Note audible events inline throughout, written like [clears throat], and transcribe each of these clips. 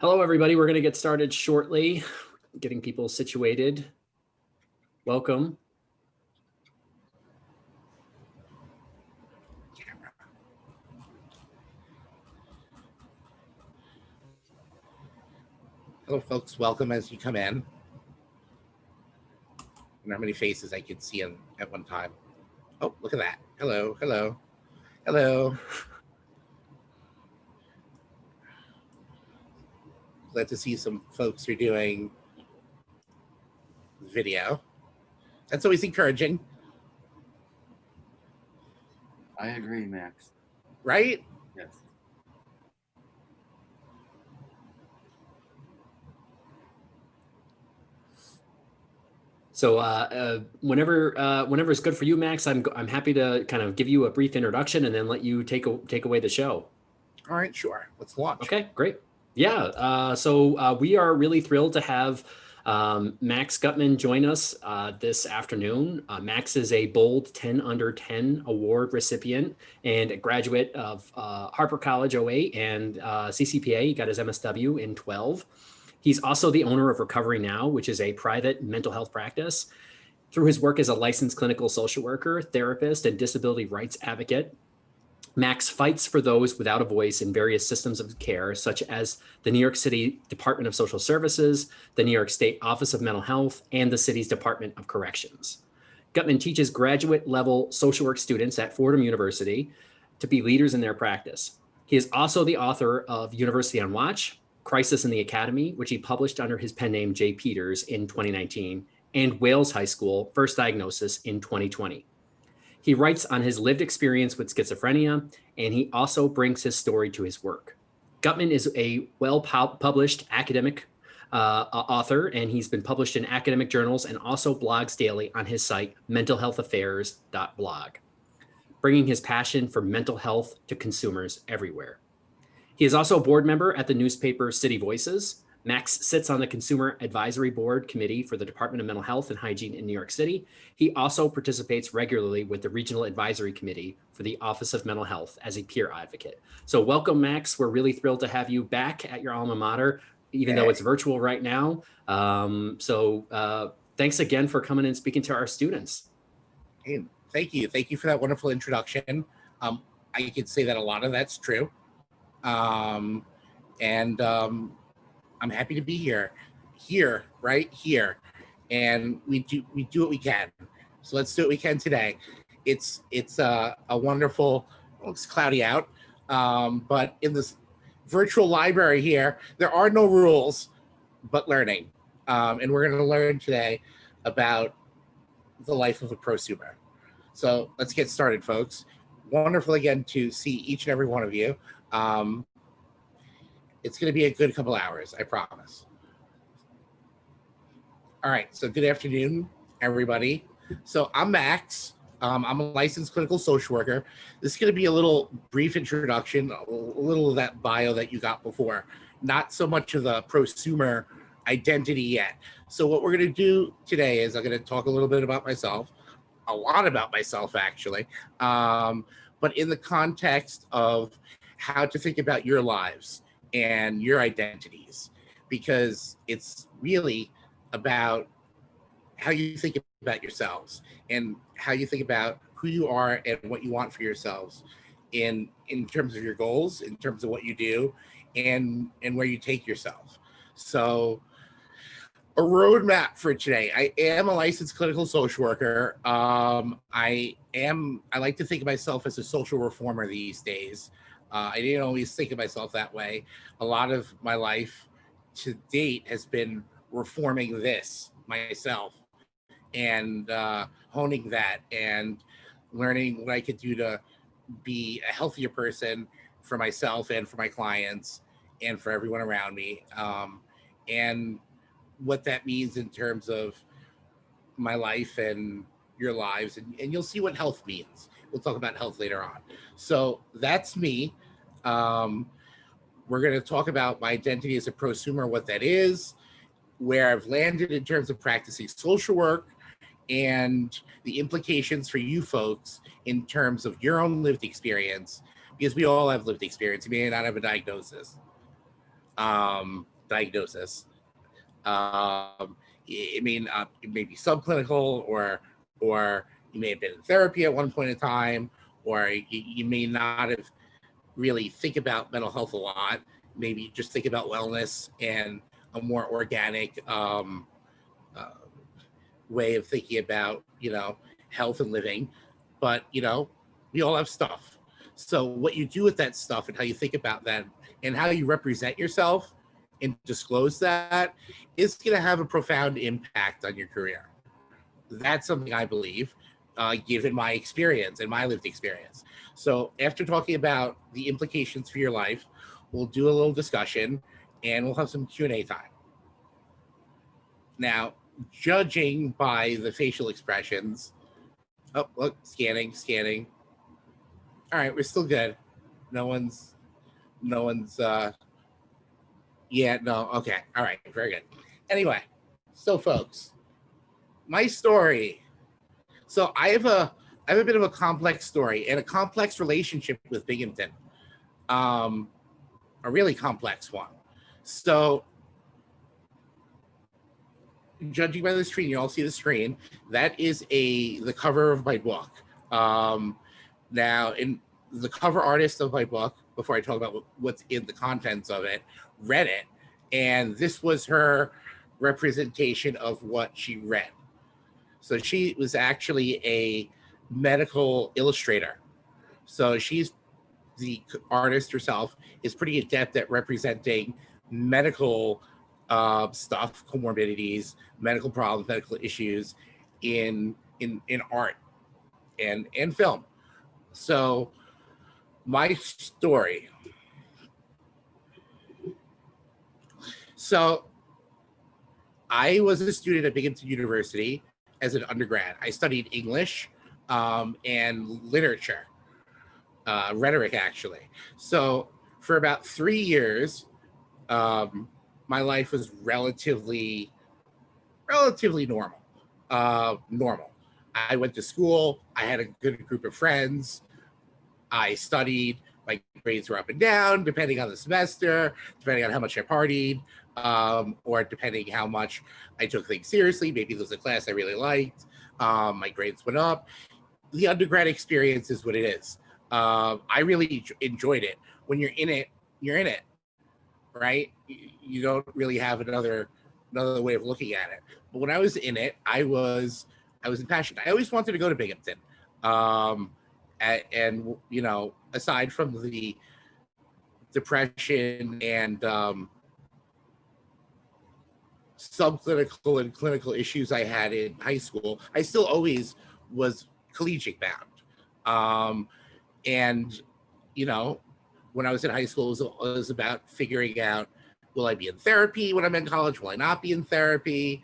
Hello, everybody. We're going to get started shortly, getting people situated. Welcome. Hello, folks. Welcome as you come in. Wonder how many faces I could see in, at one time. Oh, look at that. Hello, hello, hello. Glad to see some folks are doing video. That's always encouraging, I agree, Max. right? Yes. So uh, uh, whenever uh, whenever it's good for you, Max, I'm I'm happy to kind of give you a brief introduction and then let you take a, take away the show. All right, sure. Let's launch. Okay, great. Yeah. Uh, so uh, we are really thrilled to have um, Max Gutman join us uh, this afternoon. Uh, Max is a Bold 10 Under 10 award recipient and a graduate of uh, Harpur College 08 and uh, CCPA. He got his MSW in 12. He's also the owner of Recovery Now, which is a private mental health practice. Through his work as a licensed clinical social worker, therapist, and disability rights advocate, Max fights for those without a voice in various systems of care, such as the New York City Department of Social Services, the New York State Office of Mental Health, and the city's Department of Corrections. Gutman teaches graduate level social work students at Fordham University to be leaders in their practice. He is also the author of University on Watch, Crisis in the Academy, which he published under his pen name Jay Peters in 2019, and Wales High School, First Diagnosis in 2020. He writes on his lived experience with schizophrenia, and he also brings his story to his work. Gutman is a well-published academic uh, author, and he's been published in academic journals and also blogs daily on his site, mentalhealthaffairs.blog, bringing his passion for mental health to consumers everywhere. He is also a board member at the newspaper City Voices. Max sits on the Consumer Advisory Board Committee for the Department of Mental Health and Hygiene in New York City. He also participates regularly with the Regional Advisory Committee for the Office of Mental Health as a peer advocate. So welcome, Max. We're really thrilled to have you back at your alma mater, even though it's virtual right now. Um, so uh, thanks again for coming and speaking to our students. Hey, thank you. Thank you for that wonderful introduction. Um, I could say that a lot of that's true. Um, and um, I'm happy to be here, here, right here. And we do we do what we can. So let's do what we can today. It's it's a, a wonderful, well, it's cloudy out, um, but in this virtual library here, there are no rules, but learning. Um, and we're going to learn today about the life of a prosumer. So let's get started, folks. Wonderful again to see each and every one of you. Um, it's going to be a good couple hours, I promise. All right, so good afternoon, everybody. So I'm Max. Um, I'm a licensed clinical social worker. This is going to be a little brief introduction, a little of that bio that you got before, not so much of the prosumer identity yet. So what we're going to do today is I'm going to talk a little bit about myself, a lot about myself actually, um, but in the context of how to think about your lives and your identities because it's really about how you think about yourselves and how you think about who you are and what you want for yourselves in in terms of your goals in terms of what you do and and where you take yourself. So a roadmap for today. I am a licensed clinical social worker. Um i am i like to think of myself as a social reformer these days uh, I didn't always think of myself that way. A lot of my life to date has been reforming this myself and uh, honing that and learning what I could do to be a healthier person for myself and for my clients and for everyone around me. Um, and what that means in terms of my life and your lives. And, and you'll see what health means. We'll talk about health later on. So that's me. Um, we're going to talk about my identity as a prosumer, what that is, where I've landed in terms of practicing social work, and the implications for you folks in terms of your own lived experience, because we all have lived experience. You may not have a diagnosis. um, diagnosis. Um, I mean, it may be subclinical, or or you may have been in therapy at one point in time, or you, you may not have really think about mental health a lot. Maybe just think about wellness and a more organic um, uh, way of thinking about you know health and living. But you know, we all have stuff. So what you do with that stuff and how you think about that and how you represent yourself and disclose that is going to have a profound impact on your career. That's something I believe, uh, given my experience and my lived experience. So after talking about the implications for your life, we'll do a little discussion and we'll have some Q&A time. Now, judging by the facial expressions, oh, look, scanning, scanning. All right, we're still good. No one's, no one's, uh, yeah, no, okay, all right, very good. Anyway, so folks, my story. So I have a, I have a bit of a complex story and a complex relationship with Binghamton. Um, a really complex one. So judging by the screen, you all see the screen. That is a the cover of my book. Um, now, in the cover artist of my book, before I talk about what's in the contents of it, read it, and this was her representation of what she read. So she was actually a medical illustrator. So she's the artist herself is pretty adept at representing medical uh, stuff, comorbidities, medical problems, medical issues in in in art and and film. So my story. So I was a student at Binghamton University as an undergrad. I studied English um, and literature, uh, rhetoric actually. So for about three years, um, my life was relatively, relatively normal. Uh, normal. I went to school. I had a good group of friends. I studied. My grades were up and down depending on the semester, depending on how much I partied, um, or depending how much I took things seriously. Maybe there was a class I really liked. Um, my grades went up. The undergrad experience is what it is. Uh, I really enjoyed it. When you're in it, you're in it, right? You don't really have another another way of looking at it. But when I was in it, I was I was impassioned. I always wanted to go to Binghamton. Um, and, and you know, aside from the depression and um, subclinical and clinical issues I had in high school, I still always was collegiate bound. Um, and, you know, when I was in high school, it was, it was about figuring out, will I be in therapy when I'm in college? Will I not be in therapy?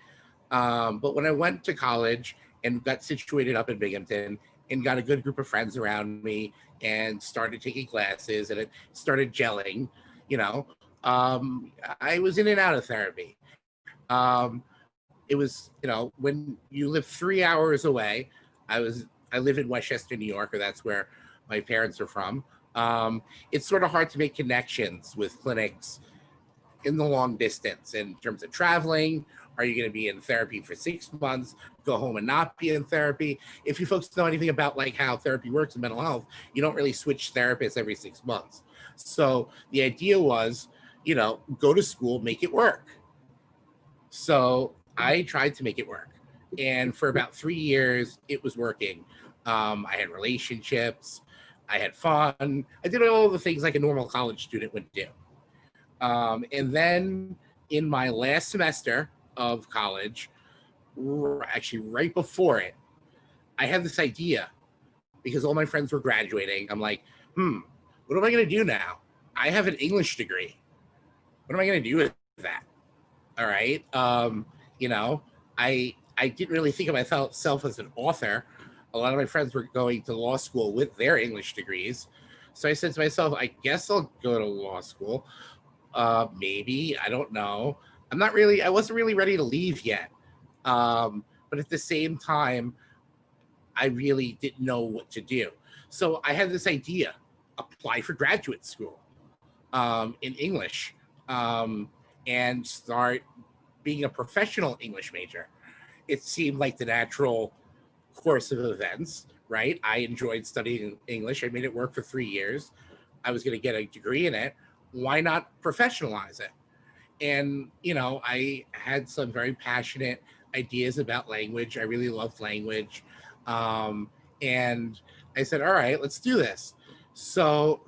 Um, but when I went to college and got situated up in Binghamton and got a good group of friends around me and started taking classes and it started gelling, you know, um, I was in and out of therapy. Um, it was, you know, when you live three hours away, I was, I live in Westchester, New York, or that's where my parents are from. Um, it's sort of hard to make connections with clinics in the long distance in terms of traveling. Are you going to be in therapy for six months, go home and not be in therapy? If you folks know anything about like how therapy works in mental health, you don't really switch therapists every six months. So the idea was, you know, go to school, make it work. So I tried to make it work. And for about three years, it was working. Um, I had relationships, I had fun. I did all the things like a normal college student would do. Um, and then in my last semester of college, actually right before it, I had this idea because all my friends were graduating. I'm like, hmm, what am I going to do now? I have an English degree. What am I going to do with that? All right. Um you know i i didn't really think of myself as an author. A lot of my friends were going to law school with their english degrees. So i said to myself i guess i'll go to law school. Uh maybe i don't know. I'm not really i wasn't really ready to leave yet. Um but at the same time i really didn't know what to do. So i had this idea apply for graduate school um in english. Um, and start being a professional English major. It seemed like the natural course of events, right? I enjoyed studying English. I made it work for three years. I was going to get a degree in it. Why not professionalize it? And, you know, I had some very passionate ideas about language. I really loved language. Um, and I said, all right, let's do this. So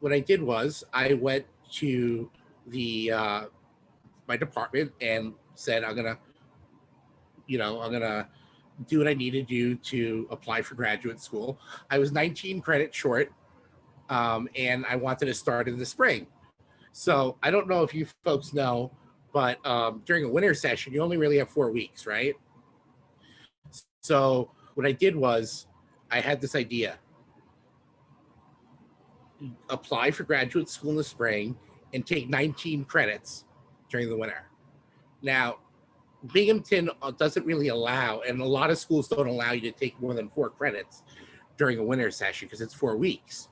what I did was I went to the uh, my department and said, I'm gonna, you know, I'm gonna do what I need to do to apply for graduate school. I was 19 credits short, um, and I wanted to start in the spring. So I don't know if you folks know, but um, during a winter session, you only really have four weeks, right? So what I did was I had this idea. Apply for graduate school in the spring and take 19 credits during the winter. Now, Binghamton uh, doesn't really allow, and a lot of schools don't allow you to take more than four credits during a winter session because it's four weeks.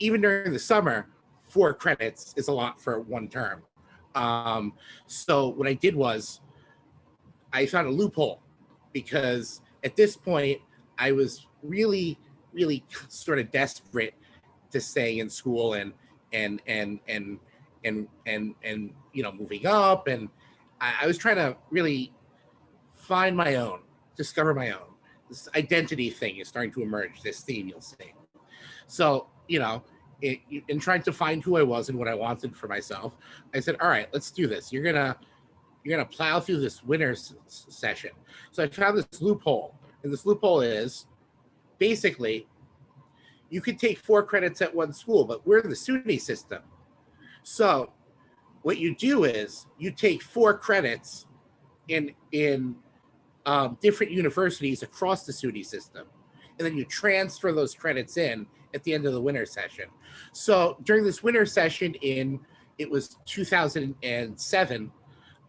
Even during the summer, four credits is a lot for one term. Um, so what I did was I found a loophole because at this point I was really, really sort of desperate to stay in school and and and and and and and you know moving up and I, I was trying to really find my own, discover my own. This identity thing is starting to emerge. This theme you'll see. So you know, it, in trying to find who I was and what I wanted for myself, I said, "All right, let's do this. You're gonna you're gonna plow through this winter session." So I found this loophole, and this loophole is basically you could take four credits at one school, but we're in the SUNY system. So what you do is you take four credits in in um, different universities across the SUNY system, and then you transfer those credits in at the end of the winter session. So during this winter session in it was 2007,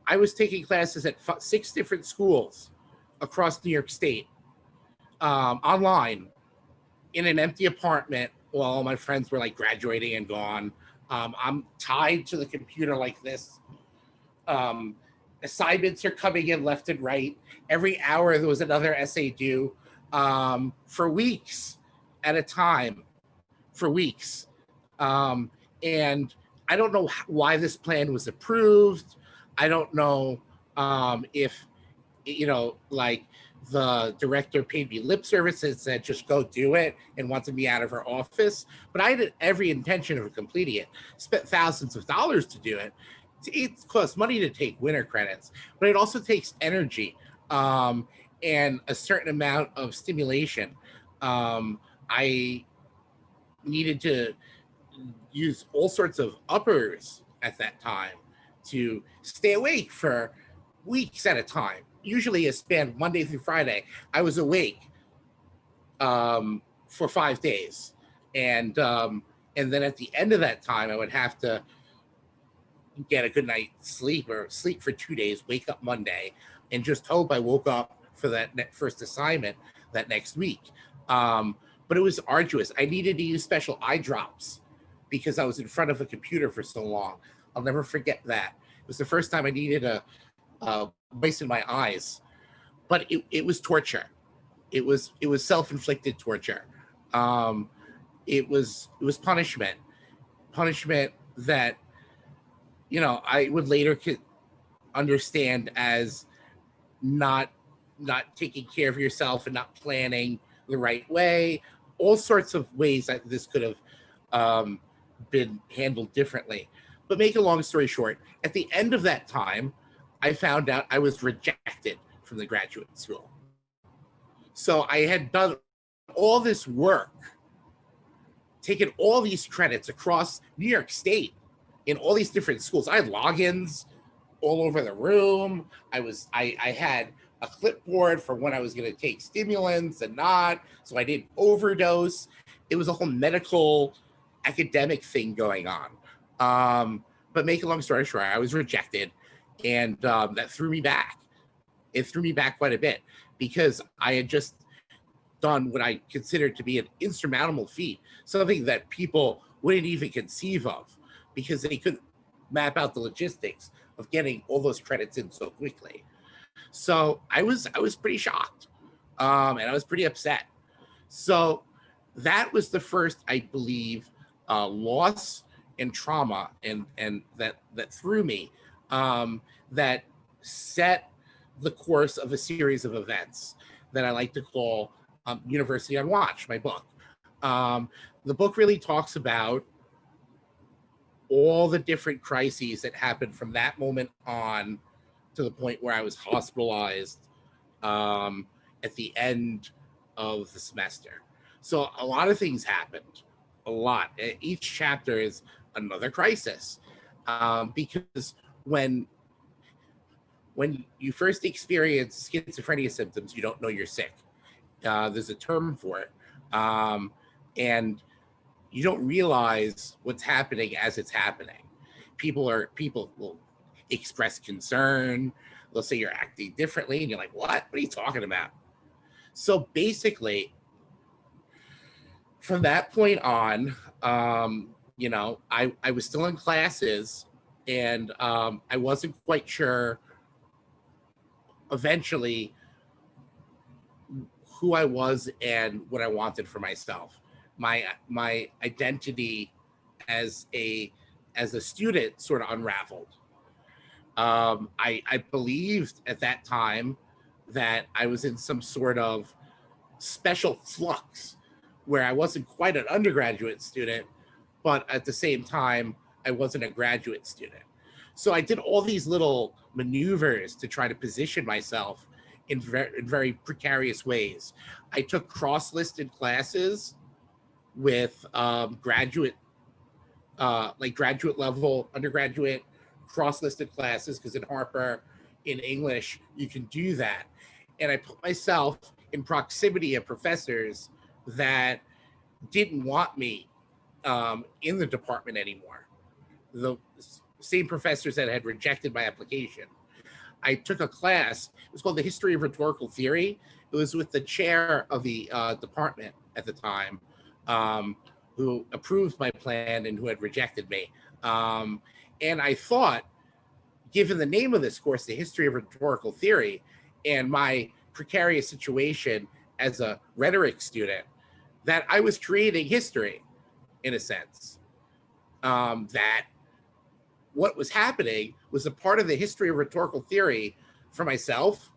I was taking classes at six different schools across New York State um, online in an empty apartment while all my friends were like graduating and gone. Um, I'm tied to the computer like this. Um, assignments are coming in left and right. Every hour there was another essay due um, for weeks at a time, for weeks. Um, and I don't know why this plan was approved. I don't know um, if, you know, like the director paid me lip service and said, just go do it and wanted me out of her office. But I had every intention of completing it, spent thousands of dollars to do it. It costs money to take winter credits, but it also takes energy um, and a certain amount of stimulation. Um, I needed to use all sorts of uppers at that time to stay awake for weeks at a time usually a span Monday through Friday. I was awake um, for five days, and um, and then at the end of that time, I would have to get a good night's sleep or sleep for two days, wake up Monday, and just hope I woke up for that first assignment that next week. Um, but it was arduous. I needed to use special eye drops because I was in front of a computer for so long. I'll never forget that. It was the first time I needed a, a in my eyes, but it, it was torture. It was it was self-inflicted torture. Um, it was it was punishment, punishment that you know I would later understand as not not taking care of yourself and not planning the right way. All sorts of ways that this could have um, been handled differently. But make a long story short, at the end of that time, I found out I was rejected from the graduate school. So I had done all this work, taken all these credits across New York State in all these different schools. I had logins all over the room. I was I, I had a clipboard for when I was going to take stimulants and not, so I didn't overdose. It was a whole medical academic thing going on. Um, but make a long story short, I was rejected and um, that threw me back. It threw me back quite a bit because I had just done what I considered to be an insurmountable feat, something that people wouldn't even conceive of because they couldn't map out the logistics of getting all those credits in so quickly. So I was I was pretty shocked, um, and I was pretty upset. So that was the first, I believe, uh, loss and trauma, and and that that threw me, um, that set the course of a series of events that I like to call um, University on Watch, my book. Um, the book really talks about all the different crises that happened from that moment on to the point where I was hospitalized um, at the end of the semester. So a lot of things happened, a lot. Each chapter is another crisis um, because when when you first experience schizophrenia symptoms, you don't know you're sick. Uh, there's a term for it, um, and you don't realize what's happening as it's happening. People are people will express concern. They'll say you're acting differently, and you're like, "What? What are you talking about?" So basically, from that point on, um, you know, I I was still in classes, and um, I wasn't quite sure. Eventually, who I was and what I wanted for myself. My my identity as a as a student sort of unraveled. Um, I I believed at that time that I was in some sort of special flux where I wasn't quite an undergraduate student, but at the same time I wasn't a graduate student. So I did all these little maneuvers to try to position myself in very, in very precarious ways. I took cross-listed classes with um, graduate, uh, like graduate level, undergraduate cross-listed classes, because in Harpur, in English, you can do that. And I put myself in proximity of professors that didn't want me um, in the department anymore. The same professors that had rejected my application. I took a class. It was called the History of Rhetorical Theory. It was with the chair of the uh, department at the time, um, who approved my plan and who had rejected me. Um, and I thought, given the name of this course, the History of Rhetorical Theory, and my precarious situation as a rhetoric student, that I was creating history, in a sense. Um, that what was happening was a part of the history of rhetorical theory for myself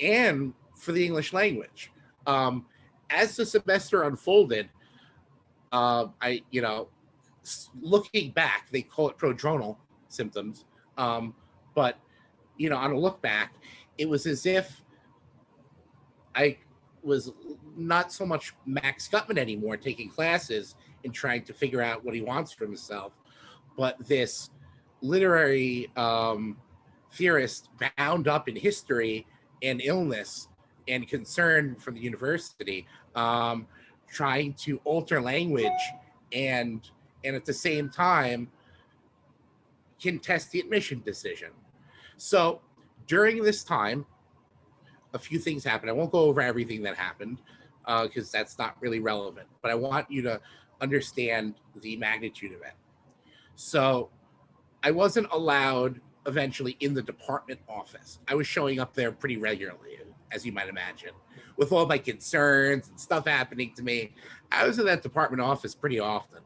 and for the English language. Um, as the semester unfolded, uh, I, you know, looking back, they call it prodromal symptoms. Um, but, you know, on a look back, it was as if I was not so much Max Gutman anymore taking classes and trying to figure out what he wants for himself, but this literary um, theorist bound up in history and illness and concern from the university, um, trying to alter language and and at the same time contest the admission decision. So during this time, a few things happened. I won't go over everything that happened because that's not really relevant, but I want you to understand the magnitude of it. So I wasn't allowed eventually in the department office. I was showing up there pretty regularly, as you might imagine, with all my concerns and stuff happening to me. I was in that department office pretty often,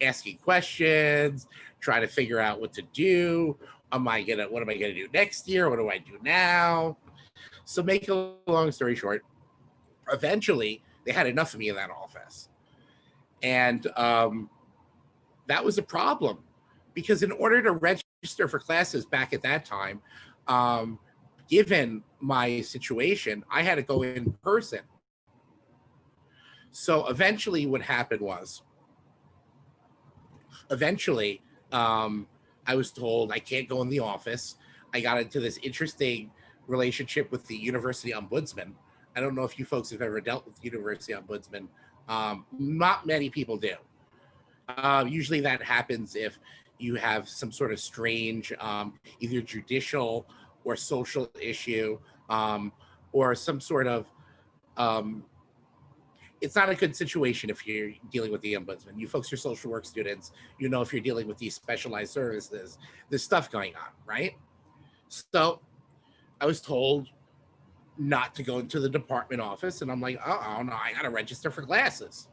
asking questions, trying to figure out what to do. Am I gonna, what am I gonna do next year? What do I do now? So make a long story short, eventually they had enough of me in that office. And um, that was a problem because in order to register for classes back at that time, um, given my situation, I had to go in person. So eventually what happened was, eventually um, I was told I can't go in the office. I got into this interesting relationship with the university ombudsman. I don't know if you folks have ever dealt with the university ombudsman. Um, not many people do. Uh, usually that happens if you have some sort of strange, um, either judicial or social issue, um, or some sort of um, it's not a good situation if you're dealing with the ombudsman. You folks are social work students. You know if you're dealing with these specialized services, there's stuff going on, right? So I was told not to go into the department office, and I'm like, oh no, I gotta register for classes.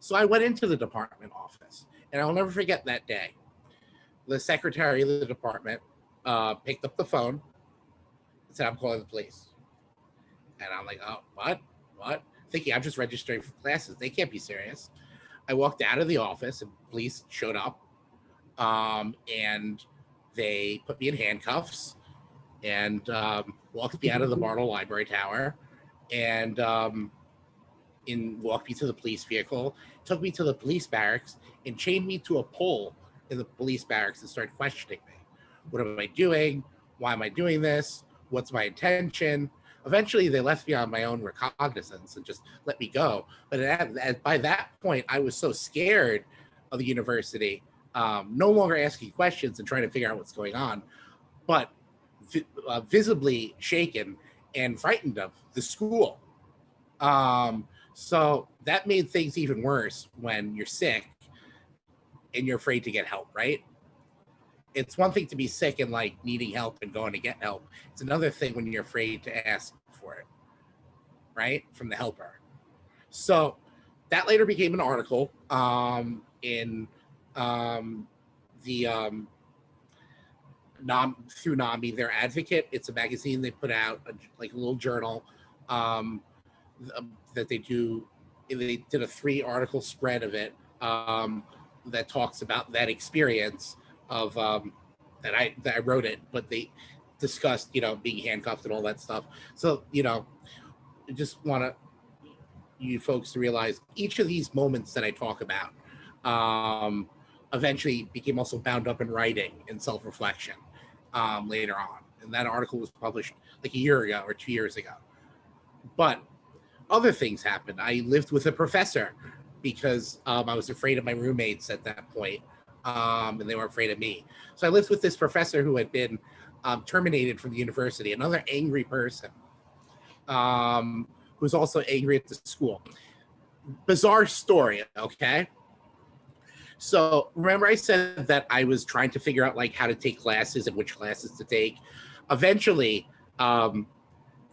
So I went into the department office, and I'll never forget that day. The secretary of the department uh, picked up the phone and said, I'm calling the police. And I'm like, oh, what? What? Thinking I'm just registering for classes. They can't be serious. I walked out of the office and police showed up um, and they put me in handcuffs and um, walked me out of the Bartle Library Tower and um, in walked me to the police vehicle, took me to the police barracks and chained me to a pole in the police barracks and started questioning me. What am I doing? Why am I doing this? What's my intention? Eventually, they left me on my own recognizance and just let me go. But at, at, by that point, I was so scared of the university, um, no longer asking questions and trying to figure out what's going on, but vi uh, visibly shaken and frightened of the school. Um, so that made things even worse when you're sick and you're afraid to get help, right? It's one thing to be sick and like needing help and going to get help. It's another thing when you're afraid to ask for it, right? From the helper. So that later became an article um, in um, the um, Nam, through NAMI, their advocate. It's a magazine they put out, a, like a little journal um, that they do. They did a three article spread of it um, that talks about that experience of um, that I that I wrote it, but they discussed you know being handcuffed and all that stuff. So you know, I just want to you folks to realize each of these moments that I talk about um, eventually became also bound up in writing and self-reflection um, later on. And that article was published like a year ago or two years ago. But other things happened. I lived with a professor because um, I was afraid of my roommates at that point, um, and they were afraid of me. So I lived with this professor who had been um, terminated from the university, another angry person um, who was also angry at the school. Bizarre story, okay? So remember I said that I was trying to figure out like how to take classes and which classes to take. Eventually, um,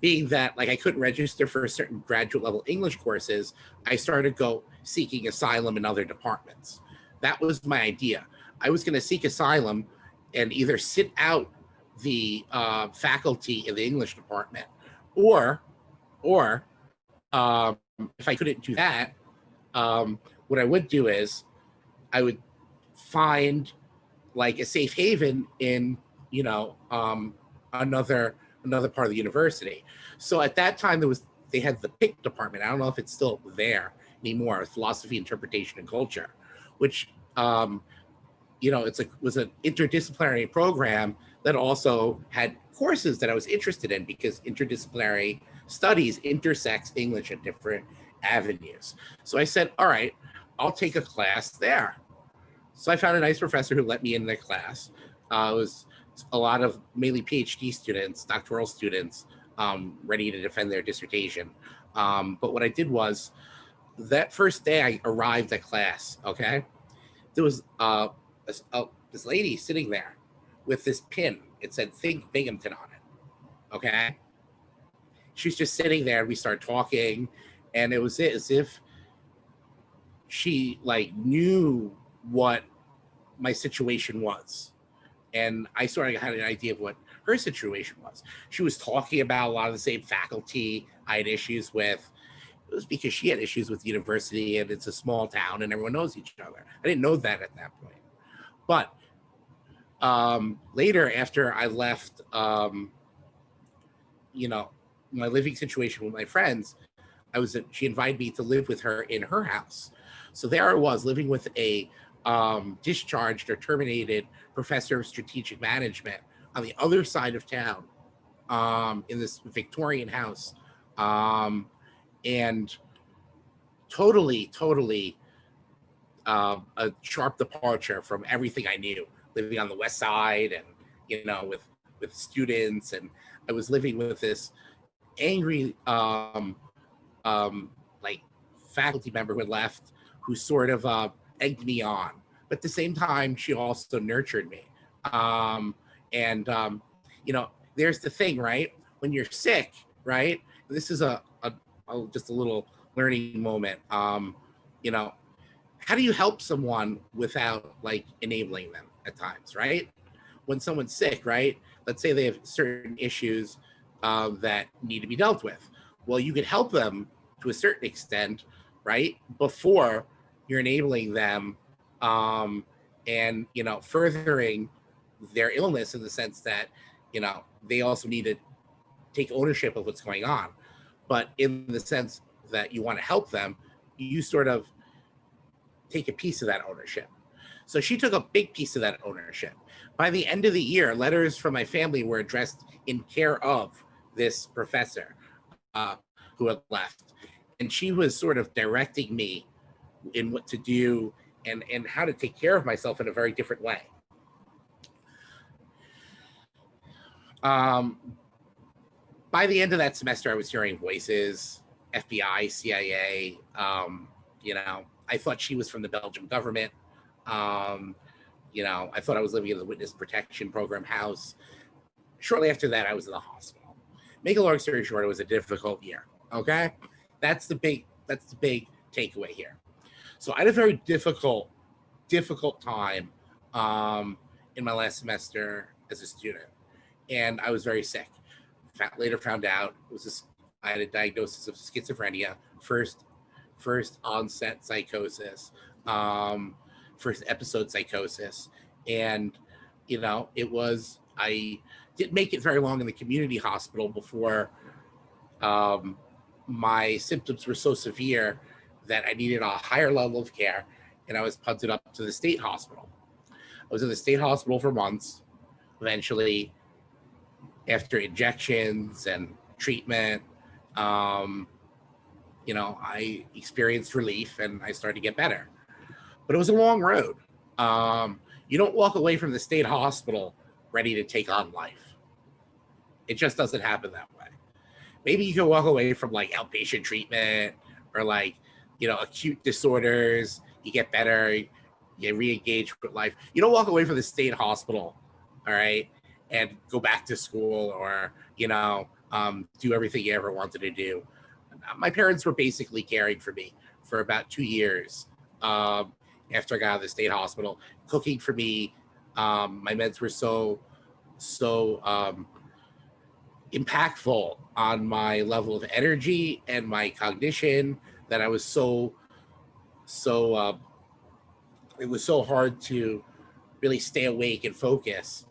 being that like I couldn't register for certain graduate level English courses, I started go seeking asylum in other departments. That was my idea. I was going to seek asylum and either sit out the uh, faculty in the English department, or, or um, if I couldn't do that, um, what I would do is I would find like a safe haven in, you know, um, another another part of the university. So at that time, there was they had the PIC department. I don't know if it's still there anymore. Philosophy, interpretation, and culture, which um, you know, it's a was an interdisciplinary program that also had courses that I was interested in because interdisciplinary studies intersects English at different avenues. So I said, all right, I'll take a class there. So I found a nice professor who let me in the class. Uh, was a lot of mainly PhD students, doctoral students, um, ready to defend their dissertation. Um, but what I did was, that first day I arrived at class, okay, there was uh, a, a, this lady sitting there with this pin. It said Think Binghamton on it, okay? She's just sitting there. We start talking, and it was as if she like knew what my situation was and I sort of had an idea of what her situation was. She was talking about a lot of the same faculty I had issues with. It was because she had issues with the university and it's a small town and everyone knows each other. I didn't know that at that point. But um, later, after I left, um, you know, my living situation with my friends, I was she invited me to live with her in her house. So there I was living with a um, discharged or terminated professor of strategic management on the other side of town um, in this Victorian house. Um, and totally, totally uh, a sharp departure from everything I knew, living on the west side and, you know, with, with students. And I was living with this angry, um, um, like faculty member who had left who sort of uh, egged me on. But at the same time, she also nurtured me. Um, and, um, you know, there's the thing, right? When you're sick, right? This is a, a, a just a little learning moment. Um, you know, how do you help someone without like enabling them at times, right? When someone's sick, right? Let's say they have certain issues uh, that need to be dealt with. Well, you could help them to a certain extent, right? Before you're enabling them um, and, you know, furthering their illness in the sense that, you know, they also need to take ownership of what's going on. But in the sense that you want to help them, you sort of take a piece of that ownership. So she took a big piece of that ownership. By the end of the year, letters from my family were addressed in care of this professor uh, who had left. And she was sort of directing me in what to do and, and how to take care of myself in a very different way. Um, by the end of that semester, I was hearing voices, FBI, CIA, um, you know, I thought she was from the Belgian government. Um, you know, I thought I was living in the witness protection program house. Shortly after that, I was in the hospital. Make a long story short, it was a difficult year. Okay. That's the big, that's the big takeaway here. So I had a very difficult, difficult time um, in my last semester as a student. And I was very sick. Later found out it was I had a diagnosis of schizophrenia, first first onset psychosis, um, first episode psychosis. And, you know, it was, I didn't make it very long in the community hospital before um, my symptoms were so severe that I needed a higher level of care and I was punted up to the state hospital. I was in the state hospital for months. Eventually, after injections and treatment, um, you know, I experienced relief and I started to get better. But it was a long road. Um, you don't walk away from the state hospital ready to take on life. It just doesn't happen that way. Maybe you can walk away from like outpatient treatment or like, you know, acute disorders, you get better, you re-engage with life. You don't walk away from the state hospital, all right, and go back to school or, you know, um, do everything you ever wanted to do my parents were basically caring for me for about two years um, after I got out of the state hospital, cooking for me. Um, my meds were so, so um, impactful on my level of energy and my cognition that I was so, so, uh, it was so hard to really stay awake and focus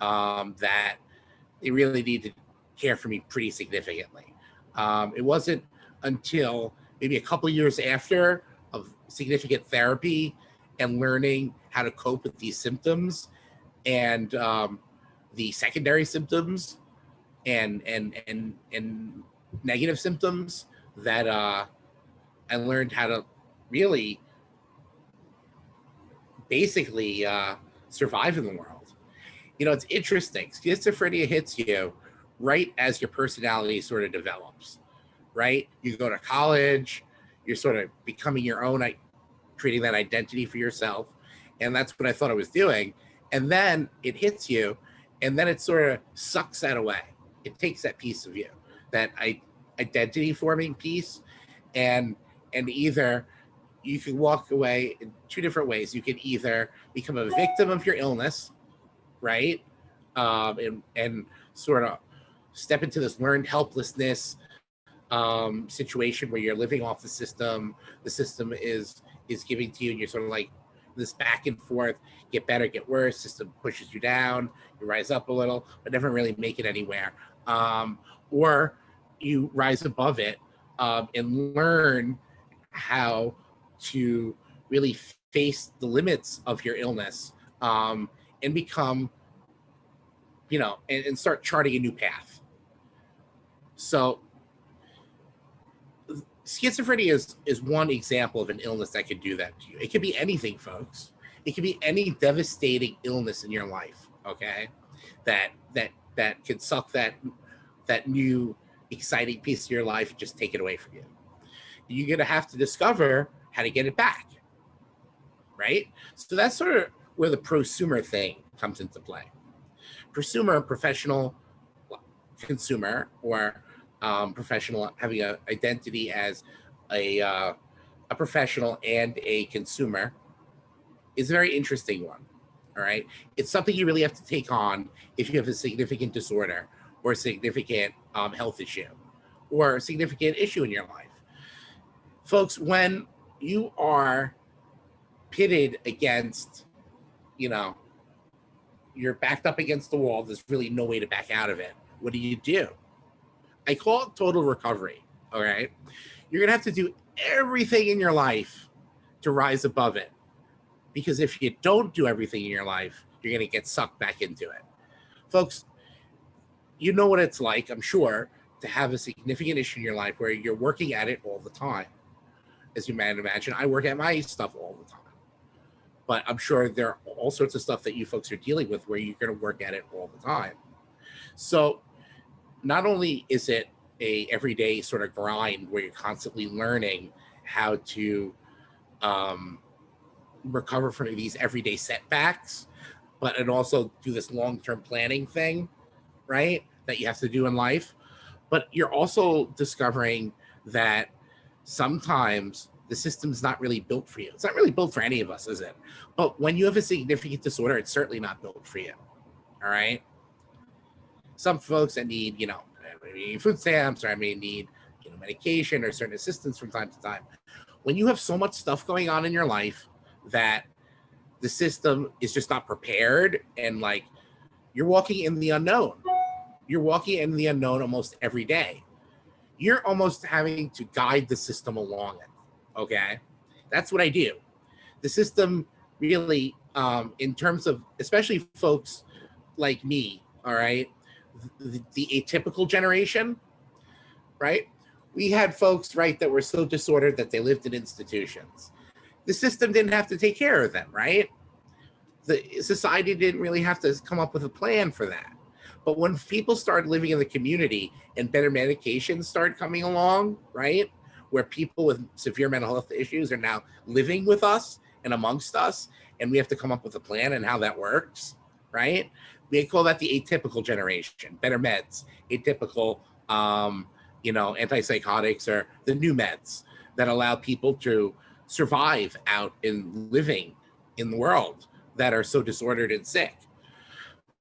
um, that they really needed to care for me pretty significantly. Um, it wasn't until maybe a couple years after of significant therapy and learning how to cope with these symptoms and um, the secondary symptoms and and and and negative symptoms that uh, I learned how to really basically uh, survive in the world. You know, it's interesting. Schizophrenia hits you right as your personality sort of develops right? You go to college, you're sort of becoming your own, creating that identity for yourself. And that's what I thought I was doing. And then it hits you, and then it sort of sucks that away. It takes that piece of you, that identity forming piece, and and either you can walk away in two different ways. You can either become a victim of your illness, right? Um, and, and sort of step into this learned helplessness, um, situation where you're living off the system, the system is is giving to you, and you're sort of like this back and forth, get better, get worse, system pushes you down, you rise up a little, but never really make it anywhere. Um, or you rise above it um, and learn how to really face the limits of your illness um, and become, you know, and, and start charting a new path. So schizophrenia is, is one example of an illness that could do that to you. It could be anything, folks. It could be any devastating illness in your life, okay? That that that could suck that that new exciting piece of your life and just take it away from you. You're going to have to discover how to get it back. Right? So that's sort of where the prosumer thing comes into play. Prosumer, professional consumer, or um, professional having an identity as a, uh, a professional and a consumer is a very interesting one. All right. It's something you really have to take on if you have a significant disorder or a significant um, health issue or a significant issue in your life. Folks, when you are pitted against, you know, you're backed up against the wall, there's really no way to back out of it. What do you do? I call it total recovery. All right. You're going to have to do everything in your life to rise above it. Because if you don't do everything in your life, you're going to get sucked back into it. Folks, you know what it's like, I'm sure, to have a significant issue in your life where you're working at it all the time. As you might imagine, I work at my stuff all the time. But I'm sure there are all sorts of stuff that you folks are dealing with where you're going to work at it all the time. So not only is it a everyday sort of grind where you're constantly learning how to um, recover from these everyday setbacks, but and also do this long-term planning thing, right? That you have to do in life. But you're also discovering that sometimes the system's not really built for you. It's not really built for any of us, is it? But when you have a significant disorder, it's certainly not built for you. All right. Some folks that need, you know, food stamps or I may need, you know, medication or certain assistance from time to time. When you have so much stuff going on in your life that the system is just not prepared and like you're walking in the unknown. You're walking in the unknown almost every day. You're almost having to guide the system along it. Okay. That's what I do. The system really, um, in terms of, especially folks like me, all right, the, the atypical generation, right? We had folks, right, that were so disordered that they lived in institutions. The system didn't have to take care of them, right? The society didn't really have to come up with a plan for that. But when people start living in the community and better medications start coming along, right? Where people with severe mental health issues are now living with us and amongst us, and we have to come up with a plan and how that works, right? we call that the atypical generation, better meds, atypical, um, you know, antipsychotics or the new meds that allow people to survive out in living in the world that are so disordered and sick.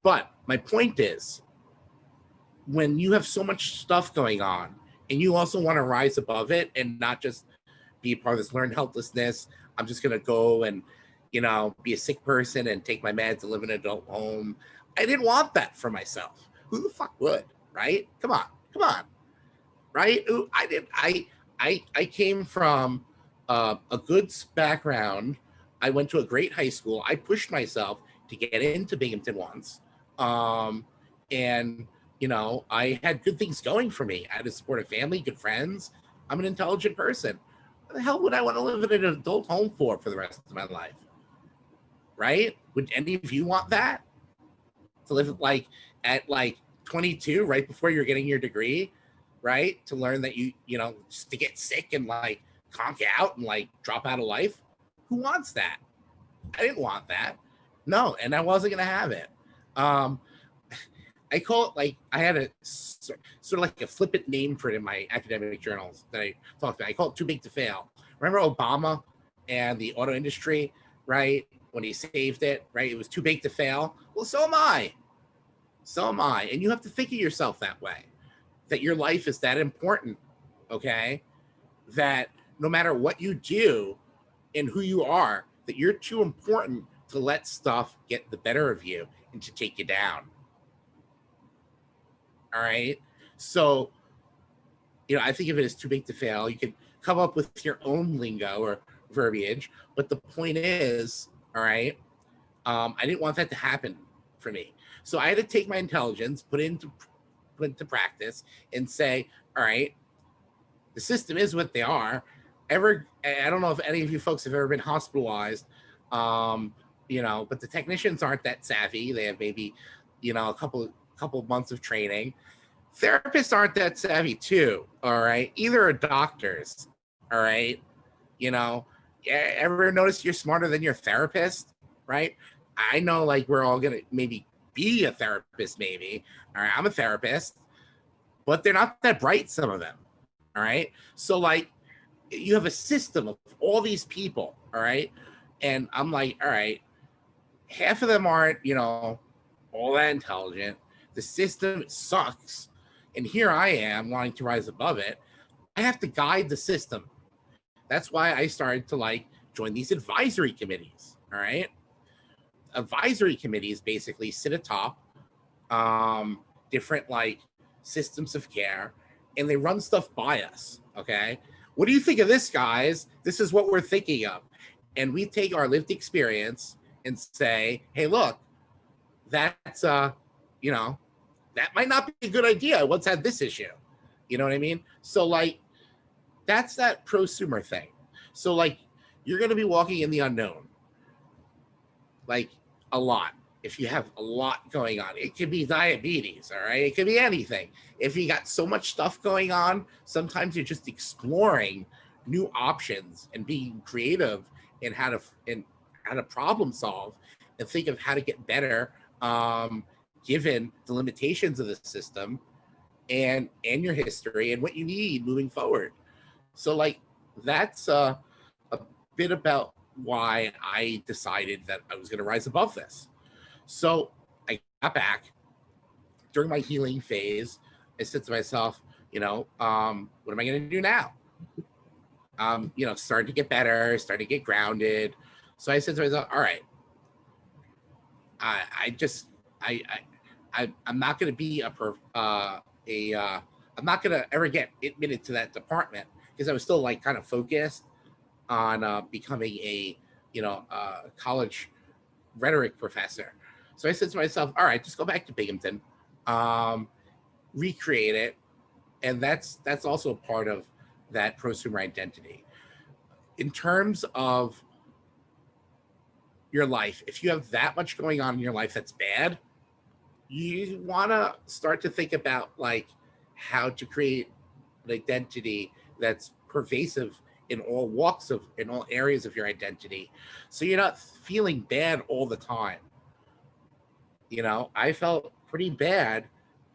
But my point is, when you have so much stuff going on and you also want to rise above it and not just be part of this learned helplessness, I'm just going to go and, you know, be a sick person and take my meds and live in an adult home. I didn't want that for myself. Who the fuck would, right? Come on, come on, right? I did. I I I came from uh, a good background. I went to a great high school. I pushed myself to get into Binghamton once, um, and you know I had good things going for me. I had a supportive family, good friends. I'm an intelligent person. What the hell would I want to live in an adult home for for the rest of my life? Right? Would any of you want that? to live like at like 22, right before you're getting your degree, right? To learn that you, you know, just to get sick and like conk out and like drop out of life. Who wants that? I didn't want that. No, and I wasn't gonna have it. Um, [laughs] I call it like I had a sort of like a flippant name for it in my academic journals that I talked about. I call it too big to fail. Remember Obama and the auto industry, right? when he saved it, right? It was too big to fail. Well, so am I. So am I. And you have to think of yourself that way, that your life is that important, okay? That no matter what you do and who you are, that you're too important to let stuff get the better of you to take you down. All right. So, you know, I think of it as too big to fail. You can come up with your own lingo or verbiage, but the point is all right. Um, I didn't want that to happen for me. So I had to take my intelligence, put it into put into practice and say, all right, the system is what they are. Ever, I don't know if any of you folks have ever been hospitalized, um, you know, but the technicians aren't that savvy. They have maybe, you know, a couple couple months of training. Therapists aren't that savvy too. All right, either are doctors. All right. You know, ever notice you're smarter than your therapist? Right. I know like we're all gonna maybe be a therapist, maybe. All right. I'm a therapist, but they're not that bright, some of them. All right. So like you have a system of all these people, all right. And I'm like, all right, half of them aren't, you know, all that intelligent. The system sucks. And here I am wanting to rise above it. I have to guide the system. That's why I started to like join these advisory committees. All right. Advisory committees basically sit atop um, different like systems of care and they run stuff by us. Okay. What do you think of this, guys? This is what we're thinking of. And we take our lived experience and say, hey, look, that's, uh, you know, that might not be a good idea. Let's this issue. You know what I mean? So, like, that's that prosumer thing. So, like, you're going to be walking in the unknown, like, a lot. If you have a lot going on, it could be diabetes, all right? It could be anything. If you got so much stuff going on, sometimes you're just exploring new options and being creative in how to in how to problem solve and think of how to get better um, given the limitations of the system and and your history and what you need moving forward. So like that's uh, a bit about why I decided that I was going to rise above this. So I got back during my healing phase. I said to myself, you know, um, what am I going to do now? Um, you know, started to get better, started to get grounded. So I said to myself, all right, I, I just, I, I, I I'm not going to be a, per, uh, a, uh, I'm not going to ever get admitted to that department because I was still like kind of focused on uh, becoming a, you know, uh, college rhetoric professor. So I said to myself, all right, just go back to Binghamton, um, recreate it. And that's, that's also a part of that prosumer identity. In terms of your life, if you have that much going on in your life that's bad, you want to start to think about like how to create an identity that's pervasive in all walks of in all areas of your identity so you're not feeling bad all the time. You know i felt pretty bad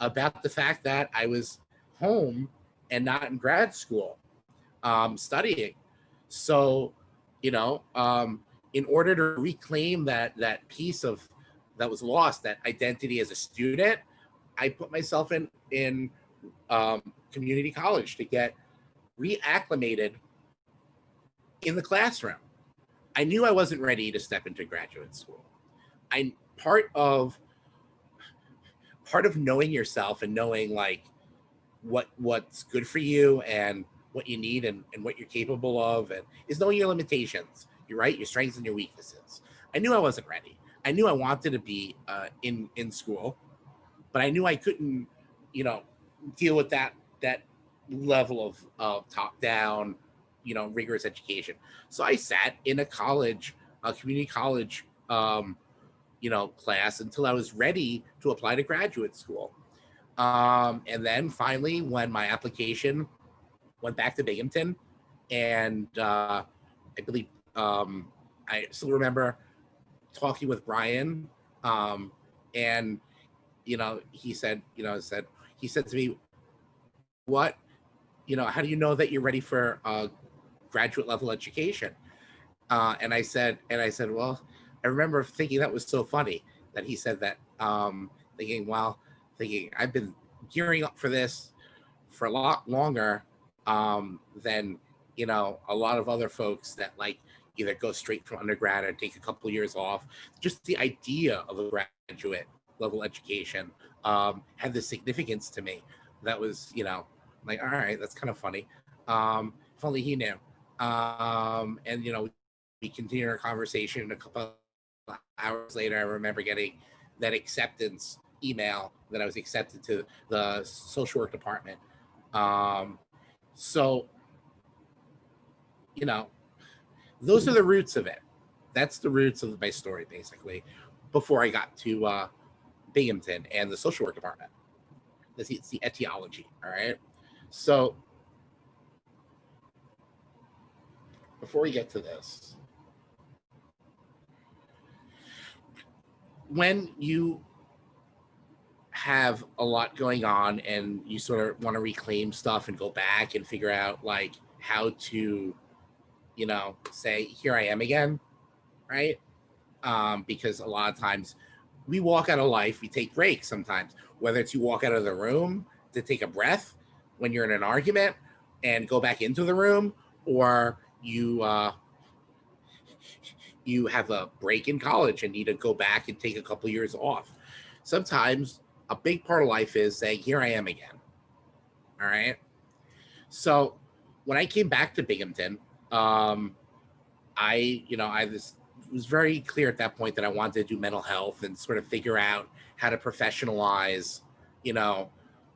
about the fact that i was home and not in grad school um, studying. So you know um, in order to reclaim that that piece of that was lost that identity as a student i put myself in in um, community college to get reacclimated in the classroom. I knew I wasn't ready to step into graduate school. I part of part of knowing yourself and knowing like what what's good for you and what you need and, and what you're capable of and is knowing your limitations. You're right, your strengths and your weaknesses. I knew I wasn't ready. I knew I wanted to be uh, in in school, but I knew I couldn't, you know, deal with that that level of, of top down you know rigorous education so i sat in a college a community college um you know class until i was ready to apply to graduate school um and then finally when my application went back to binghamton and uh i believe um i still remember talking with brian um and you know he said you know said he said to me what you know how do you know that you're ready for uh graduate level education. Uh, and I said, and I said, well, I remember thinking that was so funny that he said that, um, thinking, well, thinking I've been gearing up for this for a lot longer um, than, you know, a lot of other folks that like either go straight from undergrad or take a couple years off. Just the idea of a graduate level education um, had the significance to me. That was, you know, like, all right, that's kind of funny. Um, if only he knew. Um, and you know, we continued our conversation. A couple hours later, I remember getting that acceptance email that I was accepted to the social work department. Um, so, you know, those are the roots of it. That's the roots of my story, basically, before I got to uh, Binghamton and the social work department. That's it's the etiology. All right. So before we get to this, when you have a lot going on and you sort of want to reclaim stuff and go back and figure out like how to, you know, say, here I am again, right? Um, because a lot of times we walk out of life, we take breaks sometimes, whether it's you walk out of the room to take a breath when you're in an argument and go back into the room, or you uh, you have a break in college and need to go back and take a couple years off. Sometimes a big part of life is saying, here I am again. All right. So when I came back to Binghamton, um, I, you know, I was, was very clear at that point that I wanted to do mental health and sort of figure out how to professionalize, you know,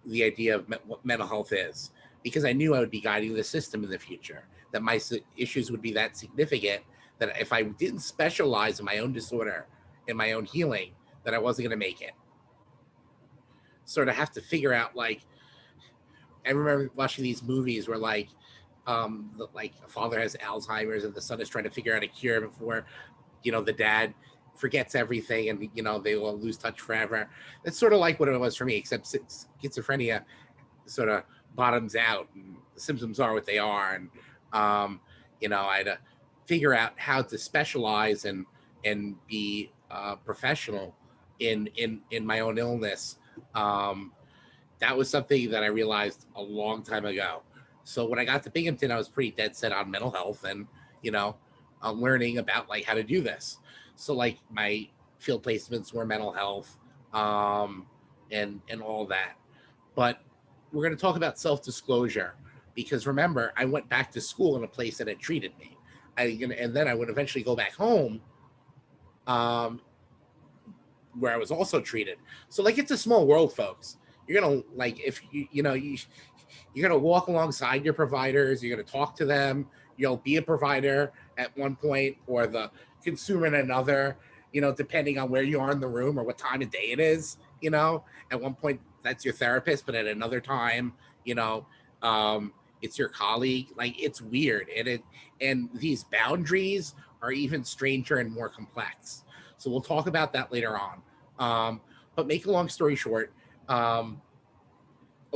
the idea of me what mental health is, because I knew I would be guiding the system in the future, that my issues would be that significant that if I didn't specialize in my own disorder, in my own healing, that I wasn't going to make it. Sort of have to figure out like, I remember watching these movies where like, um, the, like a father has Alzheimer's and the son is trying to figure out a cure before, you know, the dad forgets everything and you know they will lose touch forever. That's sort of like what it was for me, except schizophrenia sort of bottoms out and the symptoms are what they are, and um, you know I had to figure out how to specialize and and be uh, professional in in in my own illness. Um, that was something that I realized a long time ago. So when I got to Binghamton, I was pretty dead set on mental health and you know, uh, learning about like how to do this. So like my field placements were mental health um, and and all that. But we're going to talk about self disclosure because remember, I went back to school in a place that had treated me. I and then I would eventually go back home, um, where I was also treated. So like it's a small world, folks. You're gonna like if you you know you you're gonna walk alongside your providers. You're gonna talk to them. You'll be a provider at one point or the consumer at another. You know, depending on where you are in the room or what time of day it is. You know, at one point that's your therapist, but at another time, you know, um, it's your colleague. Like it's weird, and it and these boundaries are even stranger and more complex. So we'll talk about that later on. Um, but make a long story short, um,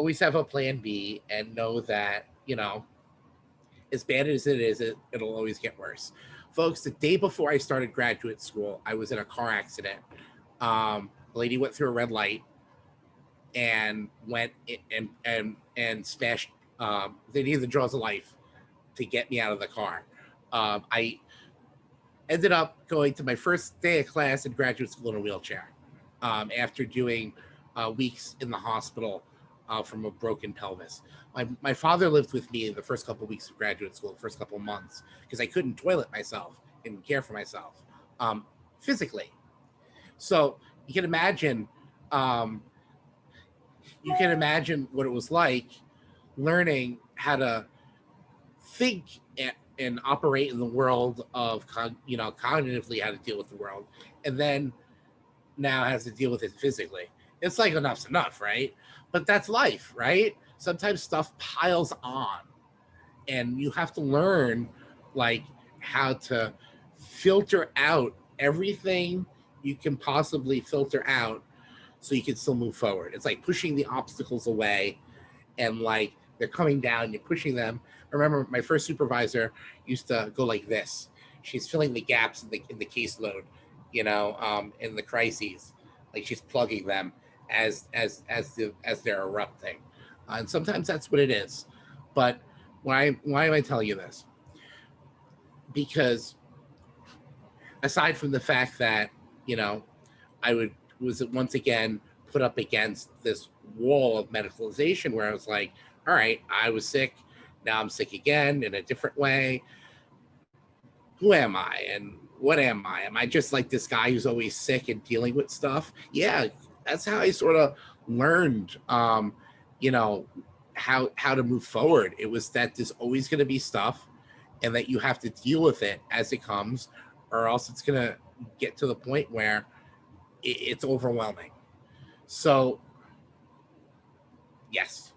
always have a plan B and know that you know, as bad as it is, it, it'll always get worse. Folks, the day before I started graduate school, I was in a car accident. Um, a lady went through a red light and went and and and smashed um, they needed the jaws of life to get me out of the car. Um, I ended up going to my first day of class in graduate school in a wheelchair um, after doing uh, weeks in the hospital uh, from a broken pelvis. My, my father lived with me in the first couple of weeks of graduate school, the first couple of months, because I couldn't toilet myself and care for myself um, physically. So you can imagine, um, you can imagine what it was like learning how to think and, and operate in the world of you know cognitively how to deal with the world and then now has to deal with it physically it's like enough's enough right but that's life right sometimes stuff piles on and you have to learn like how to filter out everything you can possibly filter out so you can still move forward it's like pushing the obstacles away and like they're coming down, you're pushing them. I remember my first supervisor used to go like this. She's filling the gaps in the in the caseload, you know, um, in the crises, like she's plugging them as as as the as they're erupting, uh, and sometimes that's what it is. But why why am I telling you this? Because aside from the fact that you know, I would was once again put up against this wall of medicalization where I was like, all right, I was sick. Now I'm sick again in a different way. Who am I? And what am I? Am I just like this guy who's always sick and dealing with stuff? Yeah, that's how I sort of learned, um, you know, how how to move forward. It was that there's always going to be stuff, and that you have to deal with it as it comes, or else it's going to get to the point where it, it's overwhelming. So, yes,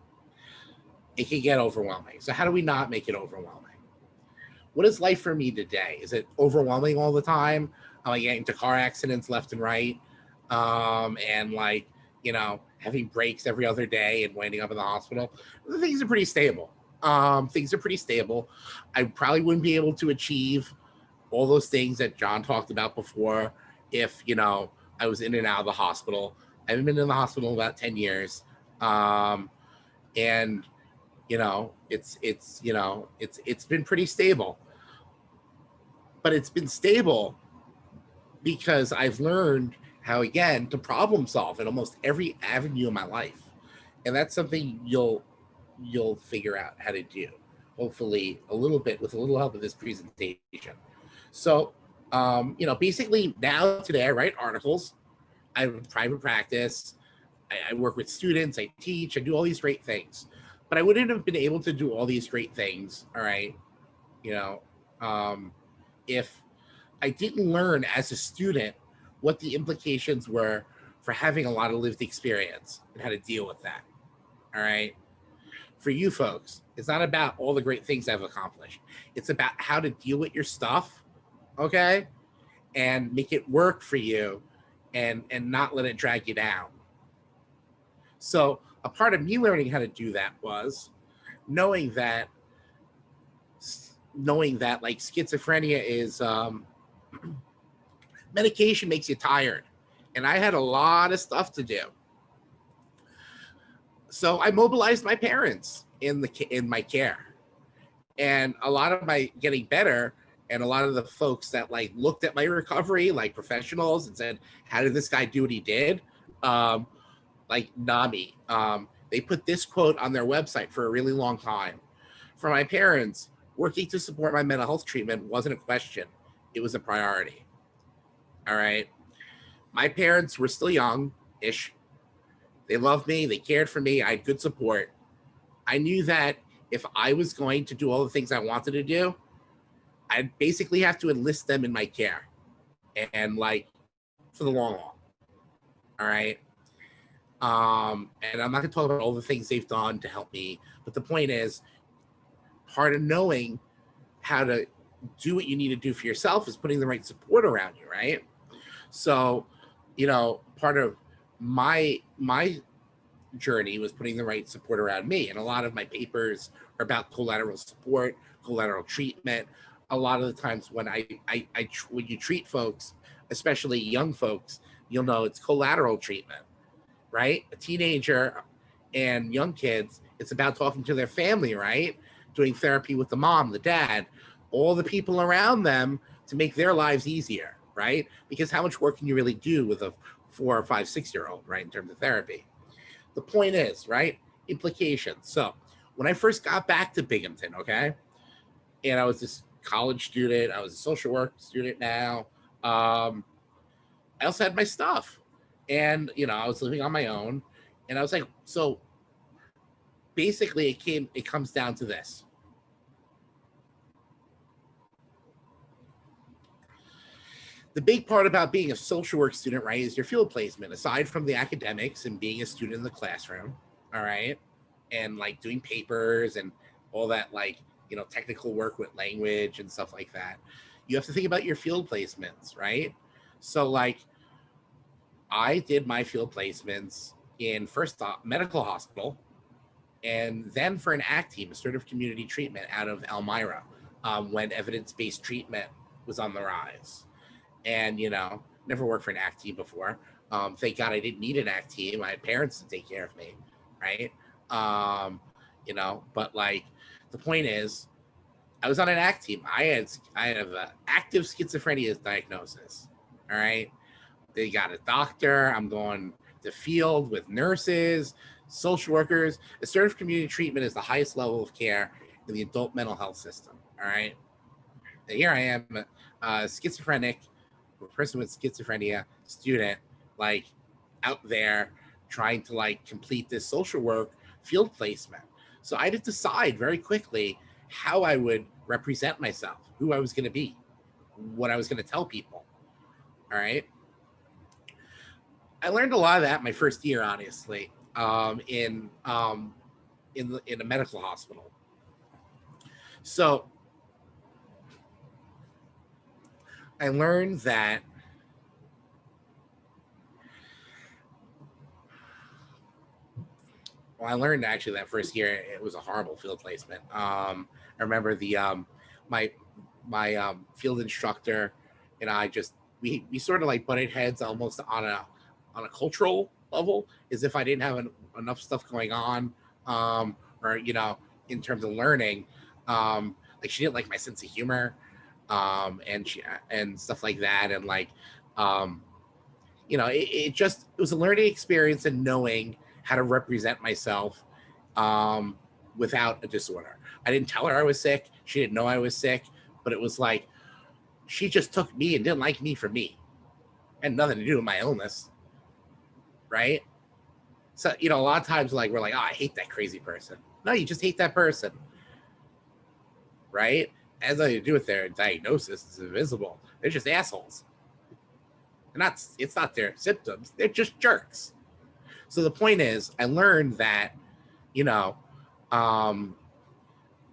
it can get overwhelming. So how do we not make it overwhelming? what is life for me today? Is it overwhelming all the time? Am I getting into car accidents left and right? Um, and like, you know, having breaks every other day and winding up in the hospital. Things are pretty stable. Um, things are pretty stable. I probably wouldn't be able to achieve all those things that John talked about before if, you know, I was in and out of the hospital. I haven't been in the hospital in about 10 years. Um, and, you know, it's, it's, you know, it's, it's been pretty stable, but it's been stable because I've learned how, again, to problem solve in almost every avenue of my life. And that's something you'll, you'll figure out how to do, hopefully a little bit with a little help of this presentation. So, um, you know, basically now today I write articles, I have private practice, I, I work with students, I teach, I do all these great things. But I wouldn't have been able to do all these great things, all right, you know, um, if I didn't learn as a student what the implications were for having a lot of lived experience and how to deal with that. All right. For you folks, it's not about all the great things I've accomplished. It's about how to deal with your stuff okay and make it work for you and and not let it drag you down so a part of me learning how to do that was knowing that knowing that like schizophrenia is um [clears throat] medication makes you tired. And i had a lot of stuff to do. So i mobilized my parents in the in my care. And a lot of my getting better and a lot of the folks that like looked at my recovery like professionals and said how did this guy do what he did? Um like NAMI um they put this quote on their website for a really long time. For my parents working to support my mental health treatment wasn't a question. It was a priority all right my parents were still young ish they loved me they cared for me i had good support i knew that if i was going to do all the things i wanted to do I'd basically have to enlist them in my care and like for the long haul. All right. Um, and I'm not gonna talk about all the things they've done to help me, but the point is part of knowing how to do what you need to do for yourself is putting the right support around you, right? So, you know, part of my my journey was putting the right support around me. And a lot of my papers are about collateral support, collateral treatment, a lot of the times when I, I, I when you treat folks, especially young folks, you'll know it's collateral treatment, right? A teenager and young kids, it's about talking to their family, right? Doing therapy with the mom, the dad, all the people around them to make their lives easier, right? Because how much work can you really do with a four or five, six year old, right? In terms of therapy. The point is, right? Implications. So when I first got back to Binghamton, okay, and I was just college student. I was a social work student now. Um, I also had my stuff. And, you know, I was living on my own. And I was like, so basically it came, it comes down to this. The big part about being a social work student, right, is your field placement. Aside from the academics and being a student in the classroom, all right, and like doing papers and all that like you know, technical work with language and stuff like that. You have to think about your field placements, right? So like I did my field placements in first medical hospital and then for an ACT team, assertive community treatment out of Elmira um, when evidence-based treatment was on the rise. And, you know, never worked for an ACT team before. Um, thank God I didn't need an ACT team. I had parents to take care of me, right? Um, you know, but like the point is, I was on an ACT team. I had I have an active schizophrenia diagnosis. All right, they got a doctor. I'm going to field with nurses, social workers. Assertive community treatment is the highest level of care in the adult mental health system. All right, and here I am, a schizophrenic, a person with schizophrenia, student, like out there trying to like complete this social work field placement. So I had to decide very quickly how I would represent myself, who I was going to be, what I was going to tell people. All right. I learned a lot of that my first year, honestly, um, in um, in in a medical hospital. So I learned that well, I learned actually that first year it was a horrible field placement. Um, I remember the um, my my um, field instructor and I just we we sort of like butted heads almost on a on a cultural level, as if I didn't have an, enough stuff going on, um, or you know, in terms of learning. Um, like she didn't like my sense of humor, um, and she and stuff like that, and like, um, you know, it, it just it was a learning experience and knowing how to represent myself um, without a disorder. I didn't tell her I was sick. She didn't know I was sick, but it was like she just took me and didn't like me for me. Had nothing to do with my illness. Right? So, you know, a lot of times like we're like, oh, I hate that crazy person. No, you just hate that person. Right? Has nothing to do with their diagnosis. It's invisible. They're just assholes. And that's it's not their symptoms. They're just jerks. So the point is, I learned that, you know, um,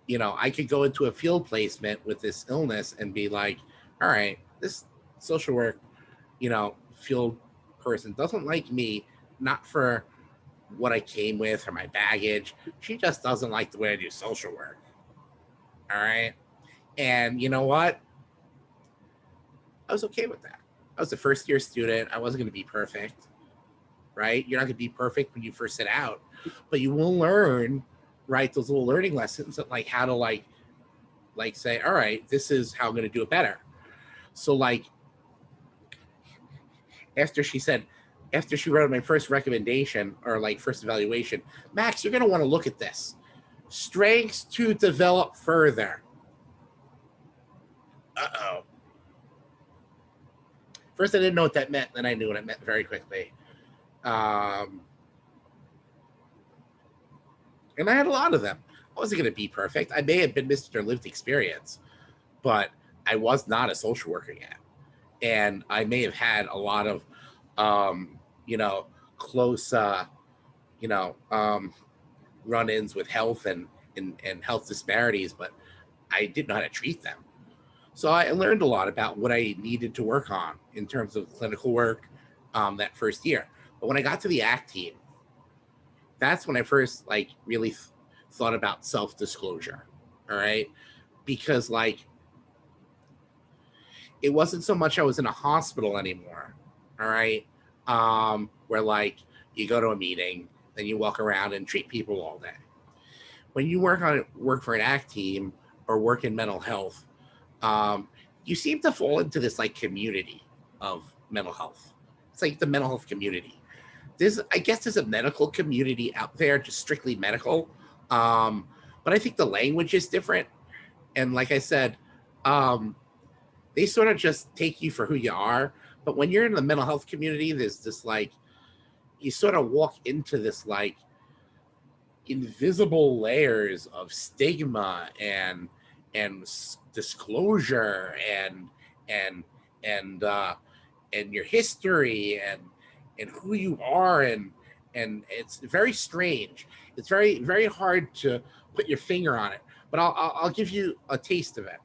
you know, I could go into a field placement with this illness and be like, all right, this social work, you know, field person doesn't like me, not for what I came with or my baggage. She just doesn't like the way I do social work. All right. And you know what? I was okay with that. I was a first year student. I wasn't going to be perfect right? You're not going to be perfect when you first set out, but you will learn, right? Those little learning lessons that like how to like, like say, all right, this is how I'm going to do it better. So like, after she said, after she wrote my first recommendation or like first evaluation, Max, you're going to want to look at this. Strengths to develop further. Uh-oh. First, I didn't know what that meant. Then I knew what it meant very quickly. Um, and I had a lot of them. I wasn't going to be perfect. I may have been Mr. Lived Experience, but I was not a social worker yet. And I may have had a lot of, um, you know, close, uh, you know, um, run-ins with health and, and, and health disparities, but I didn't know how to treat them. So I learned a lot about what I needed to work on in terms of clinical work um, that first year. But when I got to the ACT team, that's when I first like really th thought about self-disclosure. All right. Because like it wasn't so much I was in a hospital anymore. All right. Um, where like you go to a meeting, then you walk around and treat people all day. When you work on work for an ACT team or work in mental health, um, you seem to fall into this like community of mental health. It's like the mental health community there's I guess there's a medical community out there, just strictly medical. Um, but I think the language is different. And like I said, um, they sort of just take you for who you are. But when you're in the mental health community, there's this like you sort of walk into this like invisible layers of stigma and and disclosure and and and uh and your history and and who you are and and it's very strange. It's very very hard to put your finger on it, but I'll I'll, I'll give you a taste of it.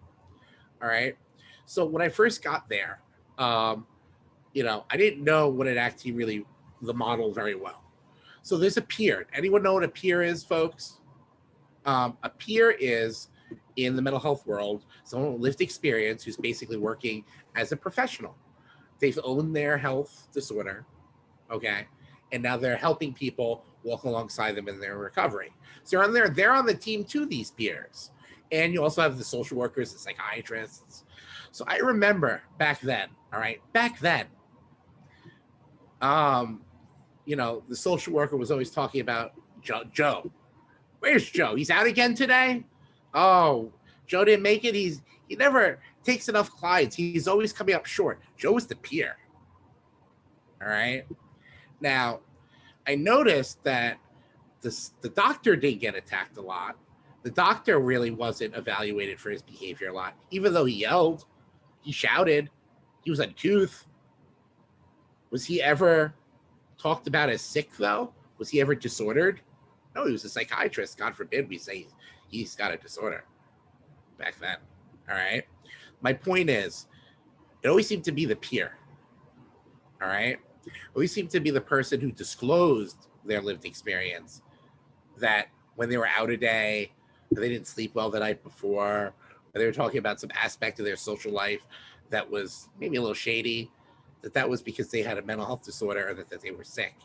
All right. So when I first got there, um, you know, I didn't know what it actually really the model very well. So there's a peer. Anyone know what a peer is, folks? Um, a peer is in the mental health world, someone with lived experience who's basically working as a professional. They've owned their health disorder okay? And now they're helping people walk alongside them in their recovery. So on there, they're on the team too, these peers. And you also have the social workers, the psychiatrists. So I remember back then, all right, back then, um, you know, the social worker was always talking about Joe. Joe. Where's Joe? He's out again today? Oh, Joe didn't make it. He's he never takes enough clients. He's always coming up short. Joe is the peer. All right. Now, I noticed that the, the doctor didn't get attacked a lot. The doctor really wasn't evaluated for his behavior a lot, even though he yelled, he shouted, he was uncouth. Was he ever talked about as sick though? Was he ever disordered? No, he was a psychiatrist. God forbid we say he's got a disorder back then. All right. My point is, it always seemed to be the peer. All right. Always seemed to be the person who disclosed their lived experience that when they were out a day, they didn't sleep well the night before, or they were talking about some aspect of their social life that was maybe a little shady, that that was because they had a mental health disorder or that, that they were sick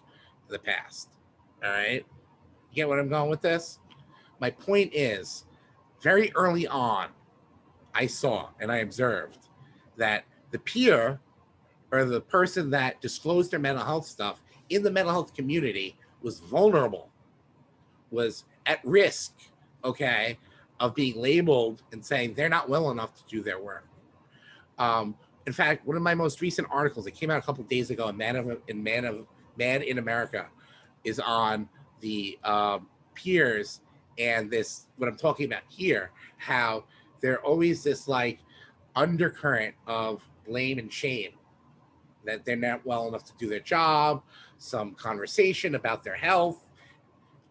in the past. All right. You get what I'm going with this? My point is, very early on, I saw and I observed that the peer or the person that disclosed their mental health stuff in the mental health community was vulnerable, was at risk, okay, of being labeled and saying they're not well enough to do their work. Um, in fact, one of my most recent articles that came out a couple days ago in Man of in Man of Mad in America is on the um, peers and this what I'm talking about here, how there always this like undercurrent of blame and shame that they're not well enough to do their job, some conversation about their health.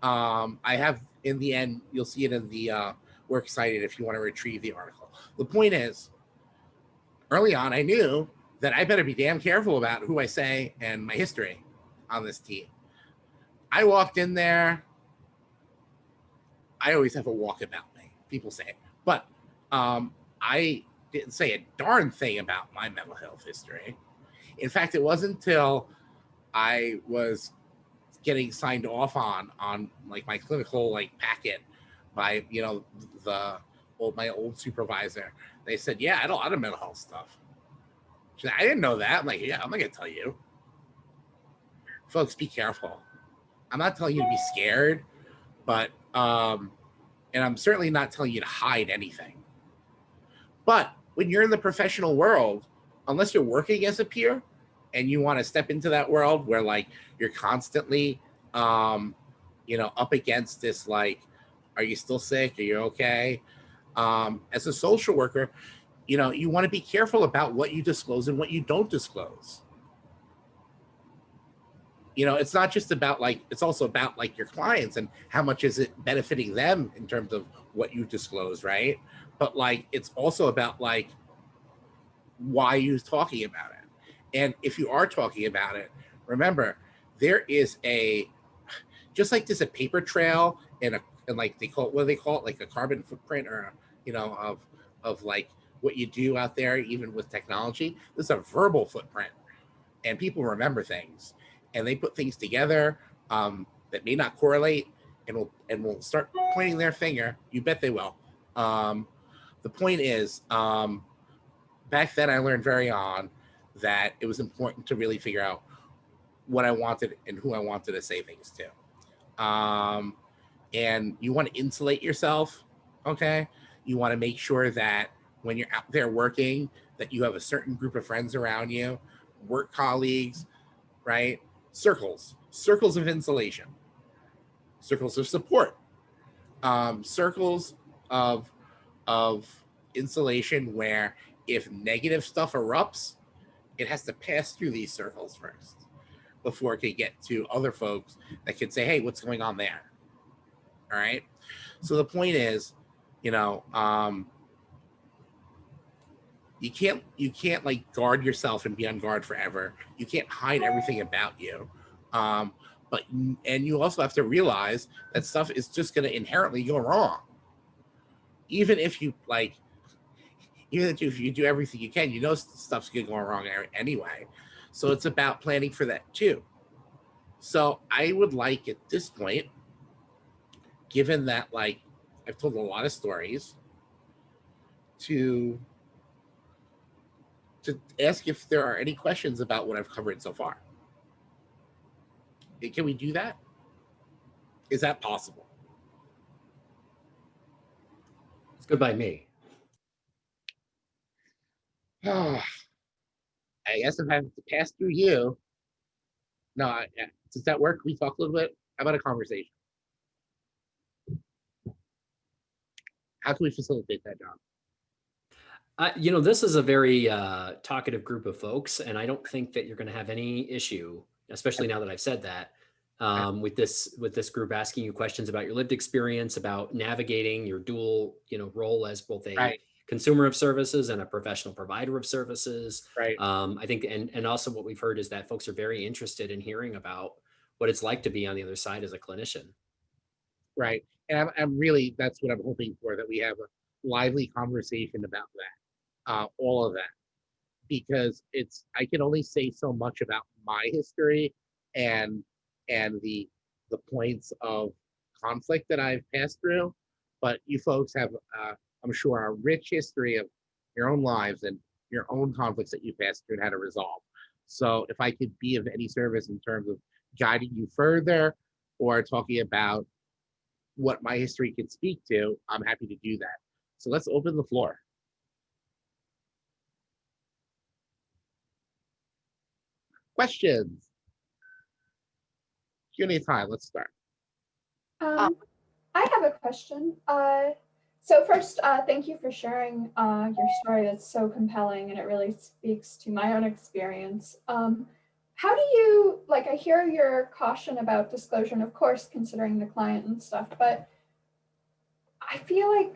Um, I have in the end, you'll see it in the uh, works cited if you want to retrieve the article. The point is, early on, I knew that I better be damn careful about who I say and my history on this team. I walked in there. I always have a walk about me. People say, but um, I didn't say a darn thing about my mental health history. In fact, it wasn't until I was getting signed off on on like my clinical like packet by you know the old my old supervisor. They said, "Yeah, I had a lot of mental health stuff." Said, I didn't know that. I'm like, "Yeah, I'm not gonna tell you." Folks, be careful. I'm not telling you to be scared, but um, and I'm certainly not telling you to hide anything. But when you're in the professional world, unless you're working as a peer and you want to step into that world where like you're constantly um, you know, up against this like, are you still sick? Are you okay? Um, as a social worker, you know, you want to be careful about what you disclose and what you don't disclose you know, it's not just about like, it's also about like your clients and how much is it benefiting them in terms of what you disclose, right? But like, it's also about like, why you talking about it. And if you are talking about it, remember, there is a, just like there's a paper trail and a, and like they call it, what do they call it? Like a carbon footprint or, you know, of, of like what you do out there, even with technology, there's a verbal footprint and people remember things and they put things together um, that may not correlate and will and will start pointing their finger. You bet they will. Um, the point is, um, back then I learned very on that it was important to really figure out what I wanted and who I wanted to say things to. Um, and you want to insulate yourself, okay? You want to make sure that when you're out there working, that you have a certain group of friends around you, work colleagues, right? Circles, circles of insulation, circles of support, um, circles of, of insulation where if negative stuff erupts, it has to pass through these circles first before it can get to other folks that can say, hey, what's going on there? All right. So the point is, you know, um, you can't you can't like guard yourself and be on guard forever. You can't hide everything about you. Um but and you also have to realize that stuff is just going to inherently go wrong. Even if you like even if you do everything you can you know stuff's going to go wrong anyway. So it's about planning for that too. So i would like at this point given that like i've told a lot of stories to to ask if there are any questions about what I've covered so far. Can we do that? Is that possible? It's good by me. [sighs] I guess if I have to pass through you. No, I, does that work? we talk a little bit? About a conversation? How can we facilitate that, John? Uh, you know, this is a very uh, talkative group of folks, and I don't think that you're going to have any issue, especially now that I've said that, um, with this with this group asking you questions about your lived experience, about navigating your dual, you know, role as both a right. consumer of services and a professional provider of services. Right. Um, I think, and, and also what we've heard is that folks are very interested in hearing about what it's like to be on the other side as a clinician. right? And I'm, I'm really, that's what I'm hoping for, that we have a lively conversation about that, uh, all of that. Because it's, I can only say so much about my history and, and the, the points of conflict that I've passed through. But you folks have, uh, I'm sure, a rich history of your own lives and your own conflicts that you passed through and how to resolve. So if I could be of any service in terms of guiding you further or talking about what my history can speak to, I'm happy to do that. So let's open the floor. Questions? Q&A time, let's start. Um, I have a question. Uh, so first, uh, thank you for sharing uh, your story. That's so compelling and it really speaks to my own experience. Um, how do you, like, I hear your caution about disclosure and of course, considering the client and stuff, but I feel like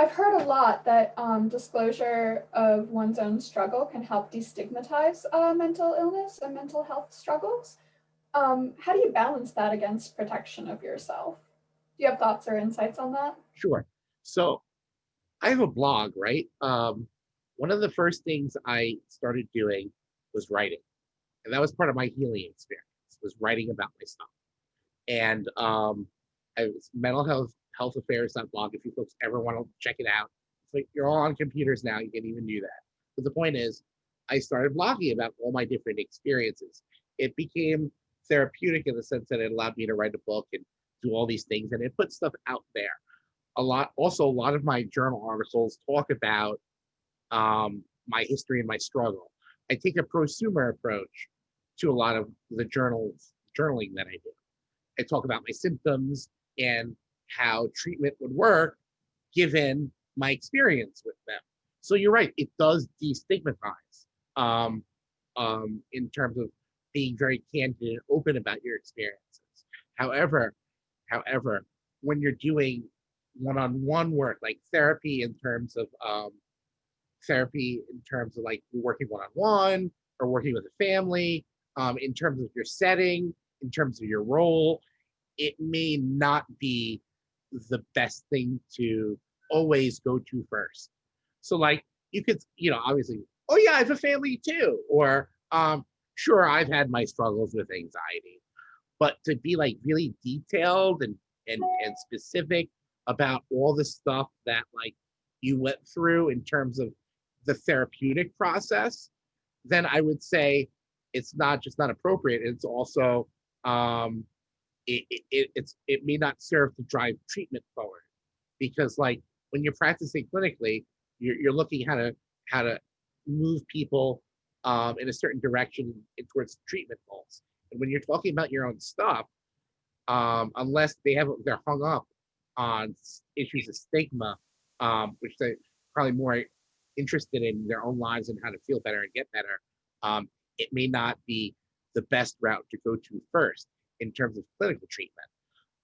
I've heard a lot that um, disclosure of one's own struggle can help destigmatize uh, mental illness and mental health struggles. Um, how do you balance that against protection of yourself? Do you have thoughts or insights on that? Sure. So I have a blog, right? Um, one of the first things I started doing was writing. And that was part of my healing experience, was writing about myself. And um, I was mental health health affairs.blog. If you folks ever want to check it out, like you're all on computers now, you can even do that. But the point is, I started blogging about all my different experiences. It became therapeutic in the sense that it allowed me to write a book and do all these things and it put stuff out there. A lot, also a lot of my journal articles talk about um, my history and my struggle. I take a prosumer approach to a lot of the journals, journaling that I do. I talk about my symptoms and how treatment would work given my experience with them. So you're right, it does destigmatize um, um, in terms of being very candid and open about your experiences. However, however, when you're doing one-on-one work like therapy in terms of um, therapy in terms of like working one-on-one or working with a family, um, in terms of your setting, in terms of your role, it may not be the best thing to always go to first. So like you could, you know, obviously, oh yeah, I have a family too. Or um, sure, I've had my struggles with anxiety. But to be like really detailed and and and specific about all the stuff that like you went through in terms of the therapeutic process, then I would say it's not just not appropriate, it's also um it, it, it's it may not serve to drive treatment forward. Because like when you're practicing clinically you're, you're looking how to how to move people um, in a certain direction towards treatment goals. And when you're talking about your own stuff um, unless they have they're hung up on issues of stigma um, which they're probably more interested in their own lives and how to feel better and get better um, it may not be the best route to go to first in terms of clinical treatment.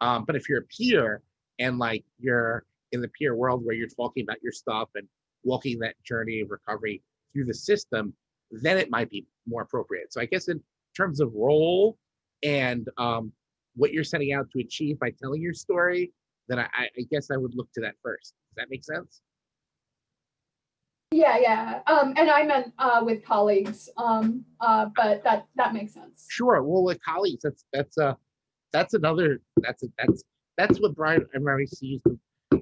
Um, but if you're a peer and like you're in the peer world where you're talking about your stuff and walking that journey of recovery through the system, then it might be more appropriate. So I guess in terms of role and um, what you're setting out to achieve by telling your story, then I, I guess I would look to that first. Does that make sense? Yeah, yeah. Um, and I meant uh, with colleagues, um, uh, but that that makes sense. Sure. Well, with colleagues, that's that's uh that's another that's a, that's that's what Brian Mary used the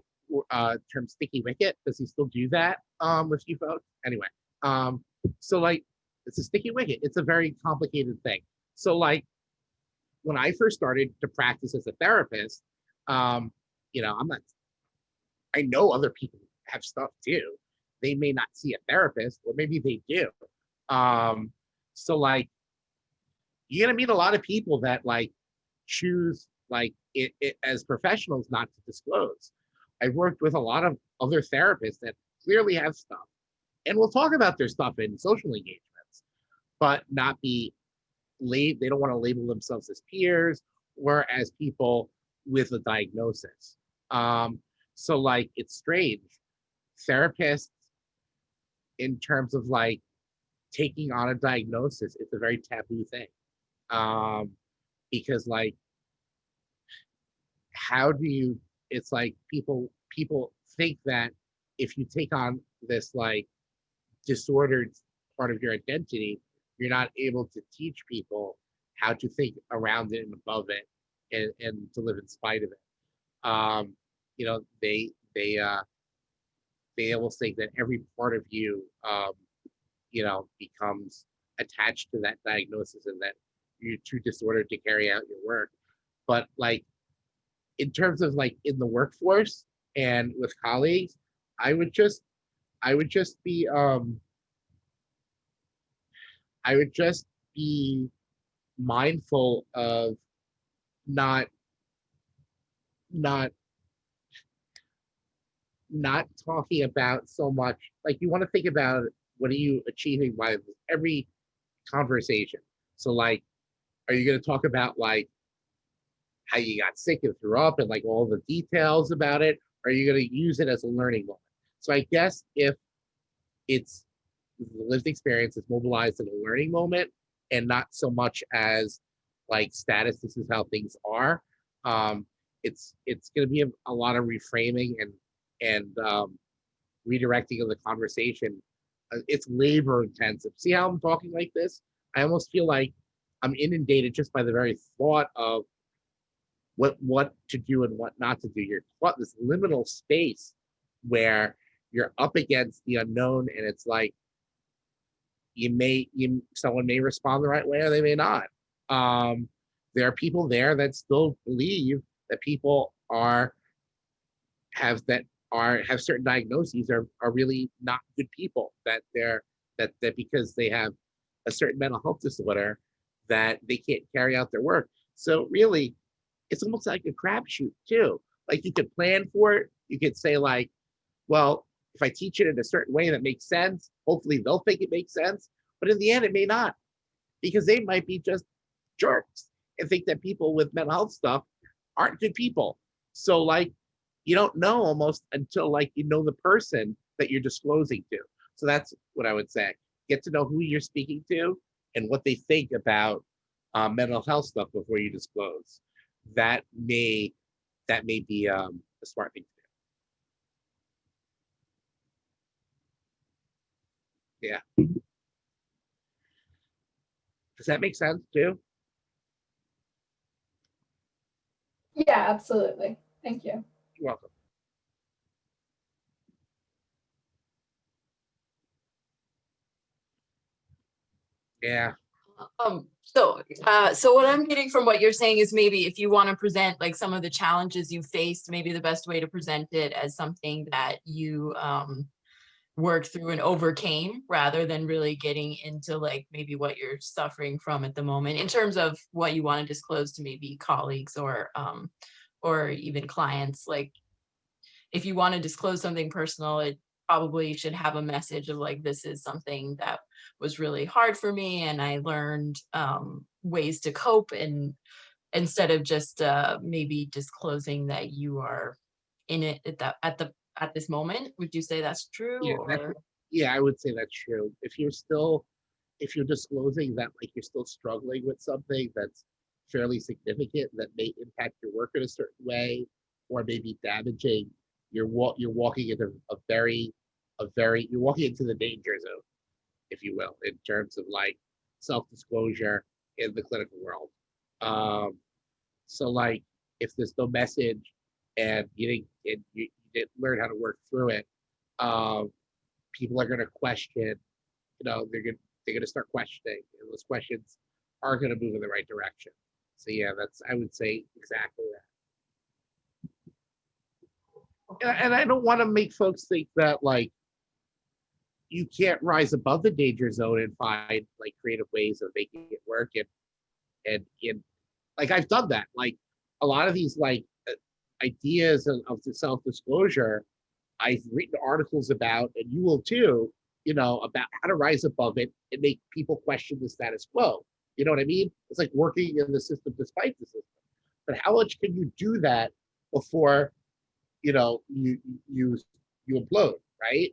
uh, term sticky wicket. Does he still do that um, with you folks? Anyway, um, so like it's a sticky wicket. It's a very complicated thing. So like when I first started to practice as a therapist, um, you know, I'm not. I know other people have stuff too they may not see a therapist or maybe they do. Um so like you're gonna meet a lot of people that like choose like it, it as professionals not to disclose. I've worked with a lot of other therapists that clearly have stuff and we'll talk about their stuff in social engagements but not be late they don't want to label themselves as peers or as people with a diagnosis. Um so like it's strange. Therapists in terms of like taking on a diagnosis it's a very taboo thing. Um because like how do you it's like people people think that if you take on this like disordered part of your identity you're not able to teach people how to think around it and above it and, and to live in spite of it. Um you know they they uh they almost think that every part of you um you know becomes attached to that diagnosis and that you're too disordered to carry out your work. But like in terms of like in the workforce and with colleagues i would just i would just be um i would just be mindful of not not not talking about so much like you want to think about what are you achieving by every conversation. So like are you going to talk about like how you got sick and threw up and like all the details about it? Are you going to use it as a learning moment? So i guess if it's the lived experience is mobilized in a learning moment and not so much as like status this is how things are um it's it's going to be a, a lot of reframing and and um redirecting of the conversation Uh, it's labor intensive. See how i'm talking like this? I almost feel like i'm inundated just by the very thought of what what to do and what not to do. You're caught this liminal space where you're up against the unknown and it's like you may you someone may respond the right way or they may not. Um there are people there that still believe that people are have that are have certain diagnoses are are really not good people that they're that that because they have a certain mental health disorder that they can't carry out their work. So really it's almost like a crapshoot too. Like you could plan for it you could say like well if i teach it in a certain way that makes sense hopefully they'll think it makes sense but in the end it may not because they might be just jerks and think that people with mental health stuff aren't good people. So like you don't know almost until like you know the person that you're disclosing to. So that's what i would say. Get to know who you're speaking to and what they think about uh, mental health stuff before you disclose. That may that may be um, a smart thing to do. Yeah. Does that make sense too? Yeah, absolutely. Thank you. Welcome. Yeah. Um, so, uh, so what I'm getting from what you're saying is maybe if you want to present like some of the challenges you faced, maybe the best way to present it as something that you, um, worked through and overcame rather than really getting into like maybe what you're suffering from at the moment in terms of what you want to disclose to maybe colleagues or, um, or even clients, like if you want to disclose something personal, it probably should have a message of like, this is something that was really hard for me and I learned um, ways to cope and instead of just uh, maybe disclosing that you are in it at that at the at this moment. Would you say that's true? Yeah, that's yeah i would say that's true if you're still if you're disclosing that like you're still struggling with something that's fairly significant that may impact your work in a certain way or maybe damaging you're you're walking into a very a very you're walking into the danger zone if you will in terms of like self-disclosure in the clinical world. Um so like if there's no message and you didn't and you, didn't learn how to work through it um people are going to question you know they're going to they're going to start questioning and those questions are going to move in the right direction. So yeah that's i would say exactly that and, i don't want to make folks think that like you can't rise above the danger zone and find like creative ways of making it work and and like i've done that like a lot of these like uh, ideas of, of self-disclosure I've written articles about, and you will too, you know, about how to rise above it and make people question the status quo. You know what I mean? It's like working in the system despite the system. But how much can you do that before, you know, you you you implode, right?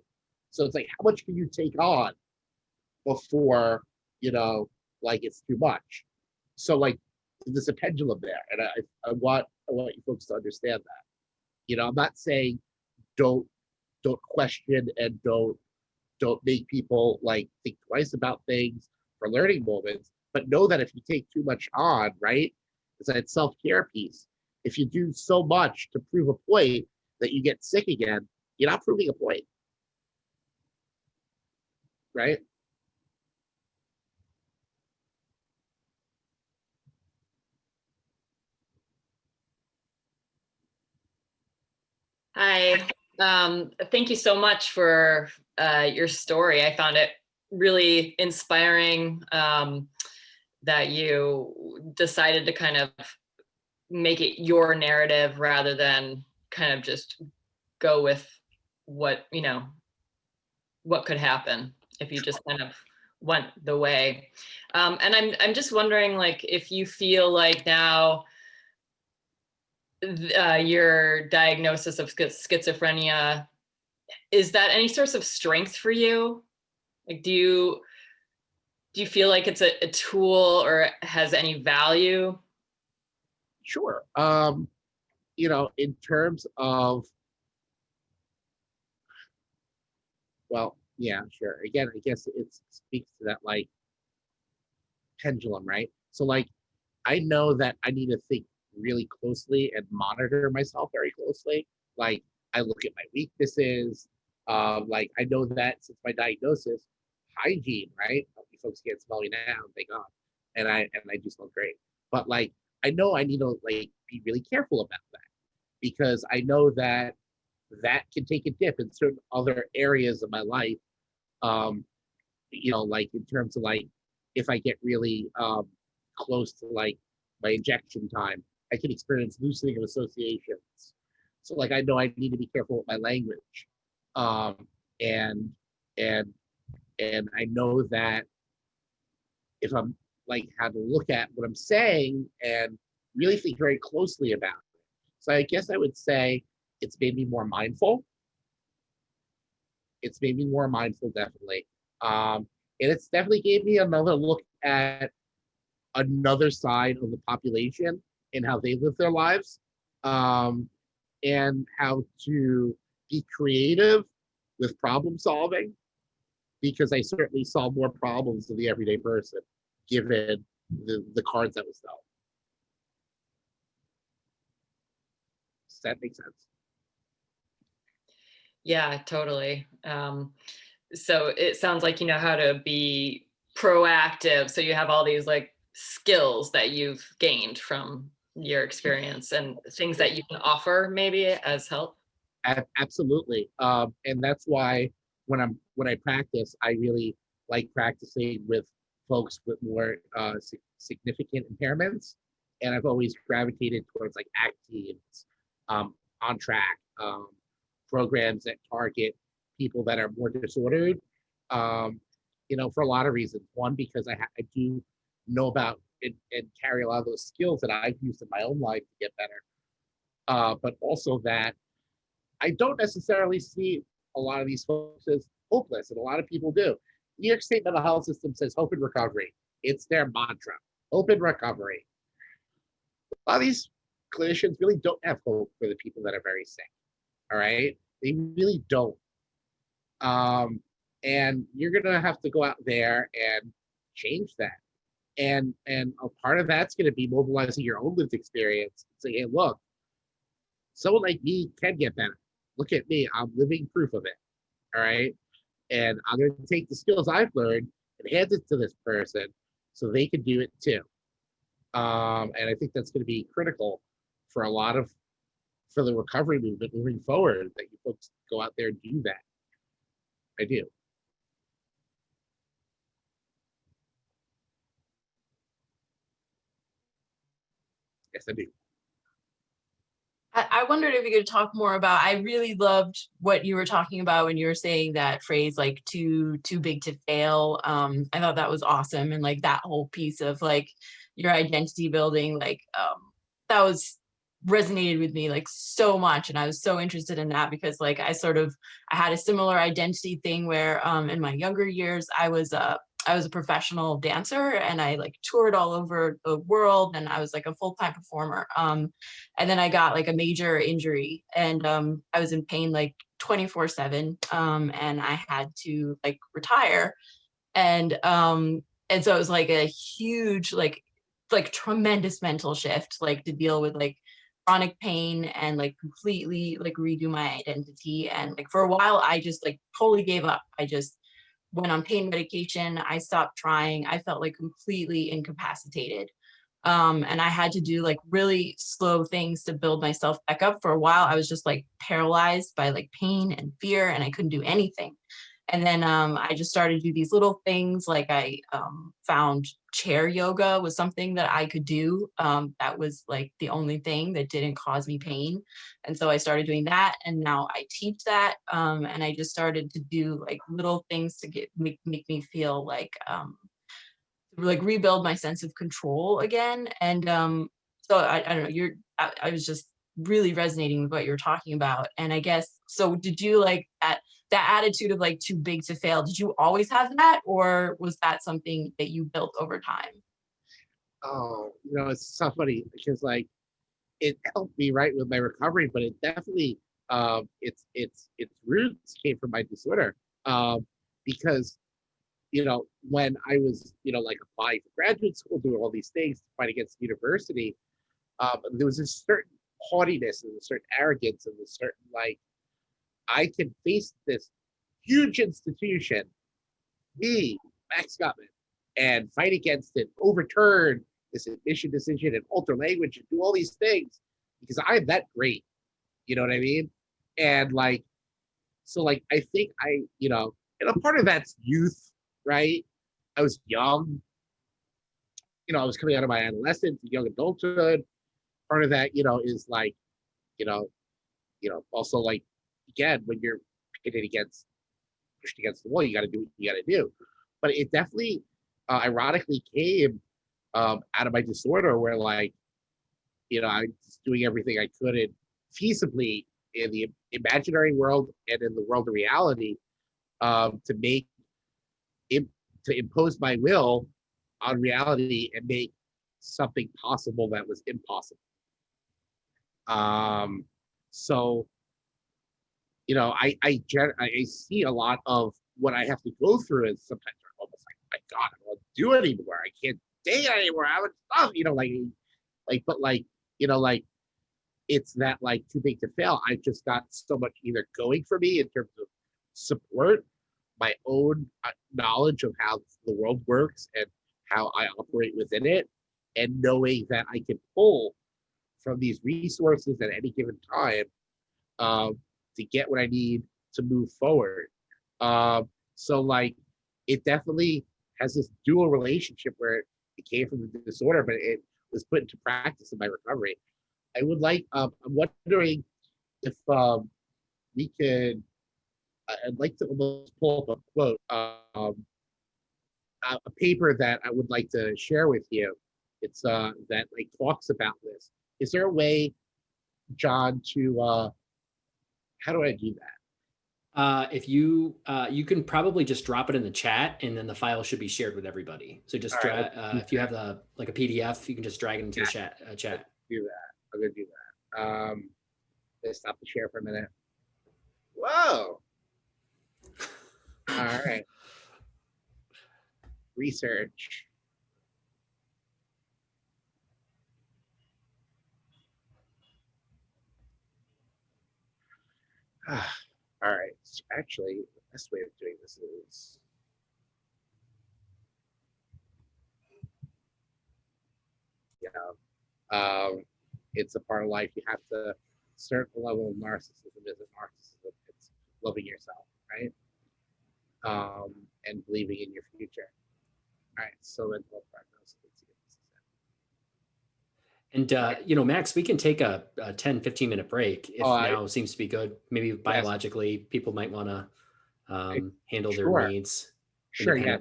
So it's like, how much can you take on before, you know, like it's too much? So like, there's a pendulum there, and I, I want, I want you folks to understand that. You know, I'm not saying don't, don't question and don't, don't make people like think twice about things for learning moments, but know that if you take too much on, right, it's that self-care piece. If you do so much to prove a point that you get sick again, you're not proving a point. Right? Hi, um, thank you so much for uh, your story. I found it really inspiring um, that you decided to kind of make it your narrative rather than kind of just go with what, you know, what could happen if you just kind of went the way. Um, and I'm, I'm just wondering like if you feel like now uh, your diagnosis of schiz- schizophrenia, is that any source of strength for you? Like, do you, do you feel like it's a, a tool or has any value? Sure. Um, you know, in terms of, well, yeah, sure. Again, I guess it speaks to that like pendulum, right? So like, I know that I need to think really closely and monitor myself very closely. Like, I look at my weaknesses. Um, like, I know that since my diagnosis, hygiene, right? You folks can't smell me now, thank God. And I and I do smell great. But like, I know I need to like be really careful about that because I know that that can take a dip in certain other areas of my life. Um, you know, like in terms of like if I get really um close to like my injection time, I can experience loosening of associations. So like I know I need to be careful with my language. Um and and and I know that if I'm like how to look at what I'm saying and really think very closely about. So I guess I would say it's made me more mindful. It's made me more mindful, definitely. Um, and it's definitely gave me another look at another side of the population and how they live their lives um, and how to be creative with problem solving because I certainly solve more problems than the everyday person given the, the cards that was dealt. Does that make sense? Yeah, totally. Um, so it sounds like you know how to be proactive. So you have all these like skills that you've gained from your experience and things that you can offer maybe as help. Absolutely. Um, and that's why when I'm when I practice, I really like practicing with folks with more uh, significant impairments. And I've always gravitated towards like ACT teams, um, on track, um, programs that target people that are more disordered. Um, you know, for a lot of reasons. One, because I, I do know about and, and carry a lot of those skills that I've used in my own life to get better. Uh, but also that I don't necessarily see a lot of these folks as hopeless, and a lot of people do. New York State mental health system says hope and recovery. It's their mantra. Hope and recovery. A lot of these clinicians really don't have hope for the people that are very sick. All right. They really don't. Um, and you're gonna have to go out there and change that. And and a part of that's gonna be mobilizing your own lived experience. Say, hey, look, someone like me can get better. Look at me, I'm living proof of it. All right. And I'm gonna take the skills I've learned and hand it to this person so they can do it too. Um, and I think that's gonna be critical for a lot of for the recovery movement moving forward that you folks go out there and do that. I do. Yes, I do. I, wondered if you could talk more about, I really loved what you were talking about when you were saying that phrase like too, too big to fail. Um, I thought that was awesome. And like that whole piece of like your identity building, like, um, that was resonated with me like so much and I was so interested in that because like I sort of I had a similar identity thing where um in my younger years I was a I was a professional dancer and I like toured all over the world and I was like a full-time performer. Um, and then I got like a major injury and um, I was in pain like 24 seven um, and I had to like retire. And um, and so it was like a huge, like, like tremendous mental shift, like to deal with like chronic pain and like completely like redo my identity. And like for a while, I just like totally gave up. I just went on pain medication. I stopped trying. I felt like completely incapacitated. Um, and I had to do like really slow things to build myself back up. For a while, I was just like paralyzed by like pain and fear, and I couldn't do anything. And then um, I just started to do these little things like I um, found chair yoga was something that I could do. Um, that was like the only thing that didn't cause me pain. And so I started doing that and now I teach that. Um, and I just started to do like little things to get make, make me feel like um, like rebuild my sense of control again. And um, so I, I don't know, you're I, I was just really resonating with what you're talking about. And I guess so did you like at that attitude of like too big to fail did you always have that or was that something that you built over time Oh, you know, it's so funny because like it helped me right with my recovery, but it definitely um its its its roots came from my disorder. Um because you know, when I was, you know, like applying for graduate school, doing all these things to fight against the university, um, there was a certain haughtiness and a certain arrogance and a certain like I can face this huge institution, me, Max Gutman, and fight against it, overturn this admission decision and alter language and do all these things because I'm that great. You know what I mean? And like, so like, I think I, you know, and a part of that's youth, right? I was young. You know, I was coming out of my adolescence, young adulthood. Part of that, you know, is like, you know, you know, also like again, when you're pitted against pushed against the wall, you got to do what you got to do. But it definitely, uh, ironically, came um, out of my disorder, where like, you know, I was doing everything I could and feasibly in the imaginary world and in the world of reality um, to make im- to impose my will on reality and make something possible that was impossible. Um, so you know, I I I see a lot of what I have to go through, is sometimes I'm almost like, my God, I to do it anymore. I can't date anymore. I would stuff, you know, like, like, but like, you know, like, it's that like too big to fail. I've just got so much either going for me in terms of support, my own uh, knowledge of how the world works and how I operate within it, and knowing that I can pull from these resources at any given time um, to get what I need to move forward. Um, so like it definitely has this dual relationship where it came from the disorder, but it was put into practice in my recovery. I would like, um, I'm wondering if um, we could, I'd like to almost pull up a quote, um, a, a paper that I would like to share with you. It's uh, that like talks about this. Is there a way, John, to uh, how do I do that? Uh, if you uh, you can probably just drop it in the chat, and then the file should be shared with everybody. So just right, uh, if you have the like a PDF, you can just drag it into the chat. Uh, chat. do that. I'm gonna do that. Um, let's stop the share for a minute. Whoa. [laughs] All right. Research. [sighs] All right. Actually, the best way of doing this is. Yeah. Um, it's a part of life. You have to certain level of narcissism isn't narcissism. It's loving yourself, right? Um, and believing in your future. All right. So mental prognosis. Let's see what this is. And uh, you know, Max, we can take a, a 10, 15 minute break if Oh, now seems to be good. Maybe biologically, people might want to um, handle their Sure. needs Sure. Yeah.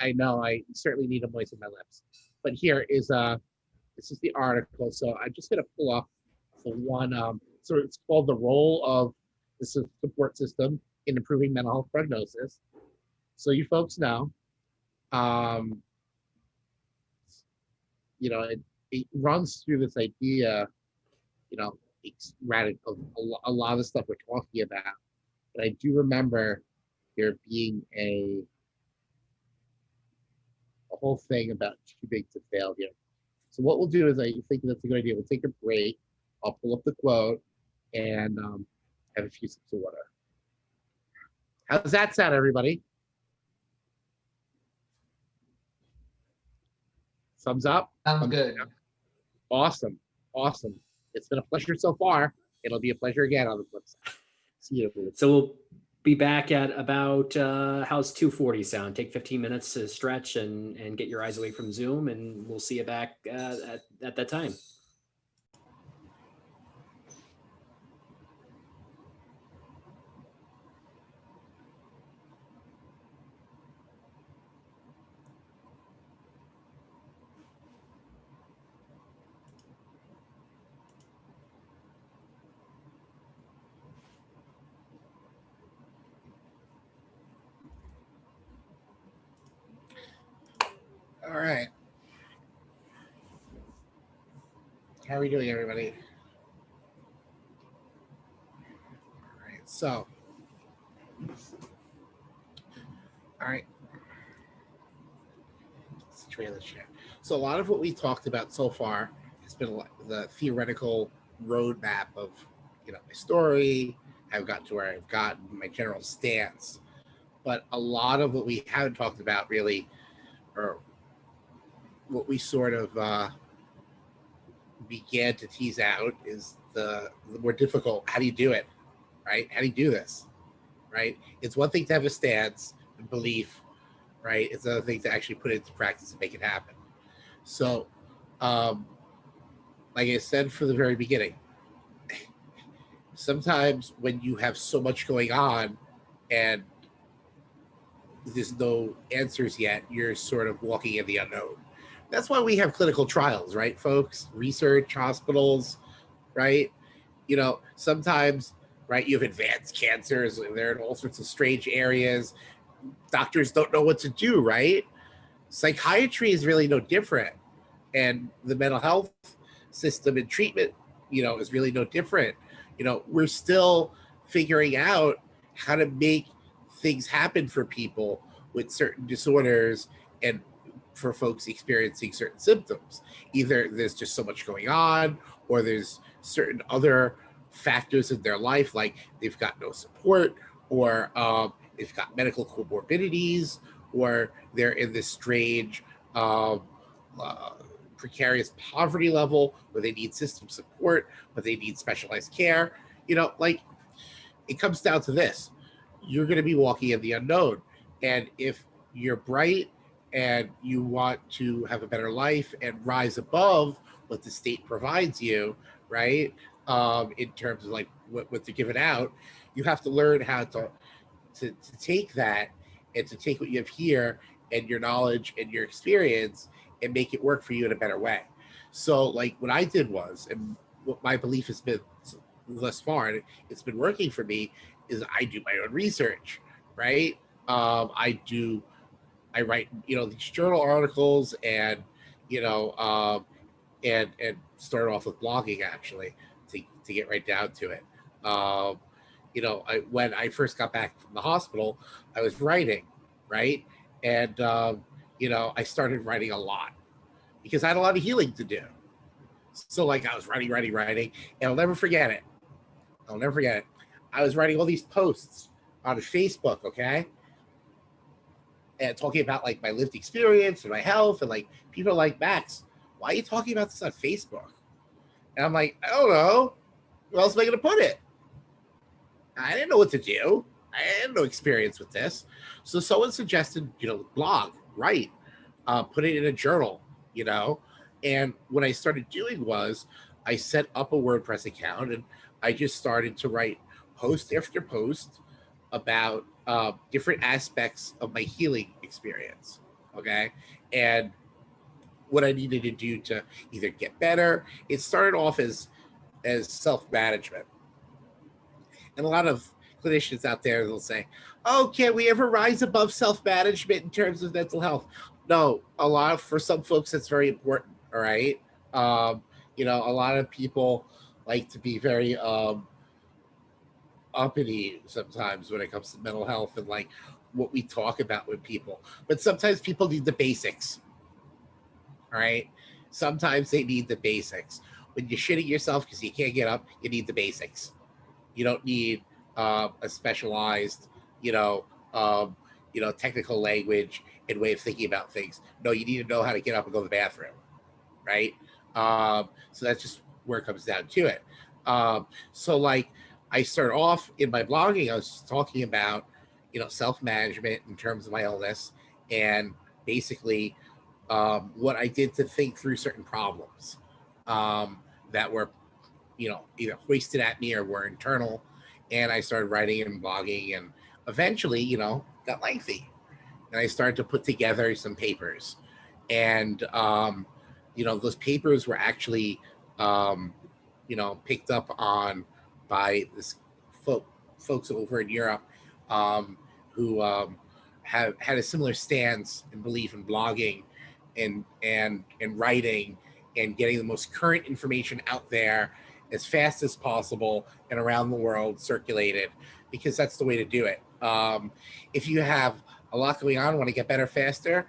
I know I certainly need to moisten my lips. But here is uh this is the article. So I'm just gonna pull up the one, um, so it's called the role of the support system in improving mental health prognosis. So you folks know, um, you know, it, it runs through this idea, you know, it's radical, a, a lot of the stuff we're talking about. But I do remember there being a a whole thing about too big to fail here. So what we'll do is I think that's a good idea. We'll take a break. I'll pull up the quote and um, have a few sips of water. How's that sound, everybody? Thumbs up. Sounds Thumbs good. down. Awesome. Awesome. It's been a pleasure so far. It'll be a pleasure again on the flip side. See you. So we'll be back at about, uh, how's 240 sound? Take 15 minutes to stretch and, and get your eyes away from Zoom and we'll see you back uh, at, at that time. All right. How are we doing, everybody? All right, so. All right. Let's trailer share. So a lot of what we talked about so far has been the theoretical roadmap of, you know, my story, I've gotten to where I've gotten, my general stance. But a lot of what we haven't talked about really, or what we sort of uh, began to tease out is the, the more difficult. How do you do it? Right? How do you do this? Right? It's one thing to have a stance and belief, right? It's another thing to actually put it into practice and make it happen. So, um, like I said from the very beginning, [laughs] sometimes when you have so much going on and there's no answers yet, you're sort of walking in the unknown that's why we have clinical trials, right, folks? Research, hospitals, right? You know, sometimes, right, you have advanced cancers, they're in all sorts of strange areas. Doctors don't know what to do, right? Psychiatry is really no different. And the mental health system and treatment, you know, is really no different. You know, we're still figuring out how to make things happen for people with certain disorders and for folks experiencing certain symptoms. Either there's just so much going on, or there's certain other factors in their life, like they've got no support, or um, they've got medical comorbidities, or they're in this strange, um, uh, precarious poverty level where they need system support, but they need specialized care. You know, like it comes down to this you're going to be walking in the unknown. And if you're bright and you want to have a better life and rise above what the state provides you, right? Um, in terms of like what, what they're giving out, you have to learn how to, to to take that and to take what you have here and your knowledge and your experience and make it work for you in a better way. So like what I did was, and what my belief has been thus far, and it's been working for me, is I do my own research, right? Um, I do I write, you know, these journal articles and, you know, um, and and start off with blogging actually to, to get right down to it. Um, you know, I, when I first got back from the hospital, I was writing, right? And, um, you know, I started writing a lot because I had a lot of healing to do. So like I was writing, writing, writing, and I'll never forget it. I'll never forget it. I was writing all these posts on Facebook, okay? And talking about like my lived experience and my health and like people are like Max, why are you talking about this on Facebook? And I'm like, I don't know. Where else am I gonna put it? I didn't know what to do. I had no experience with this. So someone suggested, you know, blog, write, uh, put it in a journal, you know. And what I started doing was I set up a WordPress account and I just started to write post after post about uh, different aspects of my healing experience. Okay. And what I needed to do to either get better. It started off as as self-management. And a lot of clinicians out there will say, oh, can we ever rise above self-management in terms of mental health? No, a lot of, for some folks, it's very important, all right? Um, you know, a lot of people like to be very um, uppity sometimes when it comes to mental health and like what we talk about with people. But sometimes people need the basics, right? Sometimes they need the basics. When you're shitting yourself because you can't get up, you need the basics. You don't need uh, a specialized, you know, um, you know, technical language and way of thinking about things. No, you need to know how to get up and go to the bathroom, right? Um, so that's just where it comes down to it. Um, so like I started off in my blogging, I was talking about, you know, self-management in terms of my illness and basically um, what I did to think through certain problems um, that were, you know, either hoisted at me or were internal. And I started writing and blogging and eventually, you know, got lengthy. And I started to put together some papers. And, um, you know, those papers were actually, um, you know, picked up on by this folk, folks over in Europe um, who um, have had a similar stance and belief in blogging and and and writing and getting the most current information out there as fast as possible and around the world circulated because that's the way to do it. Um, if you have a lot going on, want to get better faster,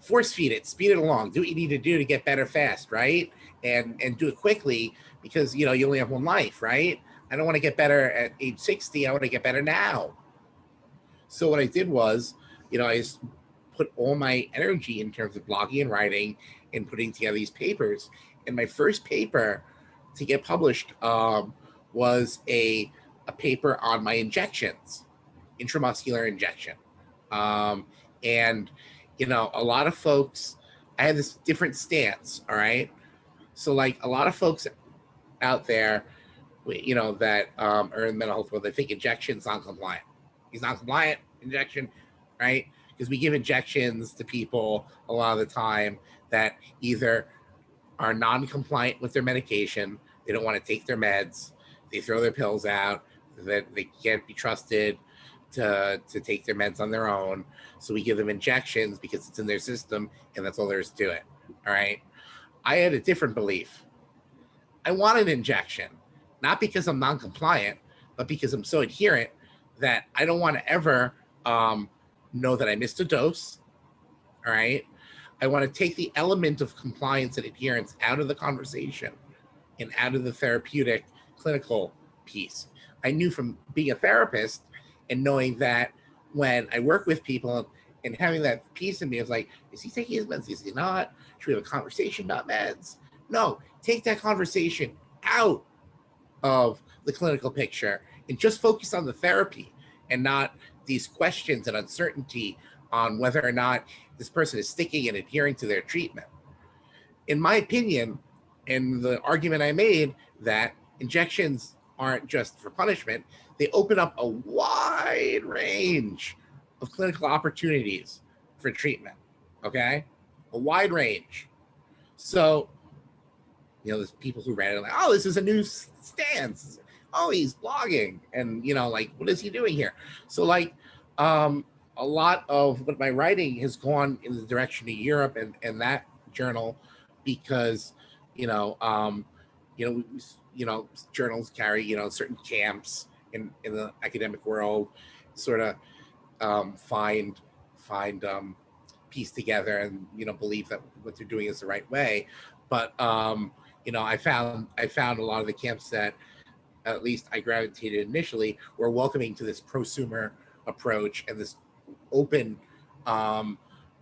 force feed it, speed it along, do what you need to do to get better fast, right? And and do it quickly because you know you only have one life, right? I don't want to get better at age 60. I want to get better now. So what I did was, you know, I put all my energy in terms of blogging and writing and putting together these papers. And my first paper to get published um, was a, a paper on my injections, intramuscular injection. Um, and, you know, a lot of folks, I had this different stance, all right? So like a lot of folks out there, you know, that um, are in mental health world, they think injection's non-compliant. He's non-compliant, injection, right? Because we give injections to people a lot of the time that either are non-compliant with their medication, they don't want to take their meds, they throw their pills out, that they can't be trusted to, to take their meds on their own. So we give them injections because it's in their system and that's all there is to it. All right. I had a different belief. I want an injection, not because I'm non-compliant, but because I'm so adherent that I don't want to ever um, know that I missed a dose. All right. I want to take the element of compliance and adherence out of the conversation and out of the therapeutic clinical piece. I knew from being a therapist and knowing that when I work with people and having that piece in me, it's like, is he taking his meds? Is he not? Should we have a conversation about meds? No, take that conversation out of the clinical picture and just focus on the therapy and not these questions and uncertainty on whether or not this person is sticking and adhering to their treatment. In my opinion, and the argument I made that injections aren't just for punishment, they open up a wide range of clinical opportunities for treatment, okay? A wide range. So, you know, there's people who read it like, oh, this is a new stance. Oh, he's blogging. And, you know, like, what is he doing here? So like, um, a lot of what my writing has gone in the direction of Europe and, and that journal because, you know, um, you know, you know, journals carry, you know, certain camps in, in the academic world, sort of um, find, find, um, piece together and, you know, believe that what they're doing is the right way. But, um, you know, I found, I found a lot of the camps that at least I gravitated initially were welcoming to this prosumer approach and this open um,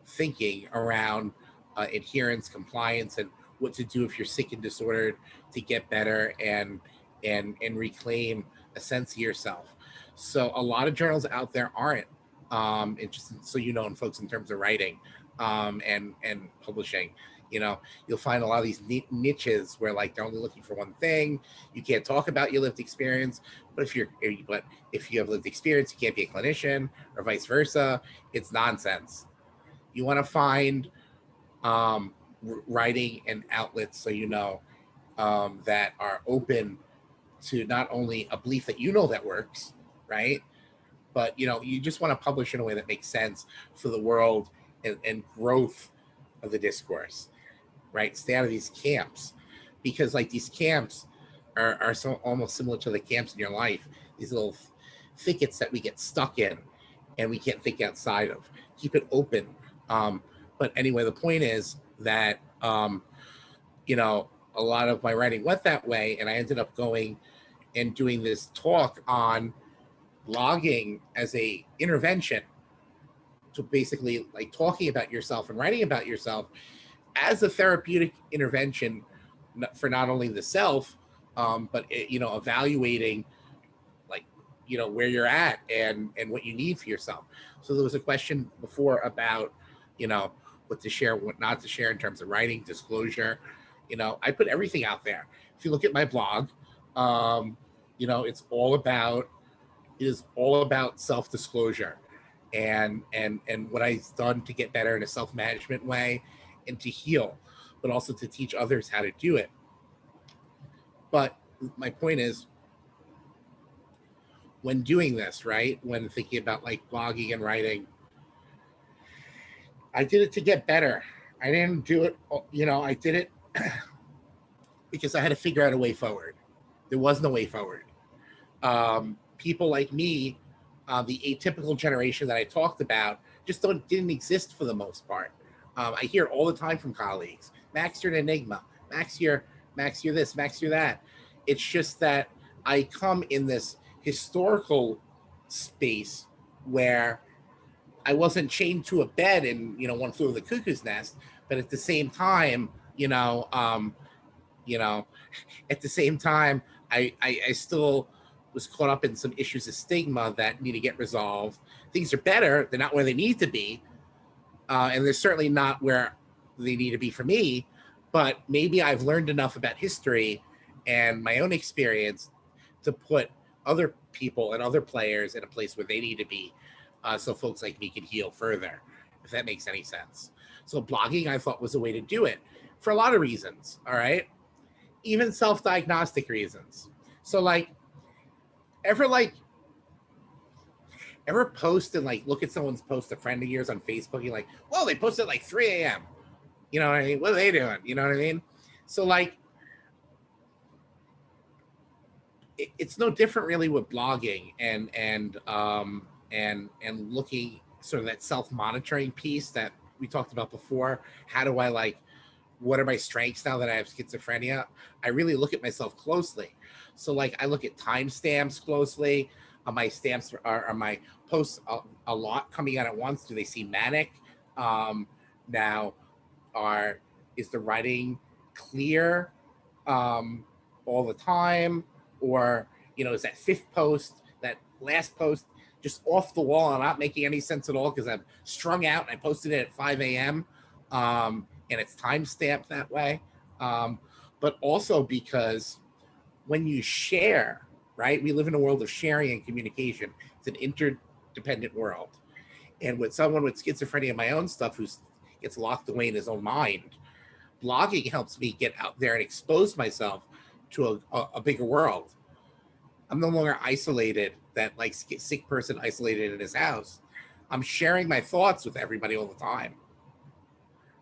thinking around uh, adherence, compliance, and what to do if you're sick and disordered to get better and and and reclaim a sense of yourself. So a lot of journals out there aren't. Um, and just so you know, and folks, in terms of writing um, and and publishing, you know, you'll find a lot of these niches where like they're only looking for one thing. You can't talk about your lived experience, but if you're, but if you have lived experience, you can't be a clinician or vice versa. It's nonsense. You want to find um, writing and outlets so you know um, that are open to not only a belief that you know that works, right? But you know, you just want to publish in a way that makes sense for the world and, and growth of the discourse, right? Stay out of these camps because like these camps are, are so almost similar to the camps in your life, these little thickets that we get stuck in and we can't think outside of. Keep it open. Um, but anyway, the point is that, um, you know, a lot of my writing went that way and I ended up going and doing this talk on blogging as a intervention to basically like talking about yourself and writing about yourself as a therapeutic intervention for not only the self, um, but it, you know, evaluating like you know where you're at and and what you need for yourself. So there was a question before about you know what to share, what not to share in terms of writing, disclosure. You know, I put everything out there. If you look at my blog, um, you know, it's all about it is all about self-disclosure and and and what I've done to get better in a self-management way and to heal, but also to teach others how to do it. But my point is when doing this, right? When thinking about like blogging and writing, I did it to get better. I didn't do it, you know, I did it [clears throat] because I had to figure out a way forward. There was no way forward. Um, people like me, uh, the atypical generation that I talked about, just don't didn't exist for the most part. Um, I hear all the time from colleagues, Max, you're an enigma. Max, you're Max, you're this. Max, you're that. It's just that I come in this historical space where I wasn't chained to a bed and you know one flew of the cuckoo's nest, but at the same time, you know, um, you know, [laughs] at the same time, I, I I still was caught up in some issues of stigma that need to get resolved. Things are better; they're not where they need to be, uh, and they're certainly not where they need to be for me. But maybe I've learned enough about history and my own experience to put other people and other players in a place where they need to be uh, so folks like me can heal further, if that makes any sense. So blogging I thought was a way to do it for a lot of reasons, all right? Even self-diagnostic reasons. So like, ever like, ever post and like look at someone's post, a friend of yours on Facebook, you're like, well, they posted like 3 a.m. You know what I mean? What are they doing? You know what I mean? So like, it, it's no different really with blogging and and um and and looking sort of that self-monitoring piece that we talked about before. How do I like what are my strengths now that I have schizophrenia? I really look at myself closely. So like I look at timestamps closely. Are my stamps are, are my posts a, a, lot coming out at once? Do they seem manic? Um, now, are is the writing clear um, all the time, or you know is that fifth post, that last post just off the wall and not making any sense at all because I'm strung out and I posted it at 5 a.m. Um, and it's time stamped that way. Um, but also because when you share, right, we live in a world of sharing and communication. It's an interdependent world. And with someone with schizophrenia, my own stuff, who gets locked away in his own mind, blogging helps me get out there and expose myself to a, a, a bigger world. I'm no longer isolated, that like sick person isolated in his house. I'm sharing my thoughts with everybody all the time.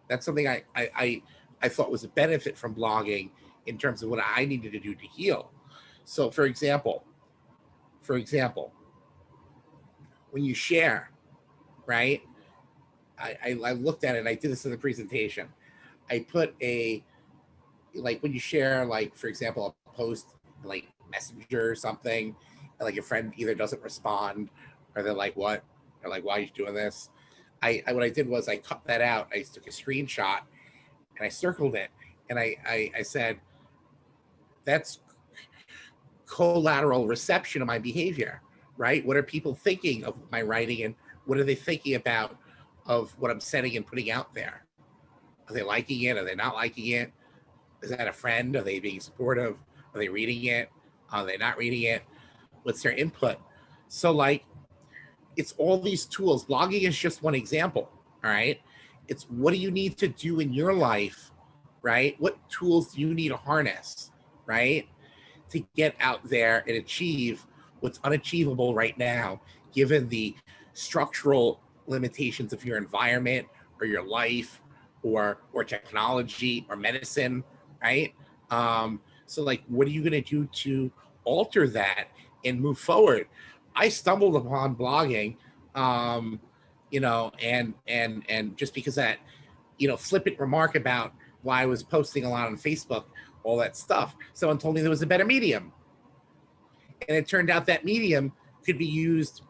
That's something I, I, I, I thought was a benefit from blogging in terms of what I needed to do to heal. So for example, for example, when you share, right? I, I, I looked at it, and I did this in the presentation. I put a, like when you share, like for example, a post like messenger or something, like your friend either doesn't respond or they're like, what? Or like, why are you doing this? I, I what I did was I cut that out. I took a screenshot and I circled it and I, I, I said, that's collateral reception of my behavior, right? What are people thinking of my writing and what are they thinking about of what I'm setting and putting out there? Are they liking it? Are they not liking it? Is that a friend? Are they being supportive? Are they reading it? Are they not reading it? What's their input? So like, it's all these tools. Blogging is just one example, all right? It's what do you need to do in your life, right? What tools do you need to harness, right? To get out there and achieve what's unachievable right now, given the structural limitations of your environment or your life or or technology or medicine, right? Um, so like, what are you gonna do to alter that and move forward? I stumbled upon blogging, um, you know, and and and just because that, you know, flippant remark about why I was posting a lot on Facebook, all that stuff. Someone told me there was a better medium. And it turned out that medium could be used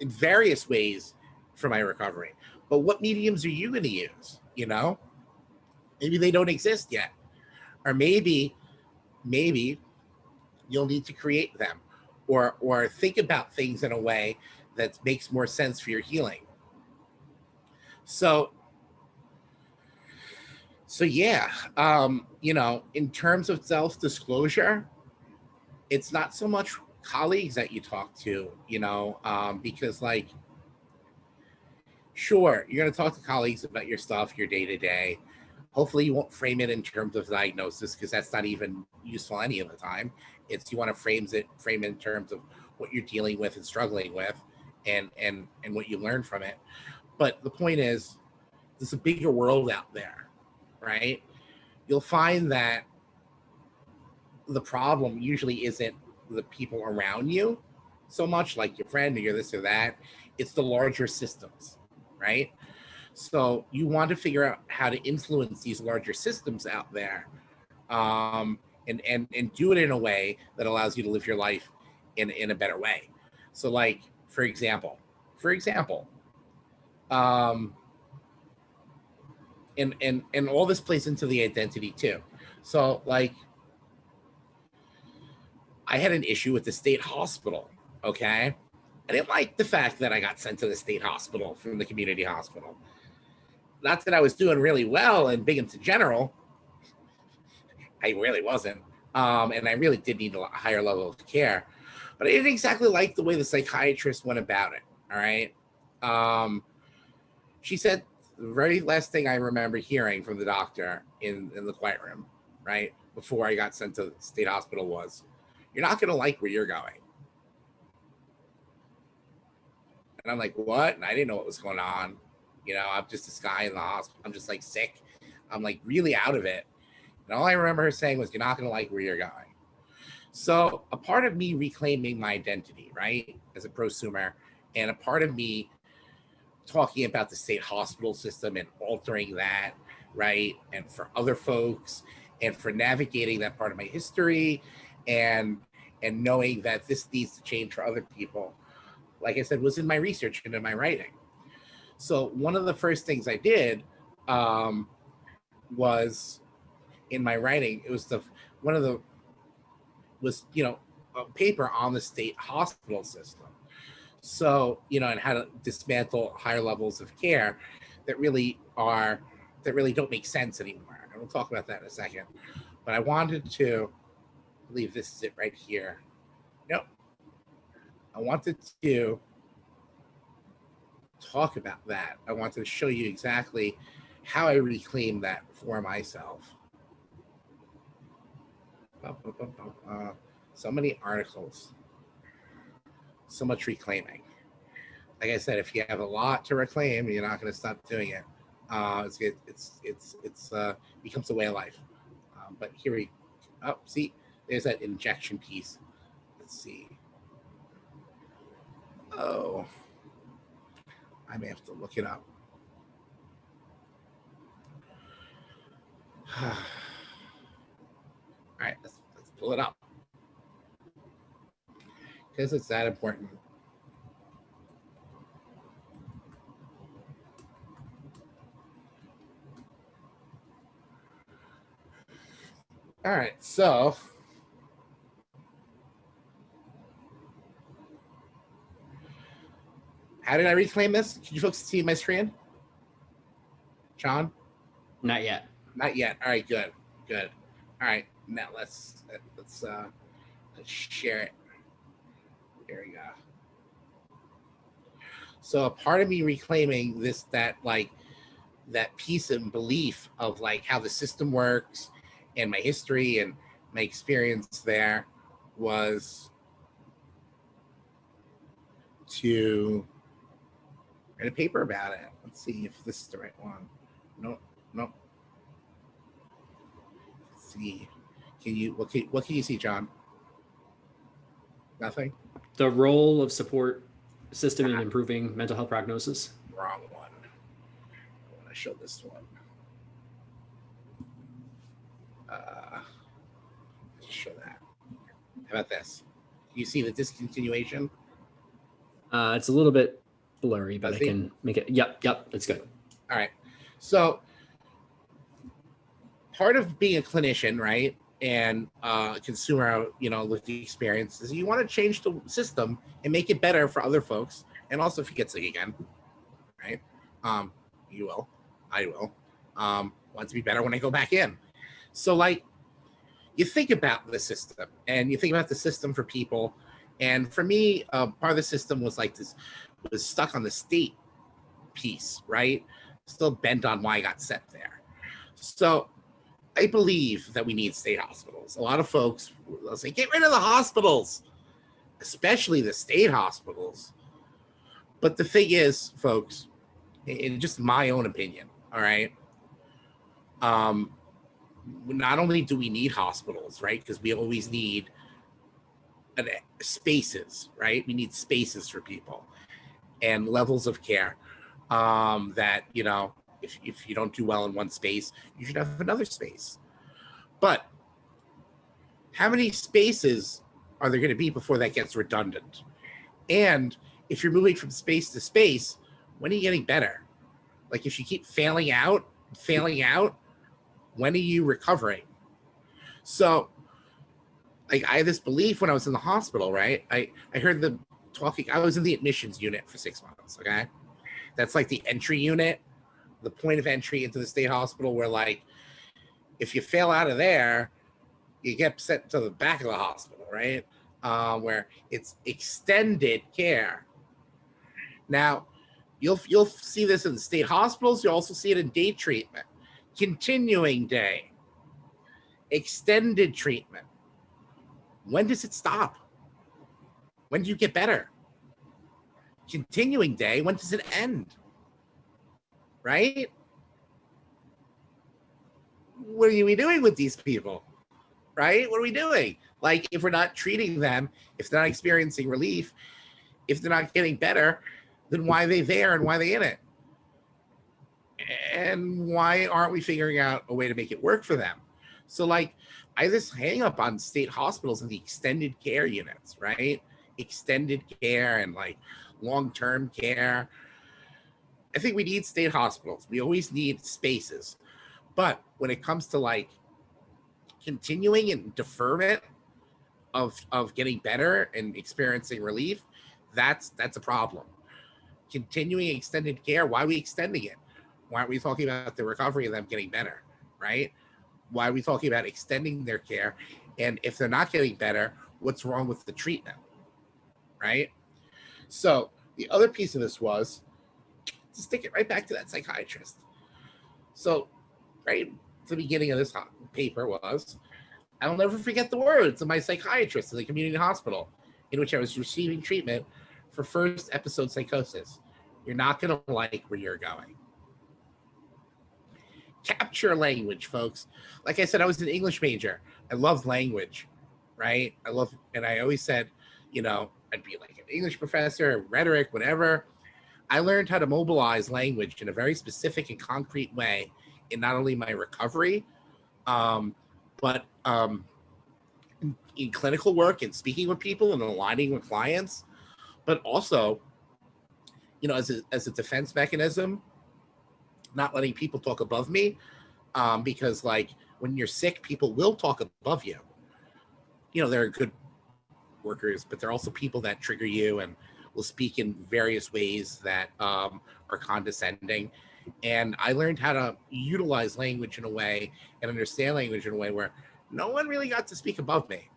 in various ways for my recovery. But what mediums are you going to use? You know, maybe they don't exist yet. Or maybe, maybe you'll need to create them or, or think about things in a way that makes more sense for your healing. So so yeah, um, you know, in terms of self-disclosure, it's not so much colleagues that you talk to, you know, um, because like, sure, you're gonna talk to colleagues about your stuff, your day-to-day. Hopefully you won't frame it in terms of diagnosis because that's not even useful any of the time. It's you want to frame it frame it in terms of what you're dealing with and struggling with and and and what you learn from it. But the point is there's a bigger world out there right? You'll find that the problem usually isn't the people around you so much like your friend or your this or that. It's the larger systems, right? So you want to figure out how to influence these larger systems out there um, and, and, and do it in a way that allows you to live your life in, in a better way. So like, for example, for example, um, and and and all this plays into the identity too. So like I had an issue with the state hospital, okay? I didn't like the fact that I got sent to the state hospital from the community hospital. Not that I was doing really well in Binghamton General. I really wasn't. Um, and I really did need a higher level of care. But I didn't exactly like the way the psychiatrist went about it. All right. Um, she said the very last thing I remember hearing from the doctor in, in the quiet room, right, before I got sent to state hospital was, you're not going to like where you're going. And I'm like, what? And I didn't know what was going on. You know, I'm just this guy in the hospital. I'm just like sick. I'm like really out of it. And all I remember her saying was, you're not going to like where you're going. So a part of me reclaiming my identity, right, as a prosumer, and a part of me talking about the state hospital system and altering that, right? And for other folks and for navigating that part of my history and and knowing that this needs to change for other people, like I said, was in my research and in my writing. So one of the first things I did um, was in my writing, it was the one of the was, you know, a paper on the state hospital system so, you know, and how to dismantle higher levels of care that really are, that really don't make sense anymore. And we'll talk about that in a second. But I wanted to, I believe this is it right here. Nope. I wanted to talk about that. I wanted to show you exactly how I reclaim that for myself. So many articles so much reclaiming. Like I said, if you have a lot to reclaim, you're not going to stop doing it. Uh, it's it's it's it's uh, becomes a way of life. Um, but here we, oh, see, there's that injection piece. Let's see. Oh, I may have to look it up. [sighs] All right, let's, let's pull it up because it's that important. All right, so how did I reclaim this? Can you folks see my screen? John? Not yet. Not yet. All right, good, good. All right, now let's let's uh let's share it. Go. So a part of me reclaiming this, that like that piece and belief of like how the system works and my history and my experience there was to write a paper about it. Let's see if this is the right one. No, no. Let's see. Can you what can what can you see, John? Nothing? The role of support system in improving mental health prognosis. Wrong one. I want to show this one. Uh let's show that. How about this? You see the discontinuation? Uh, it's a little bit blurry, but I Fuzzy? can make it. Yep, yep, it's good. All right. So part of being a clinician, right, and uh, consumer, you know, with the experience is you want to change the system and make it better for other folks, and also if you get sick again, right? Um, you will, I will. Um, want to be better when I go back in. So like, you think about the system, and you think about the system for people, and for me, uh, part of the system was like this, was stuck on the state piece, right? still bent on why I got sent there. So I believe that we need state hospitals. A lot of folks will say, get rid of the hospitals, especially the state hospitals. But the thing is, folks, in just my own opinion, all right, um, not only do we need hospitals, right, because we always need an, spaces, right? We need spaces for people and levels of care um, that, you know, if, if you don't do well in one space, you should have another space. But how many spaces are there going to be before that gets redundant? And if you're moving from space to space, when are you getting better? Like if you keep failing out, failing out, when are you recovering? So like I had this belief when I was in the hospital, right? I, I heard them talking, I was in the admissions unit for six months, okay? That's like the entry unit, the point of entry into the state hospital where like, if you fail out of there, you get sent to the back of the hospital, right? Uh, where it's extended care. Now, you'll you'll see this in the state hospitals. You'll also see it in day treatment, continuing day, extended treatment. When does it stop? When do you get better? Continuing day, when does it end? Right? What are we doing with these people? Right? What are we doing? Like, if we're not treating them, if they're not experiencing relief, if they're not getting better, then why are they there and why are they in it? And why aren't we figuring out a way to make it work for them? So, like, I this hang up on state hospitals and the extended care units, right? Extended care and like long term care. I think we need state hospitals. We always need spaces. But when it comes to like continuing and deferment of of getting better and experiencing relief, that's that's a problem. Continuing extended care, why are we extending it? Why aren't we talking about the recovery of them getting better, right? Why are we talking about extending their care? And if they're not getting better, what's wrong with the treatment, right? So the other piece of this was stick it right back to that psychiatrist. So right at the beginning of this paper was, I'll never forget the words of my psychiatrist in the community hospital in which I was receiving treatment for first episode psychosis. You're not going to like where you're going. Capture language, folks. Like I said, I was an English major. I love language, right? I love, and I always said, you know, I'd be like an English professor, rhetoric, whatever. I learned how to mobilize language in a very specific and concrete way in not only my recovery, um, but um, in, in clinical work and speaking with people and aligning with clients, but also, you know, as a, as a defense mechanism, not letting people talk above me, um, because like when you're sick, people will talk above you. You know, there are good workers, but there are also people that trigger you and will speak in various ways that um, are condescending. And I learned how to utilize language in a way and understand language in a way where no one really got to speak above me.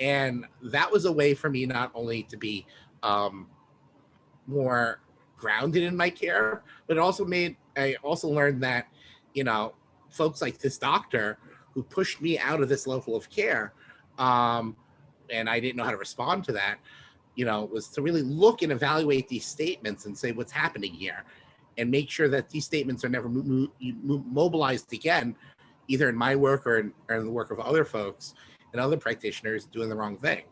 And that was a way for me not only to be um, more grounded in my care, but it also made I also learned that, you know, folks like this doctor who pushed me out of this level of care, um, and I didn't know how to respond to that, you know, was to really look and evaluate these statements and say what's happening here, and make sure that these statements are never mo- mo- mo- mobilized again, either in my work or in, or in the work of other folks and other practitioners doing the wrong thing.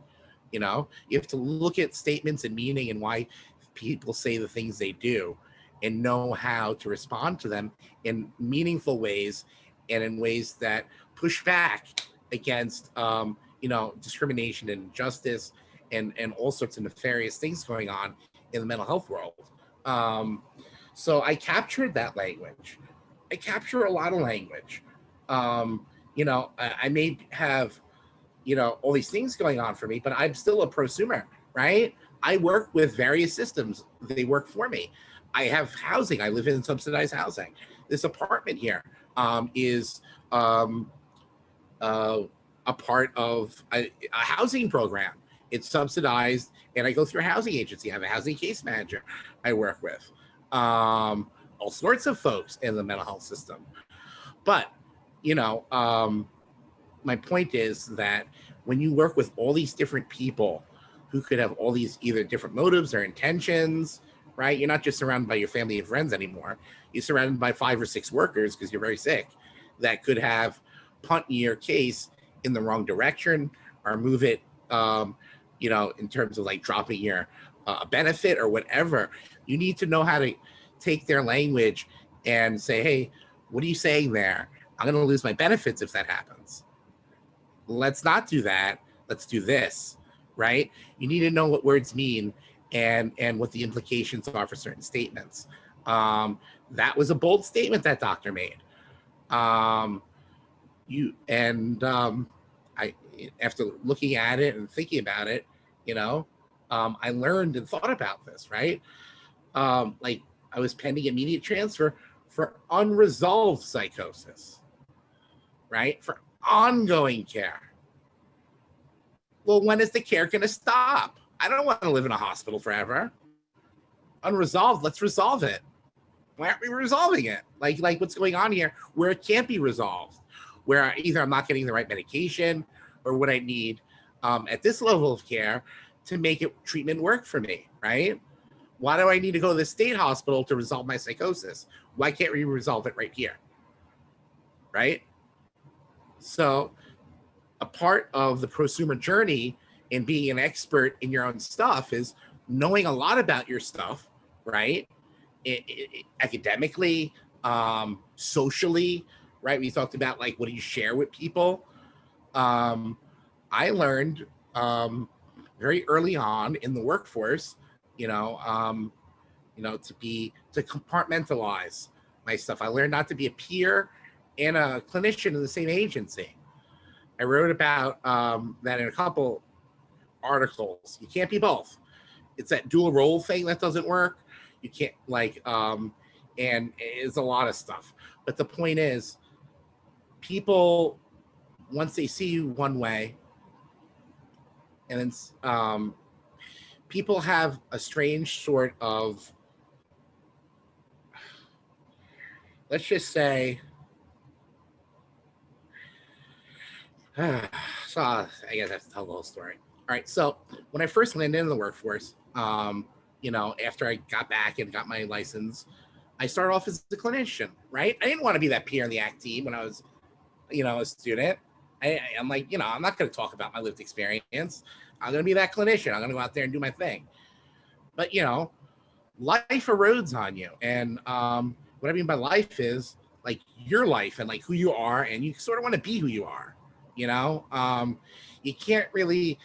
You know, you have to look at statements and meaning and why people say the things they do and know how to respond to them in meaningful ways and in ways that push back against um, you know discrimination and injustice and and all sorts of nefarious things going on in the mental health world um, so i captured that language i capture a lot of language um, you know I, I may have you know all these things going on for me but i'm still a prosumer right i work with various systems they work for me I have housing. I live in subsidized housing. This apartment here um, is um, uh, a part of a, a, housing program. It's subsidized, and I go through a housing agency. I have a housing case manager I work with. Um, all sorts of folks in the mental health system. But, you know, um, my point is that when you work with all these different people who could have all these either different motives or intentions, right? You're not just surrounded by your family and friends anymore. You're surrounded by five or six workers because you're very sick that could have punt your case in the wrong direction or move it, um, you know, in terms of like dropping your uh, benefit or whatever. You need to know how to take their language and say, hey, what are you saying there? I'm going to lose my benefits if that happens. Let's not do that. Let's do this, right? You need to know what words mean and and what the implications are for certain statements. Um, that was a bold statement that doctor made. Um, you and um, I, after looking at it and thinking about it, you know, um, I learned and thought about this. Right, um, like I was pending immediate transfer for unresolved psychosis. Right, for ongoing care. Well, when is the care going to stop? I don't want to live in a hospital forever. Unresolved, let's resolve it. Why aren't we resolving it? Like, like what's going on here where it can't be resolved, where either I'm not getting the right medication or what I need um, at this level of care to make it treatment work for me, right? Why do I need to go to the state hospital to resolve my psychosis? Why can't we resolve it right here? Right? So, a part of the prosumer journey and being an expert in your own stuff is knowing a lot about your stuff, right? It, it, academically, um, socially, right? We talked about like what do you share with people. Um, I learned um, very early on in the workforce, you know, um, you know, to be to compartmentalize my stuff. I learned not to be a peer and a clinician in the same agency. I wrote about um, that in a couple articles. You can't be both. It's that dual role thing that doesn't work. You can't like um and it's a lot of stuff. But the point is people once they see you one way and then um people have a strange sort of let's just say [sighs] so I guess I have to tell the whole story. All right. So when I first landed in the workforce, um, you know, after I got back and got my license, I started off as a clinician, right? I didn't want to be that peer in the ACT team when I was, you know, a student. I, I'm like, you know, I'm not going to talk about my lived experience. I'm going to be that clinician. I'm going to go out there and do my thing. But, you know, life erodes on you. And um, what I mean by life is like your life and like who you are. And you sort of want to be who you are, you know? Um, you can't really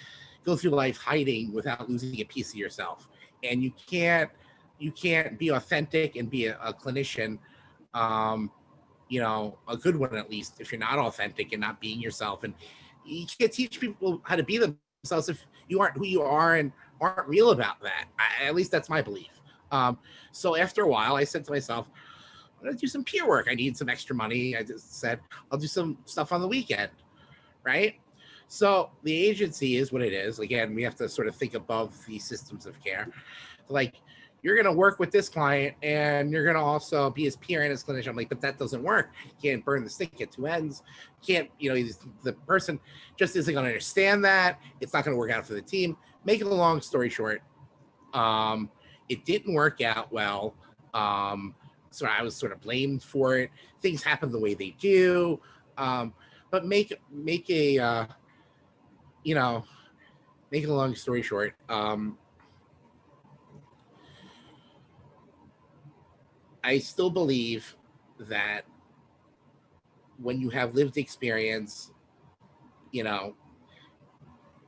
go through life hiding without losing a piece of yourself. And you can't you can't be authentic and be a, a clinician, um, you know, a good one at least, if you're not authentic and not being yourself. And you can't teach people how to be themselves if you aren't who you are and aren't real about that. I, at least that's my belief. Um, so after a while, I said to myself, I'm gonna do some peer work. I need some extra money. I just said I'll do some stuff on the weekend, right? So the agency is what it is. Again, we have to sort of think above the systems of care. Like you're going to work with this client and you're going to also be his peer and his clinician. I'm like, but that doesn't work. You can't burn the stick at two ends. You can't, you know, the person just isn't going to understand that. It's not going to work out for the team. Make it a long story short. Um, it didn't work out well. Um, so I was sort of blamed for it. Things happen the way they do. Um, but make make a uh, you know, make a long story short. Um, I still believe that when you have lived experience, you know,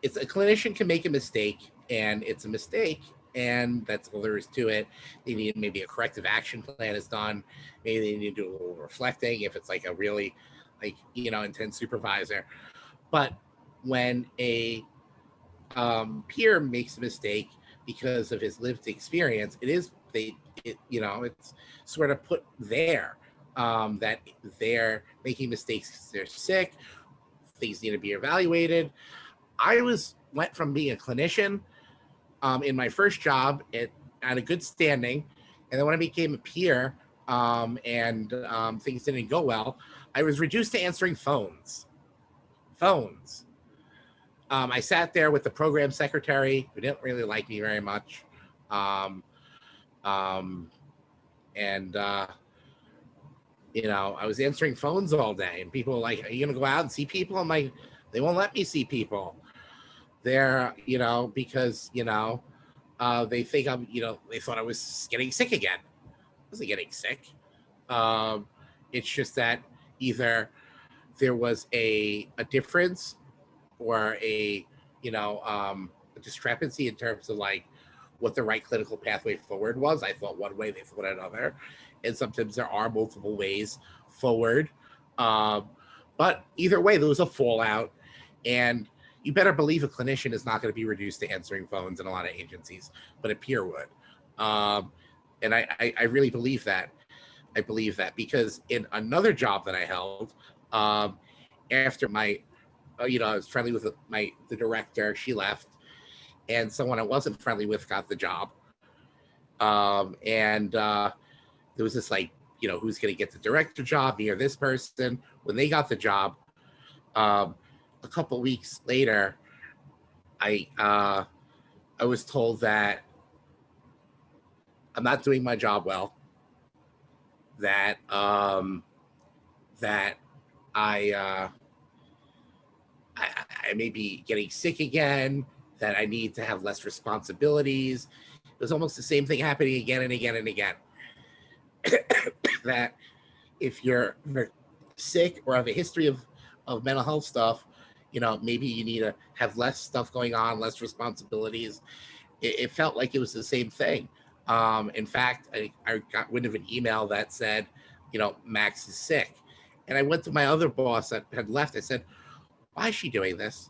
it's a clinician can make a mistake and it's a mistake and that's all there is to it. They need maybe a corrective action plan is done. Maybe they need to do a little reflecting if it's like a really like, you know, intense supervisor. But when a um, peer makes a mistake because of his lived experience, it is they, it, you know, it's sort of put there um, that they're making mistakes they're sick. Things need to be evaluated. I was went from being a clinician um, in my first job at, at a good standing, and then when I became a peer um, and um, things didn't go well, I was reduced to answering phones. Phones. Um, I sat there with the program secretary who didn't really like me very much. Um, um, and, uh, you know, I was answering phones all day, and people were like, Are you going to go out and see people? I'm like, They won't let me see people. They're, you know, because, you know, uh, they think I'm, you know, they thought I was getting sick again. I wasn't getting sick. Um, it's just that either there was a, a difference or a you know um, a discrepancy in terms of like what the right clinical pathway forward was. I thought one way, they thought another, and sometimes there are multiple ways forward. Um, but either way, there was a fallout, and you better believe a clinician is not going to be reduced to answering phones in a lot of agencies, but a peer would. Um, and I, I, I really believe that. I believe that because in another job that I held, um, after my uh, you know, I was friendly with my the director. She left, and someone I wasn't friendly with got the job. Um, and uh, there was this like, you know, who's going to get the director job? Me or this person? When they got the job, um, a couple weeks later, I uh, I was told that I'm not doing my job well. That um, that I. Uh, I, I may be getting sick again, that I need to have less responsibilities. It was almost the same thing happening again and again and again. [coughs] that if you're sick or have a history of, of mental health stuff, you know, maybe you need to have less stuff going on, less responsibilities. It, it felt like it was the same thing. Um, in fact, I, I got wind of an email that said, you know, Max is sick. And I went to my other boss that had left. I said, why is she doing this?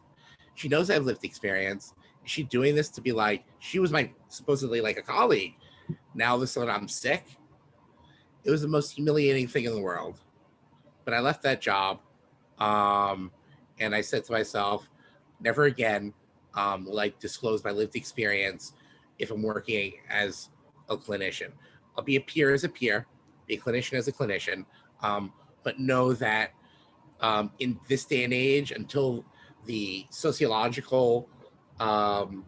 She knows I have lived experience. Is she doing this to be like, she was my supposedly like a colleague. Now this sudden I'm sick. It was the most humiliating thing in the world. But I left that job. Um, and I said to myself, never again um, I disclose my lived experience if I'm working as a clinician. I'll be a peer as a peer, be a clinician as a clinician, um, but know that um, in this day and age until the sociological um,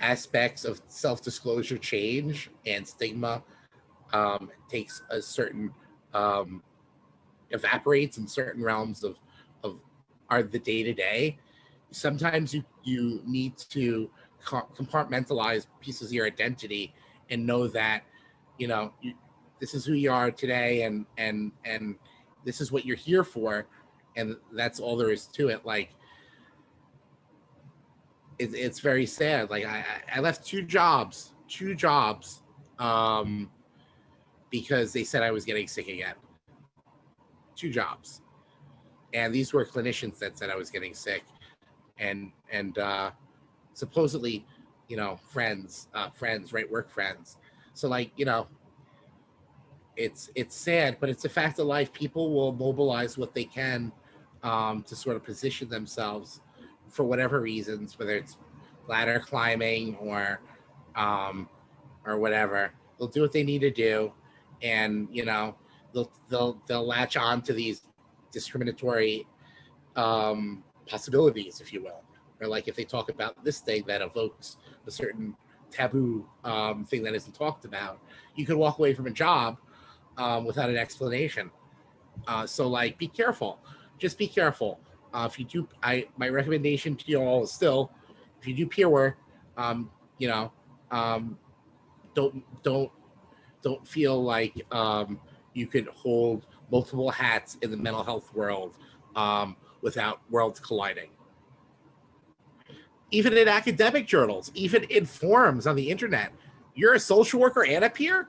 aspects of self-disclosure change and stigma um, takes a certain um, evaporates in certain realms of of are the day-to-day. Sometimes you you need to compartmentalize pieces of your identity and know that you know you, this is who you are today and and and this is what you're here for and that's all there is to it. Like it, it's very sad like I, I left two jobs two jobs um because they said i was getting sick again. Two jobs. And these were clinicians that said i was getting sick. And and uh supposedly you know friends uh friends right work friends. So like you know it's it's sad, but it's a fact of life. People will mobilize what they can um, to sort of position themselves for whatever reasons, whether it's ladder climbing or um, or whatever. They'll do what they need to do, and you know they'll they'll they'll latch on to these discriminatory um, possibilities, if you will. Or like if they talk about this thing that evokes a certain taboo um, thing that isn't talked about, you could walk away from a job um, without an explanation. Uh, so like, be careful. Just be careful. Uh, if you do, I my recommendation to you all is still, if you do peer work, um, you know, um, don't don't don't feel like um, you could hold multiple hats in the mental health world um, without worlds colliding. Even in academic journals, even in forums on the internet, you're a social worker and a peer.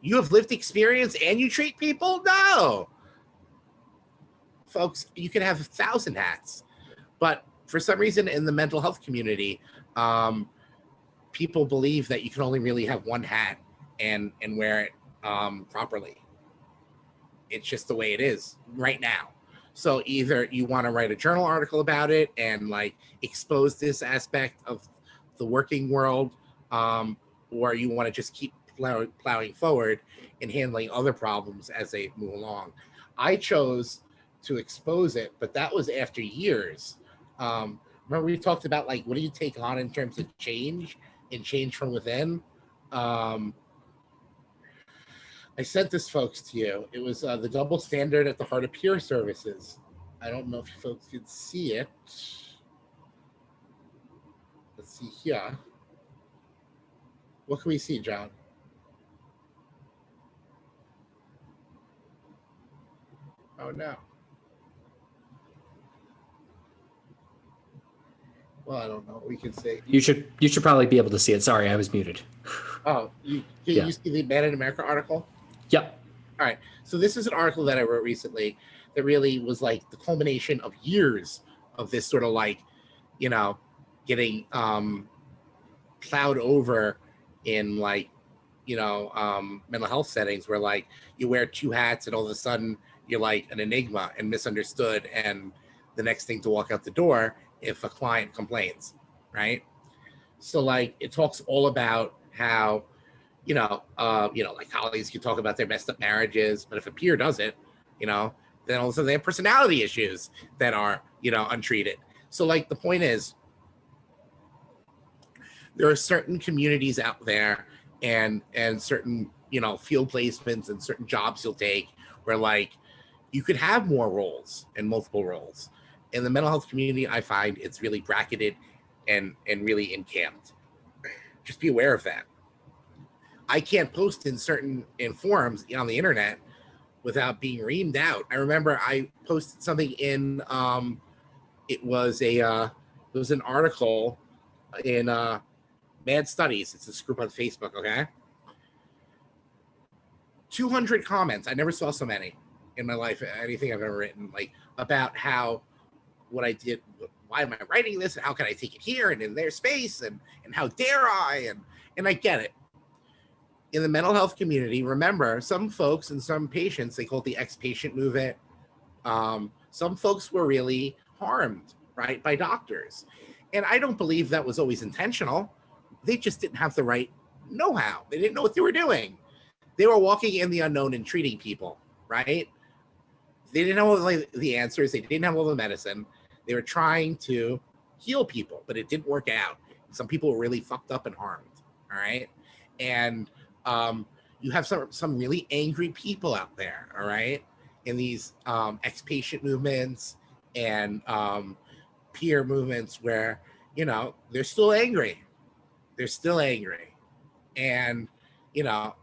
You have lived experience and you treat people. No, folks, you can have a thousand hats, but for some reason in the mental health community, um, people believe that you can only really have one hat and and wear it um, properly. It's just the way it is right now. So either you want to write a journal article about it and like expose this aspect of the working world, um, or you want to just keep plow- plowing forward and handling other problems as they move along. I chose to expose it, but that was after years. Um, remember we talked about like what do you take on in terms of change and change from within? Um, I sent this folks to you. It was uh, the double standard at the heart of peer services. I don't know if you folks could see it. Let's see here. What can we see, John? Oh no. Well, I don't know. We can say. You should you should probably be able to see it. Sorry, I was muted. Oh, you, can Yeah. you see the Mad in America article? Yep. All right. So this is an article that I wrote recently that really was like the culmination of years of this sort of like, you know, getting um plowed over in like, you know, um mental health settings where like you wear two hats and all of a sudden you're like an enigma and misunderstood and the next thing to walk out the door if a client complains, right? So like it talks all about how you know, uh, you know, like colleagues can talk about their messed up marriages, but if a peer does it, you know, then all of a sudden they have personality issues that are, you know, untreated. So like the point is, there are certain communities out there and and certain, you know, field placements and certain jobs you'll take where like you could have more roles and multiple roles. In the mental health community, I find it's really bracketed and and really encamped. Just be aware of that. I can't post in certain in forums on the internet without being reamed out. I remember I posted something in um it was a uh it was an article in uh Mad Studies. It's this group on Facebook, okay? 200 comments. I never saw so many in my life, anything I've ever written, like about how what I did, why am I writing this, and how can I take it here and in their space, and and how dare I, and and I get it in the mental health community, remember some folks and some patients, they call it the ex-patient movement. Um, some folks were really harmed, right, by doctors. And I don't believe that was always intentional. They just didn't have the right know-how. They didn't know what they were doing. They were walking in the unknown and treating people, right? They didn't know all the, the answers. They didn't have all the medicine. They were trying to heal people, but it didn't work out. Some people were really fucked up and harmed, all right? And um, you have some some really angry people out there, all right, in these um, ex-patient movements and um, peer movements where you know they're still angry, they're still angry, and you know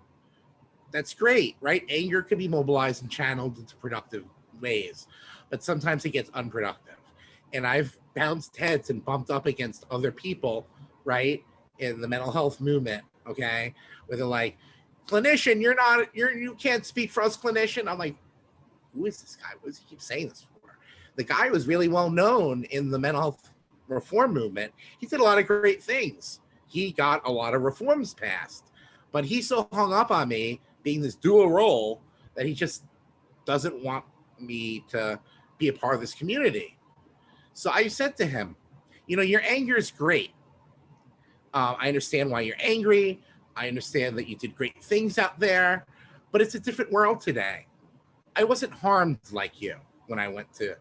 that's great, right? Anger can be mobilized and channeled into productive ways, but sometimes it gets unproductive. And I've bounced heads and bumped up against other people, right, in the mental health movement, okay, where they're like, clinician, you're not, you're, you can't speak for us, clinician. I'm like, who is this guy? What does he keep saying this for? The guy was really well known in the mental health reform movement. He did a lot of great things. He got a lot of reforms passed, but he's so hung up on me being this dual role that he just doesn't want me to be a part of this community. So I said to him, you know, your anger is great. Uh, I understand why you're angry, I understand that you did great things out there, but it's a different world today. I wasn't harmed like you when I went to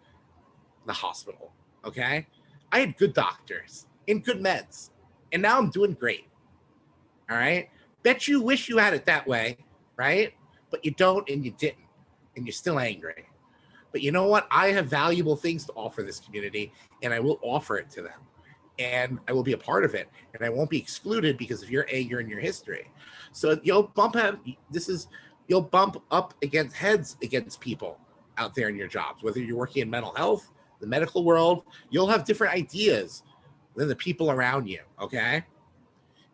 the hospital. Okay. I had good doctors and good meds, and now I'm doing great. All right. Bet you wish you had it that way, right? But you don't and you didn't, and you're still angry. But you know what? I have valuable things to offer this community, and I will offer it to them. And I will be a part of it, and I won't be excluded because of your anger and your history. So you'll bump up. This is you'll bump up against heads against people out there in your jobs, whether you're working in mental health, the medical world. You'll have different ideas than the people around you. Okay,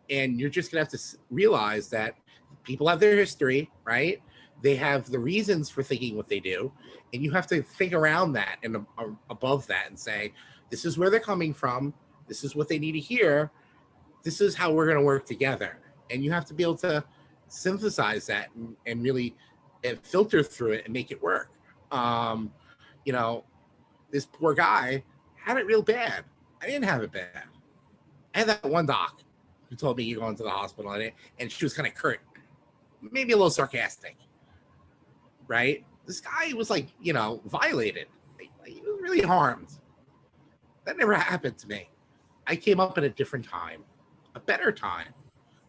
and you're just gonna have to realize that people have their history, right? They have the reasons for thinking what they do, and you have to think around that and ab- above that and say, this is where they're coming from. This is what they need to hear. This is how we're going to work together. And you have to be able to synthesize that and, and really uh, filter through it and make it work. Um, you know, this poor guy had it real bad. I didn't have it bad. I had that one doc who told me you're going to the hospital and, and she was kind of curt, maybe a little sarcastic, right? This guy was like, you know, violated. He was really harmed. That never happened to me. I came up at a different time, a better time.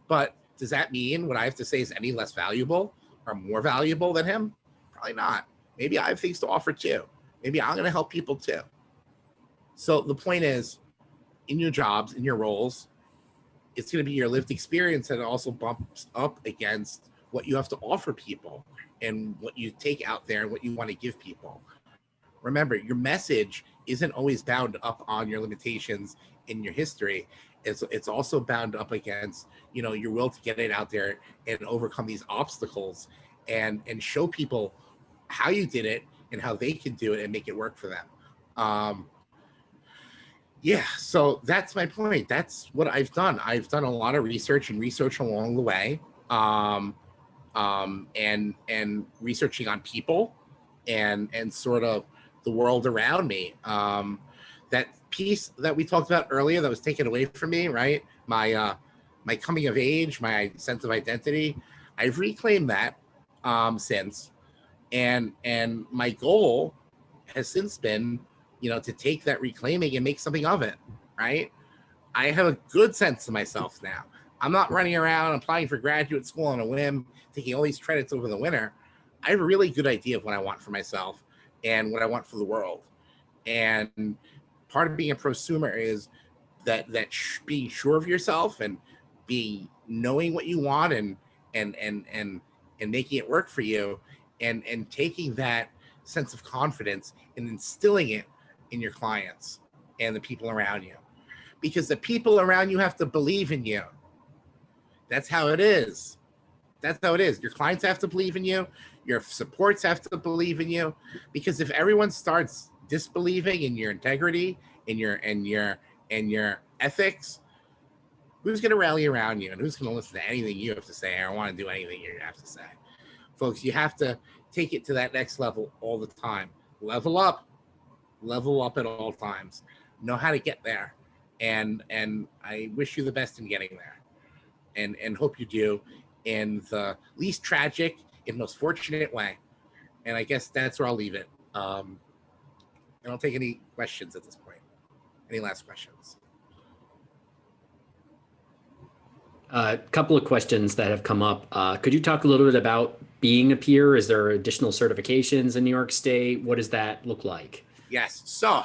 But does that mean what I have to say is any less valuable or more valuable than him? Probably not. Maybe I have things to offer too. Maybe I'm going to help people too. So the point is, in your jobs, in your roles, it's going to be your lived experience that also bumps up against what you have to offer people and what you take out there and what you want to give people. Remember, your message isn't always bound up on your limitations in your history. It's it's also bound up against you know your will to get it out there and overcome these obstacles and and show people how you did it and how they can do it and make it work for them. Um, yeah, so that's my point. That's what I've done. I've done a lot of research and research along the way. Um, um, and and researching on people and and sort of the world around me. Um, that piece that we talked about earlier that was taken away from me, right? My uh, my coming of age, my sense of identity. I've reclaimed that um, since, and and my goal has since been, you know, to take that reclaiming and make something of it, right? I have a good sense of myself now. I'm not running around applying for graduate school on a whim, taking all these credits over the winter. I have a really good idea of what I want for myself and what I want for the world. And part of being a prosumer is that that being sure of yourself and being knowing what you want and and and and and making it work for you and and taking that sense of confidence and instilling it in your clients and the people around you because the people around you have to believe in you that's how it is. That's how it is. Your clients have to believe in you. Your supports have to believe in you. Because if everyone starts disbelieving in your integrity, in your and your and your ethics, who's going to rally around you and who's going to listen to anything you have to say or want to do anything you have to say? Folks, you have to take it to that next level all the time. Level up, level up at all times. Know how to get there, and and I wish you the best in getting there and and hope you do in the least tragic and most fortunate way. And I guess that's where I'll leave it. Um, I don't take any questions at this point. Any last questions? A couple of questions that have come up. Uh, could you talk a little bit about being a peer? Is there additional certifications in New York State? What does that look like? Yes. So,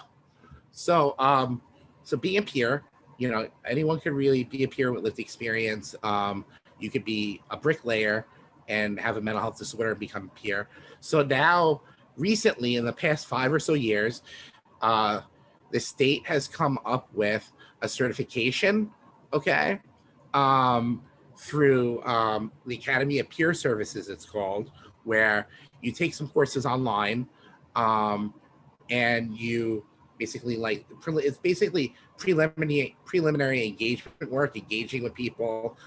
so um, so being a peer, you know, anyone could really be a peer with lived experience. Um, you could be a bricklayer and have a mental health disorder and become a peer. So now, recently, in the past five or so years, uh, the state has come up with a certification, okay, um, through um, the Academy of Peer Services, it's called, where you take some courses online um, and you basically like it's basically preliminary preliminary engagement work, engaging with people,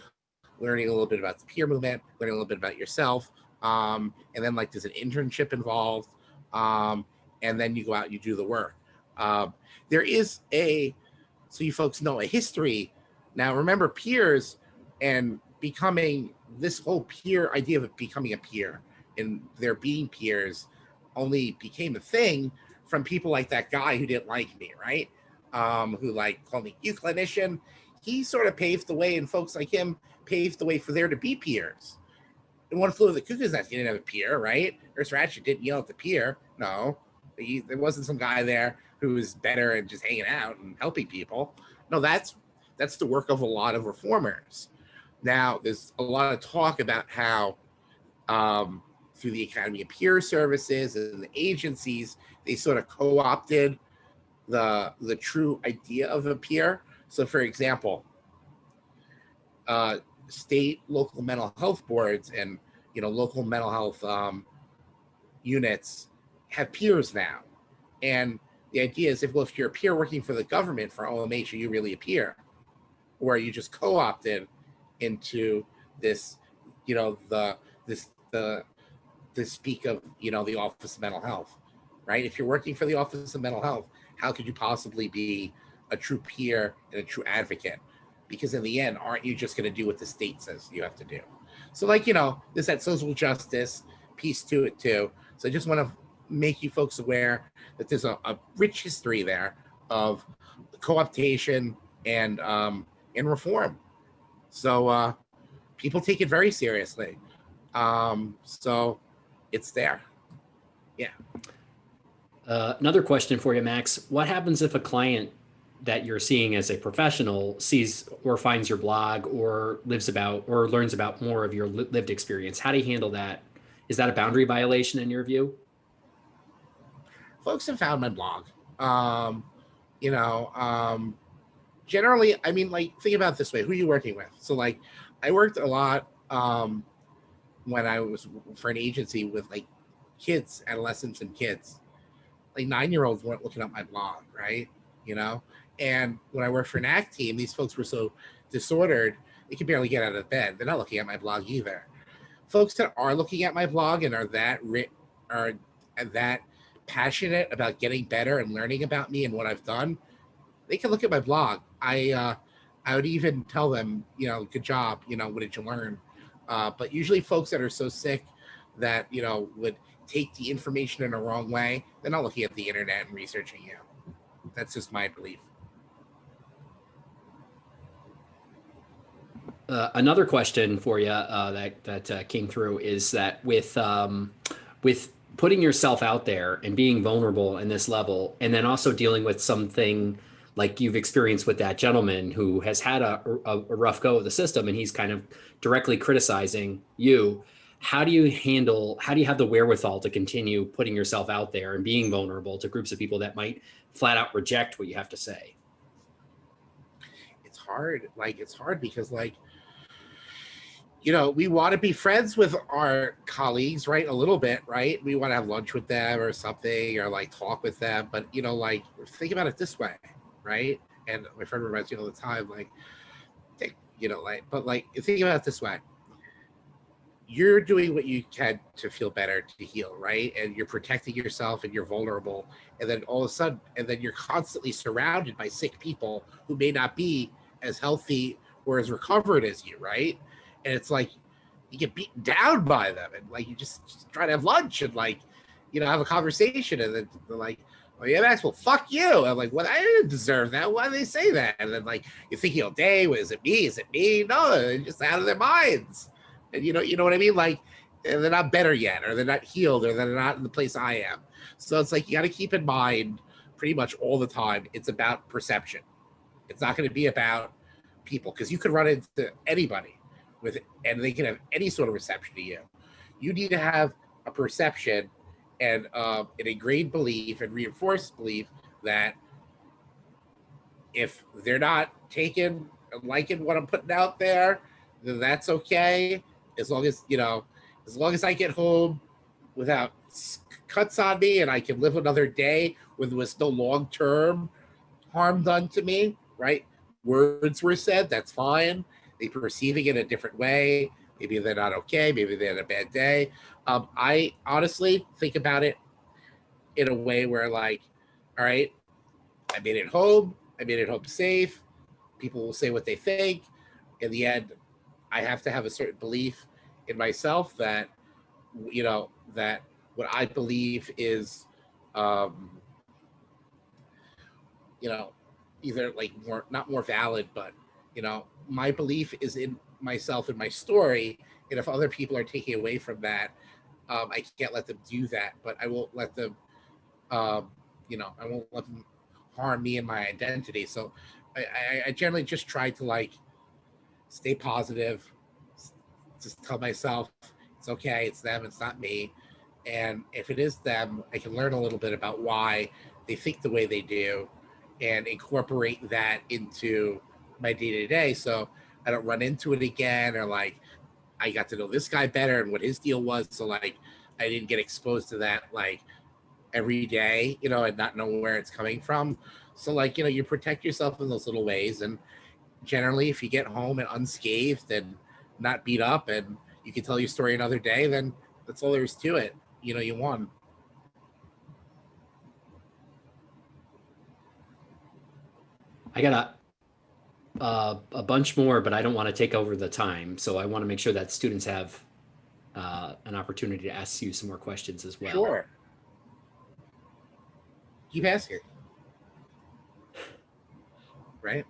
learning a little bit about the peer movement, learning a little bit about yourself, um, and then like there's an internship involved, um, and then you go out and you do the work. Um, there is a so you folks know a history. Now remember peers and becoming this whole peer idea of becoming a peer and there being peers only became a thing from people like that guy who didn't like me, right? Um, who like called me you clinician. He sort of paved the way, and folks like him paved the way for there to be peers. And one flew of the cuckoo's nest. He didn't have a peer, right? Nurse Ratched didn't yell at the peer. No, he, there wasn't some guy there who was better and just hanging out and helping people. No, that's that's the work of a lot of reformers. Now, there's a lot of talk about how um, through the Academy of Peer Services and the agencies, they sort of co-opted the the true idea of a peer. So, for example, uh, state local mental health boards and you know local mental health um, units have peers now, and the idea is if well if you're a peer working for the government for OMH, are you really a peer, or are you just co-opted into this, you know the this the to speak of you know the Office of Mental Health, right? If you're working for the Office of Mental Health, how could you possibly be a true peer and a true advocate? Because in the end, aren't you just going to do what the state says you have to do? So, like, you know, there's that social justice piece to it, too. So, I just want to make you folks aware that there's a, a rich history there of co-optation and um, and reform. So, uh, people take it very seriously. Um, so, it's there. Yeah. Uh, another question for you, Max. What happens if a client that you're seeing as a professional sees or finds your blog or lives about or learns about more of your lived experience? How do you handle that? Is that a boundary violation in your view? Folks have found my blog. Um, you know, um, generally, I mean, like, think about this way: who are you working with? So, like, I worked a lot um, when I was for an agency with like kids, adolescents, and kids. Like nine year olds weren't looking up my blog, right? You know, and when I worked for an ACT team, these folks were so disordered they could barely get out of bed. They're not looking at my blog either. Folks that are looking at my blog and are that are that passionate about getting better and learning about me and what I've done, they can look at my blog. I uh, I would even tell them, you know, good job. You know, what did you learn? Uh, but usually, folks that are so sick that you know would take the information in a wrong way, they're not looking at the internet and researching you. That's just my belief. Uh, another question for you uh, that that uh, came through is that with um, with putting yourself out there and being vulnerable in this level, and then also dealing with something like you've experienced with that gentleman who has had a, a, a rough go of the system, and he's kind of directly criticizing you. How do you handle? How do you have the wherewithal to continue putting yourself out there and being vulnerable to groups of people that might flat out reject what you have to say? It's hard. Like it's hard because like you know, we want to be friends with our colleagues, right? A little bit, right? We want to have lunch with them or something or like talk with them. But, you know, like think about it this way, right? And my friend reminds me all the time, like, you know, like, but like, think about it this way. You're doing what you can to feel better, to heal, right? And you're protecting yourself and you're vulnerable. And then all of a sudden, and then you're constantly surrounded by sick people who may not be as healthy or as recovered as you, right? and it's like you get beaten down by them and like you just, just try to have lunch and like you know have a conversation and then they're like oh yeah max well fuck you i'm like well i didn't deserve that why do they say that and then like you're thinking all day well, it me is it me no they're just out of their minds you know you know what i mean like they're not better yet or they're not healed or they're not in the place i am so it's like you got to keep in mind pretty much all the time it's about perception it's not going to be about people because you could run into anybody with and they can have any sort of reception to you. You need to have a perception and uh, an ingrained belief and reinforced belief that if they're not taking liking what I'm putting out there, then that's okay. As long as you know, as long as I get home without cuts on me and I can live another day with was no long term harm done to me, right? Words were said, that's fine they perceiving it a different way. Maybe they're not okay. Maybe they had a bad day. Um, I honestly think about it in a way where, like, all right, I made it home. I made it home safe. People will say what they think. In the end, I have to have a certain belief in myself that, you know, that what I believe is, um, you know, either like more, not more valid, but, you know, my belief is in myself and my story. And if other people are taking away from that, um, I can't let them do that, but I won't let them, um, you know, I won't let them harm me and my identity. So I, I, I generally just try to like stay positive, just tell myself it's okay, it's them, it's not me. And if it is them, I can learn a little bit about why they think the way they do and incorporate that into my day to day. So I don't run into it again or like I got to know this guy better and what his deal was. So like I didn't get exposed to that like every day, you know, and not know where it's coming from. So like, you know, you protect yourself in those little ways. And generally if you get home and unscathed and not beat up and you can tell your story another day, then that's all there is to it. You know, you won. I got a, uh, a bunch more, but I don't want to take over the time. So I want to make sure that students have uh, an opportunity to ask you some more questions as well. Sure. Keep asking. Right?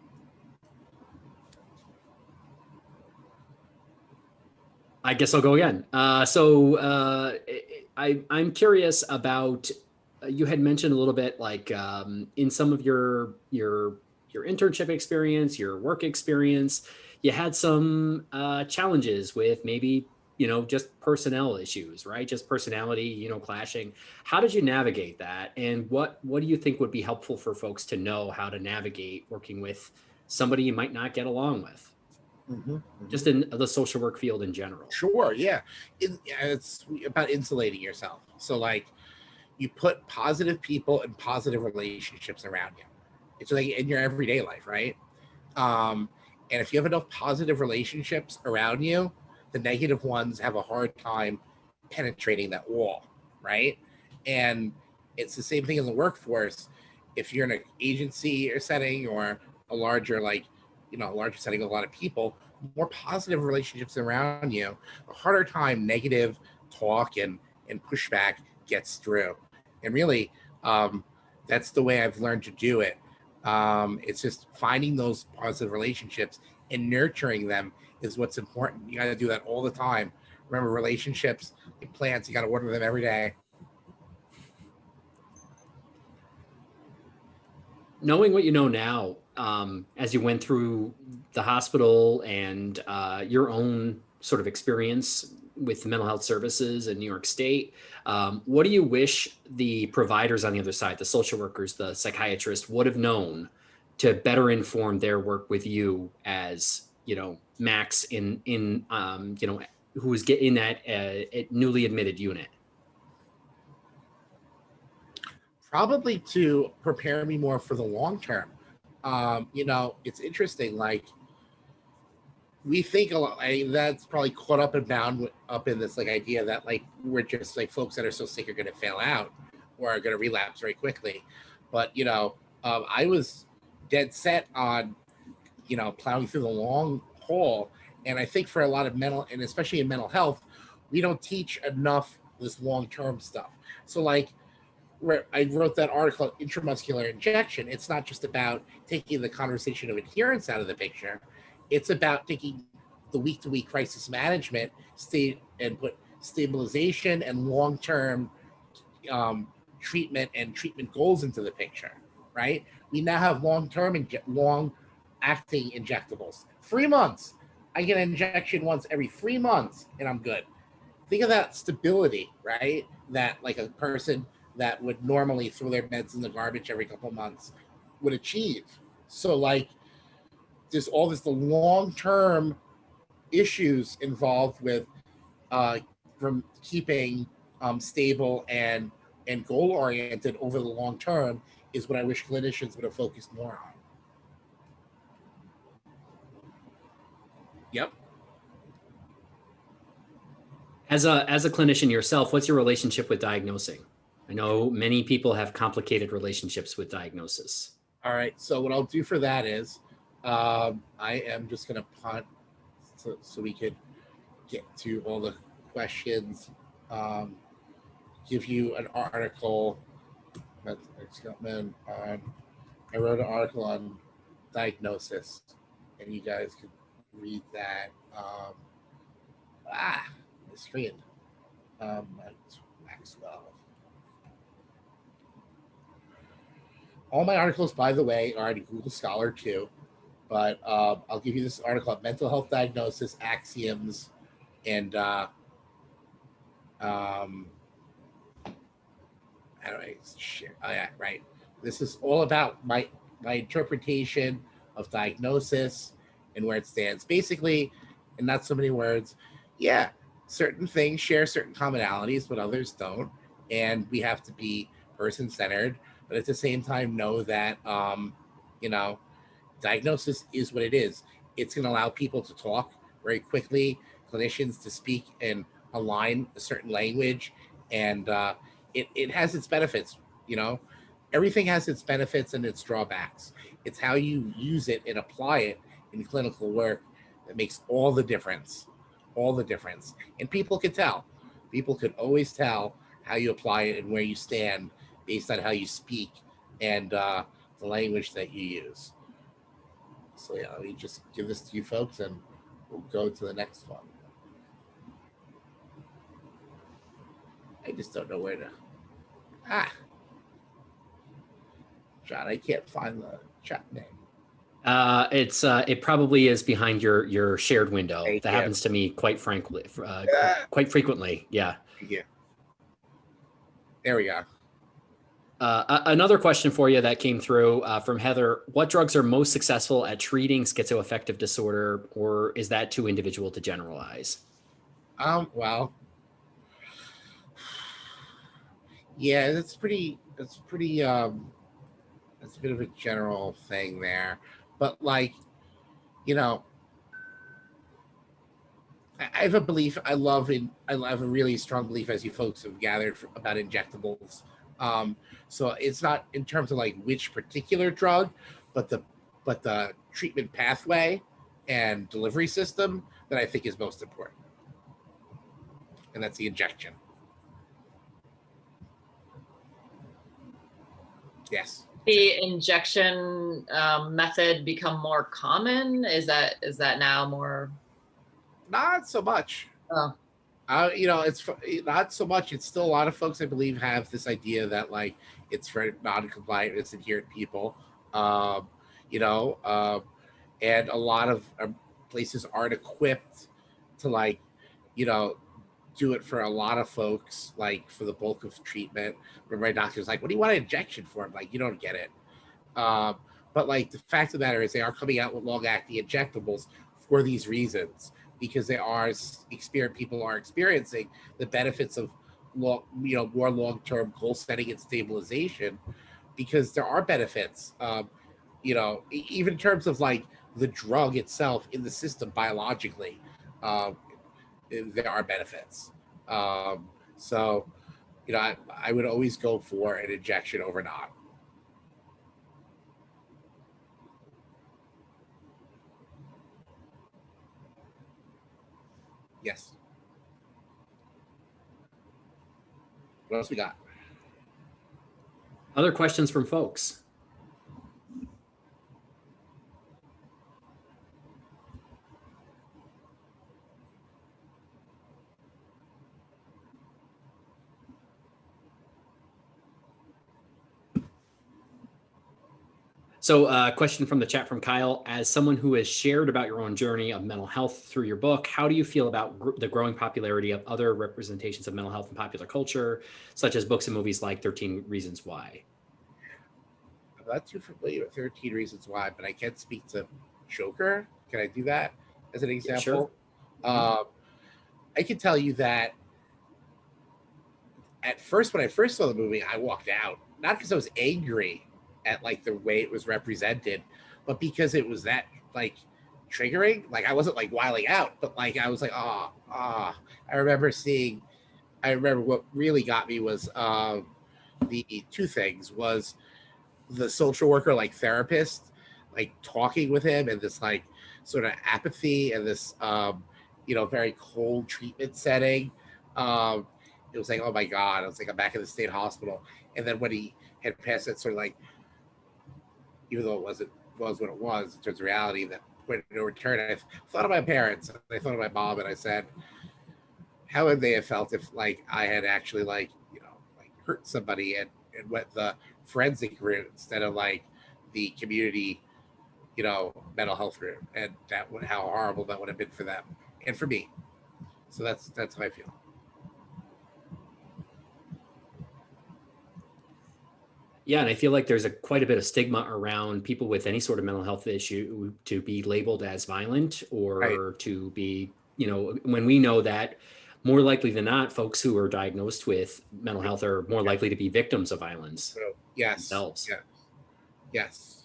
I guess I'll go again. Uh, so uh, I, I'm curious about. You had mentioned a little bit, like um, in some of your your your internship experience, your work experience, you had some uh, challenges with maybe you know just personnel issues, right? Just personality, you know, clashing. How did you navigate that, and what what do you think would be helpful for folks to know how to navigate working with somebody you might not get along with, Mhm. just in the social work field in general? Sure, yeah. It's about insulating yourself. So like you put positive people and positive relationships around you. It's like in your everyday life, right? Um, and if you have enough positive relationships around you, the negative ones have a hard time penetrating that wall, right? And it's the same thing in the workforce. If you're in an agency or setting or a larger, like, you know, a larger setting with a lot of people, more positive relationships around you, a harder time negative talk and and pushback gets through. And really, um, that's the way I've learned to do it. Um, it's just finding those positive relationships and nurturing them is what's important. You got to do that all the time. Remember, relationships, like plants, you got to water them every day. knowing what you know now, um, as you went through the hospital and uh, your own sort of experience with mental health services in New York State, um, what do you wish the providers on the other side, the social workers, the psychiatrists, would have known to better inform their work with you as you know Max in in um, you know who was getting that uh, newly admitted unit? probably to prepare me more for the long term. Um, you know, it's interesting. Like we think a lot. I, that's probably caught up and bound up in this like idea that like we're just like folks that are so sick are going to fail out or are going to relapse very quickly. But you know, um, I was dead set on you know plowing through the long haul, and I think for a lot of mental and especially in mental health, we don't teach enough this long term stuff. So like I wrote that article, intramuscular injection, it's not just about taking the conversation of adherence out of the picture. It's about taking the week to week crisis management state and put stabilization and long term um, treatment and treatment goals into the picture, right? We now have long term and long acting injectables. Three months. I get an injection once every three months and I'm good. Think of that stability, right? That like a person that would normally throw their meds in the garbage every couple months would achieve. So like there's all this the long-term issues involved with uh from keeping um stable and and goal oriented over the long term is what I wish clinicians would have focused more on. Yep. As a as a clinician yourself, what's your relationship with diagnosing? I know many people have complicated relationships with diagnosis. All right. So what I'll do for that is um, I am just going to punt so, so we could get to all the questions. Um, give you an article. Scottman on. I wrote an article on diagnosis, and you guys can read that. Um, ah, the screen. Um, Max- Maxwell. All my articles, by the way, are in Google Scholar too. But um, I'll give you this article on mental health diagnosis, axioms, and uh, um, how do I share? Oh yeah, right. This is all about my my interpretation of diagnosis and where it stands. Basically, in not so many words, yeah, certain things share certain commonalities, but others don't, and we have to be person centered. But at the same time, know that um, you know, diagnosis is what it is. It's going to allow people to talk very quickly, clinicians to speak and align a certain language, and uh, it, it has its benefits. You know, everything has its benefits and its drawbacks. It's how you use it and apply it in clinical work that makes all the difference. All the difference. And people can tell. People could always tell how you apply it and where you stand based on how you speak and uh, the language that you use. So yeah, let me just give this to you folks and we'll go to the next one. I just don't know where to. Ah. John, I can't find the chat name. Uh, it's uh, it probably is behind your your shared window. Thank that you. happens to me quite frankly, uh, Ah. quite frequently. Yeah. Yeah. There we go. Uh, another question for you that came through uh, from Heather: What drugs are most successful at treating schizoaffective disorder, or is that too individual to generalize? Um, well, yeah, that's pretty, that's pretty, um, that's a bit of a general thing there. But like, you know, I have a belief, I love in, I have a really strong belief as you folks have gathered for, about injectables. Um, so it's not in terms of like which particular drug, but the, but the treatment pathway and delivery system that I think is most important and that's the injection. Yes. The injection um, method become more common? Is that is that now more? Not so much. Oh. Uh, you know, it's not so much. It's still a lot of folks, I believe, have this idea that like it's for non-compliant, it's adherent people. Um, you know, um, and a lot of um, places aren't equipped to like, you know, do it for a lot of folks, like for the bulk of treatment. Where my doctor's like, "What do you want an injection for?" I'm like, "You don't get it." Um, but like the fact of the matter is, they are coming out with long-acting injectables for these reasons because they are people are experiencing the benefits of long, you know, more long-term goal setting and stabilization because there are benefits. Um, you know, even in terms of like the drug itself in the system biologically, um, there are benefits. Um, so, you know, I, I would always go for an injection over not. Yes. What else we got? Other questions from folks? So, uh, question from the chat from Kyle: As someone who has shared about your own journey of mental health through your book, how do you feel about gr- the growing popularity of other representations of mental health in popular culture, such as books and movies like Thirteen Reasons Why? I'm not too familiar with 13 Reasons Why, but I can speak to Joker. Can I do that as an example? sure. Um, I can tell you that at first, when I first saw the movie, I walked out, not because I was angry at like the way it was represented, but because it was that like triggering. Like I wasn't like wiling out, but like I was like, ah, ah. I remember seeing, I remember what really got me was um, the two things was the social worker like therapist like talking with him and this like sort of apathy and this um, you know very cold treatment setting. Um, it was like, oh my god, I was like, I'm back in the state hospital. And then when he had passed that sort of like, even though it wasn't was what it was in terms of reality, that point of no return, I thought of my parents. I thought of my mom, and I said, how would they have felt if like I had actually like you know like hurt somebody and and went the forensic route instead of like the community you know mental health route and that would how horrible that would have been for them and for me so that's that's how i feel Yeah, and I feel like there's a quite a bit of stigma around people with any sort of mental health issue to be labeled as violent or Right. to be, you know, when we know that more likely than not, folks who are diagnosed with mental health are more likely to be victims of violence so yes themselves. yeah yes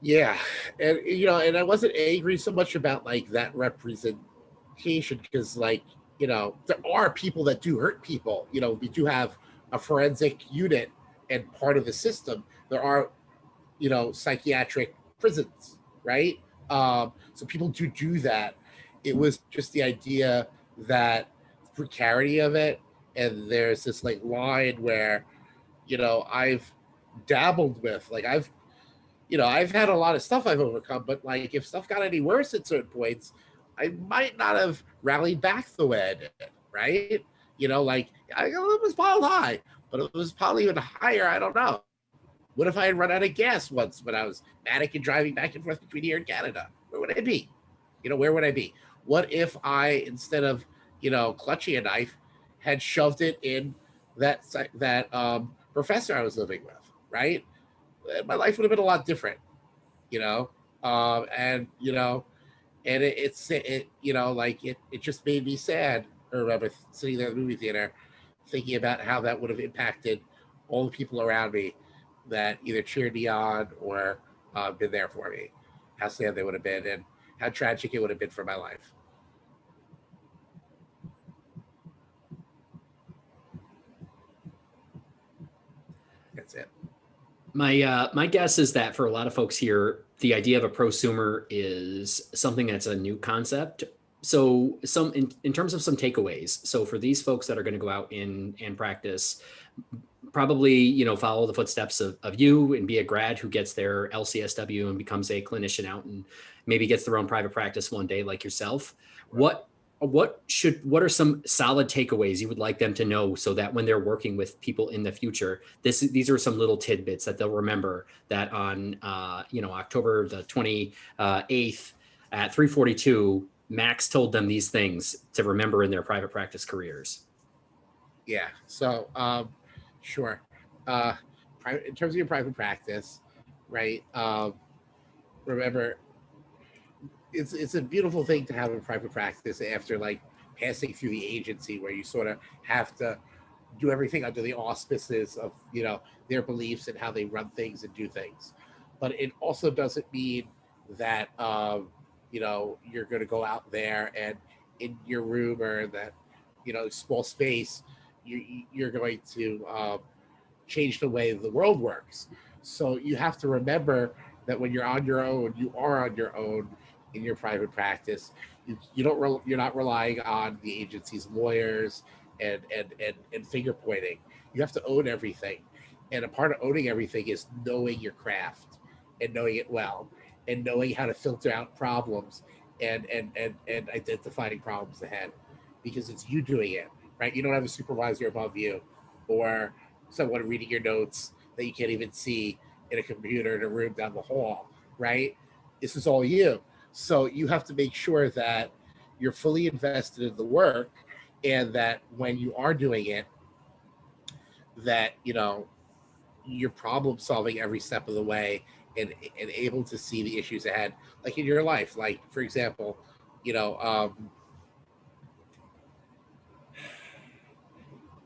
yeah and you know and i wasn't angry so much about like that representation because like you know there are people that do hurt people you know we do have a forensic unit and part of the system there are you know psychiatric prisons right? Um so people do do that. It was just the idea that precarity of it and there's this like line where you know i've dabbled with like i've you know i've had a lot of stuff i've overcome but like if stuff got any worse at certain points i might not have rallied back the way i did right? You know like I, it was piled high but it was probably even higher i don't know what if i had run out of gas once when i was manic and driving back and forth between here and canada where would i be you know where would i be what if i instead of you know clutching a knife had shoved it in that that um, professor I was living with, right? Uh, My life would have been a lot different, you know. Um, and you know, and it, it's it, you know, like it it just made me sad. I remember sitting there in the movie theater, thinking about how that would have impacted all the people around me that either cheered me on or uh, been there for me. How sad they would have been, and how tragic it would have been for my life. That's it. My uh, my guess is that for a lot of folks here, the idea of a prosumer is something that's a new concept. So some in, in terms of some takeaways. So for these folks that are going to go out in and practice, probably you know follow the footsteps of, of you and be a grad who gets their LCSW and becomes a clinician out and maybe gets their own private practice one day like yourself. What what should what are some solid takeaways you would like them to know so that when they're working with people in the future this these are some little tidbits that they'll remember that on uh, you know october the 28th at 342 max told them these things to remember in their private practice careers Yeah. So, um, sure. Uh, in terms of your private practice, right? Um, remember, it's it's a beautiful thing to have a private practice after like passing through the agency, where you sort of have to do everything under the auspices of you know their beliefs and how they run things and do things. But it also doesn't mean that um, you know you're going to go out there and in your room or that you know small space you, you're going to um, change the way the world works. So you have to remember that when you're on your own, you are on your own in your private practice. You, you don't you're not relying on the agency's lawyers and, and and and finger pointing. You have to own everything, and a part of owning everything is knowing your craft and knowing it well, and knowing how to filter out problems and and and and identifying problems ahead, because it's you doing it right? You don't have a supervisor above you or someone reading your notes that you can't even see in a computer in a room down the hall, right? This is all you. So you have to make sure that you're fully invested in the work and that when you are doing it, that, you know, you're problem solving every step of the way and, and able to see the issues ahead, like in your life. Like, for example, you know, um,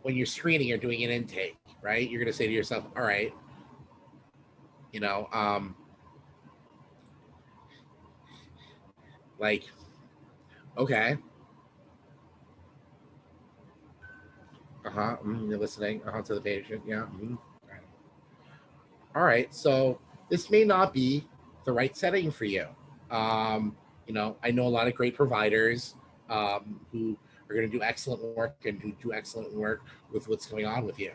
when you're screening or doing an intake, right? You're going to say to yourself, all right, you know, um, like, okay. Uh huh. you're listening uh-huh, to the patient. Yeah. mhm, All right. So this may not be the right setting for you. Um, you know, I know a lot of great providers um, who are going to do excellent work and who do excellent work with what's going on with you.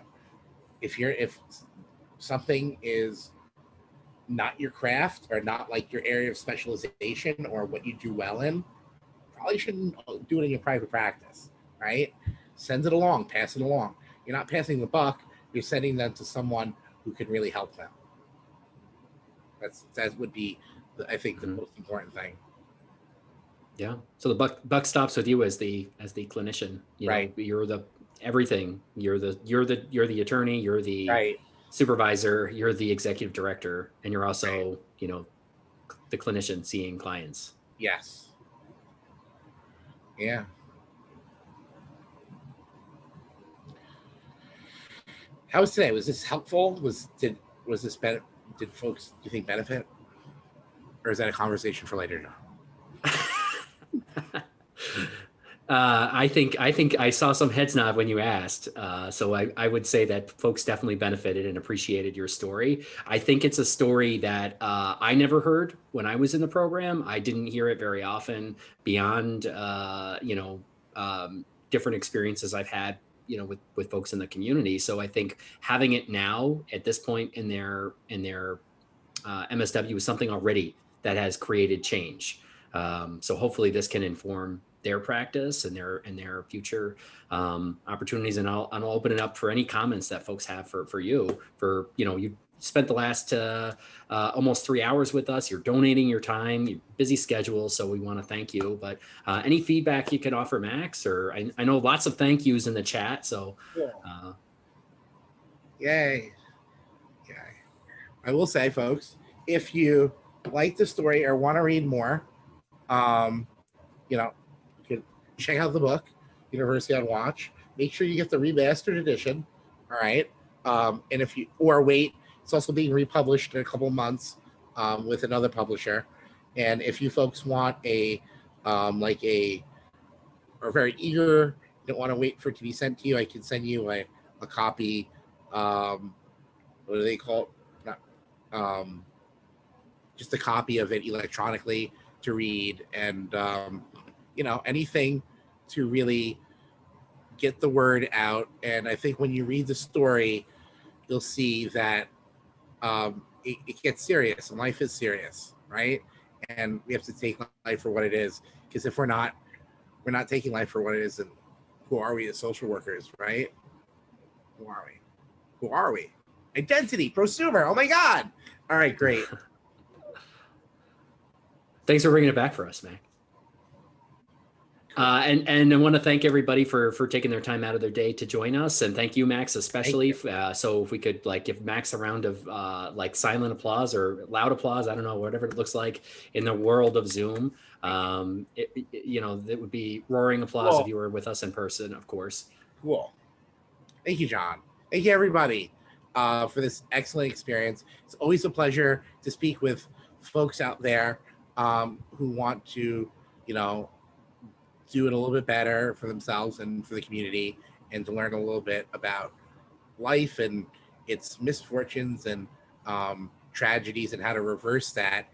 If you're if something is not your craft or not like your area of specialization or what you do well in, probably shouldn't do it in your private practice, right? Send it along, pass it along. You're not passing the buck, you're sending them to someone who can really help them. That's that would be, I think, the Mhm. most important thing. Yeah. So the buck buck stops with you as the as the clinician. You know, Right. you're the everything. You're the you're the you're the attorney. You're the Right. supervisor. You're the executive director, and you're also you know the clinician seeing clients. Yes. Yeah. How was today? Was this helpful? Was did was this ben- did folks do you think benefit? Or is that a conversation for later? [laughs] Uh, I think I think I saw some heads nod when you asked, uh, so I, I would say that folks definitely benefited and appreciated your story. I think it's a story that uh, I never heard when I was in the program. I didn't hear it very often beyond uh, you know um, different experiences I've had you know with with folks in the community. So I think having it now at this point in their in their uh, MSW is something already that has created change. Um, so hopefully this can inform their practice and their and their future um, opportunities. And I'll, and I'll open it up for any comments that folks have for for you. For you know, you spent the last uh, uh, almost three hours with us. You're donating your time, your busy schedule. So we want to thank you. But uh, any feedback you could offer, Max, or I, I know lots of thank yous in the chat. So uh, Yay. Yay. I will say, folks, if you like the story or want to read more, um, you know, you can check out the book, University on Watch. Make sure you get the remastered edition. All right. Um, and if you or wait, it's also being republished in a couple months um, with another publisher. And if you folks want a um, like a are very eager, don't want to wait for it to be sent to you, I can send you a, a copy um what do they call it Not, um just a copy of it electronically to read and um you know anything to really get the word out and i think when you read the story you'll see that um it, it gets serious and life is serious right and we have to take life for what it is because if we're not we're not taking life for what it is then who are we as social workers right who are we who are we? Identity, prosumer. Oh my God. All right, great. [laughs] thanks for bringing it back for us, Mac. Uh, and and I want to thank everybody for for taking their time out of their day to join us, and thank you, Max, especially. Uh, so if we could like give Max a round of uh, like silent applause or loud applause, I don't know, whatever it looks like in the world of Zoom. Um, it, it- you know, it would be roaring applause Cool. if you were with us in person, of course. Cool. Thank you, John. Thank you, everybody, uh, for this excellent experience. It's always a pleasure to speak with folks out there um, who want to, you know, do it a little bit better for themselves and for the community and to learn a little bit about life and its misfortunes and um, tragedies and how to reverse that,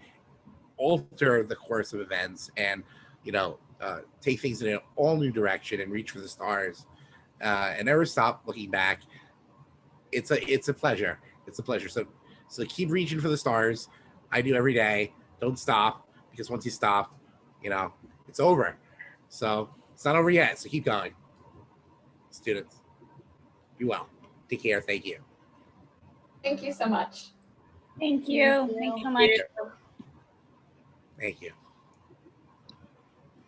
alter the course of events and, you know, uh, take things in an all new direction and reach for the stars uh, and never stop looking back. It's a it's a pleasure. It's a pleasure. So so keep reaching for the stars. I do every day. Don't stop because once you stop, you know it's over. So it's not over yet. So keep going, students. Be well. Take care. Thank you. Thank you so much. Thank you. Thank you so much. Thank you.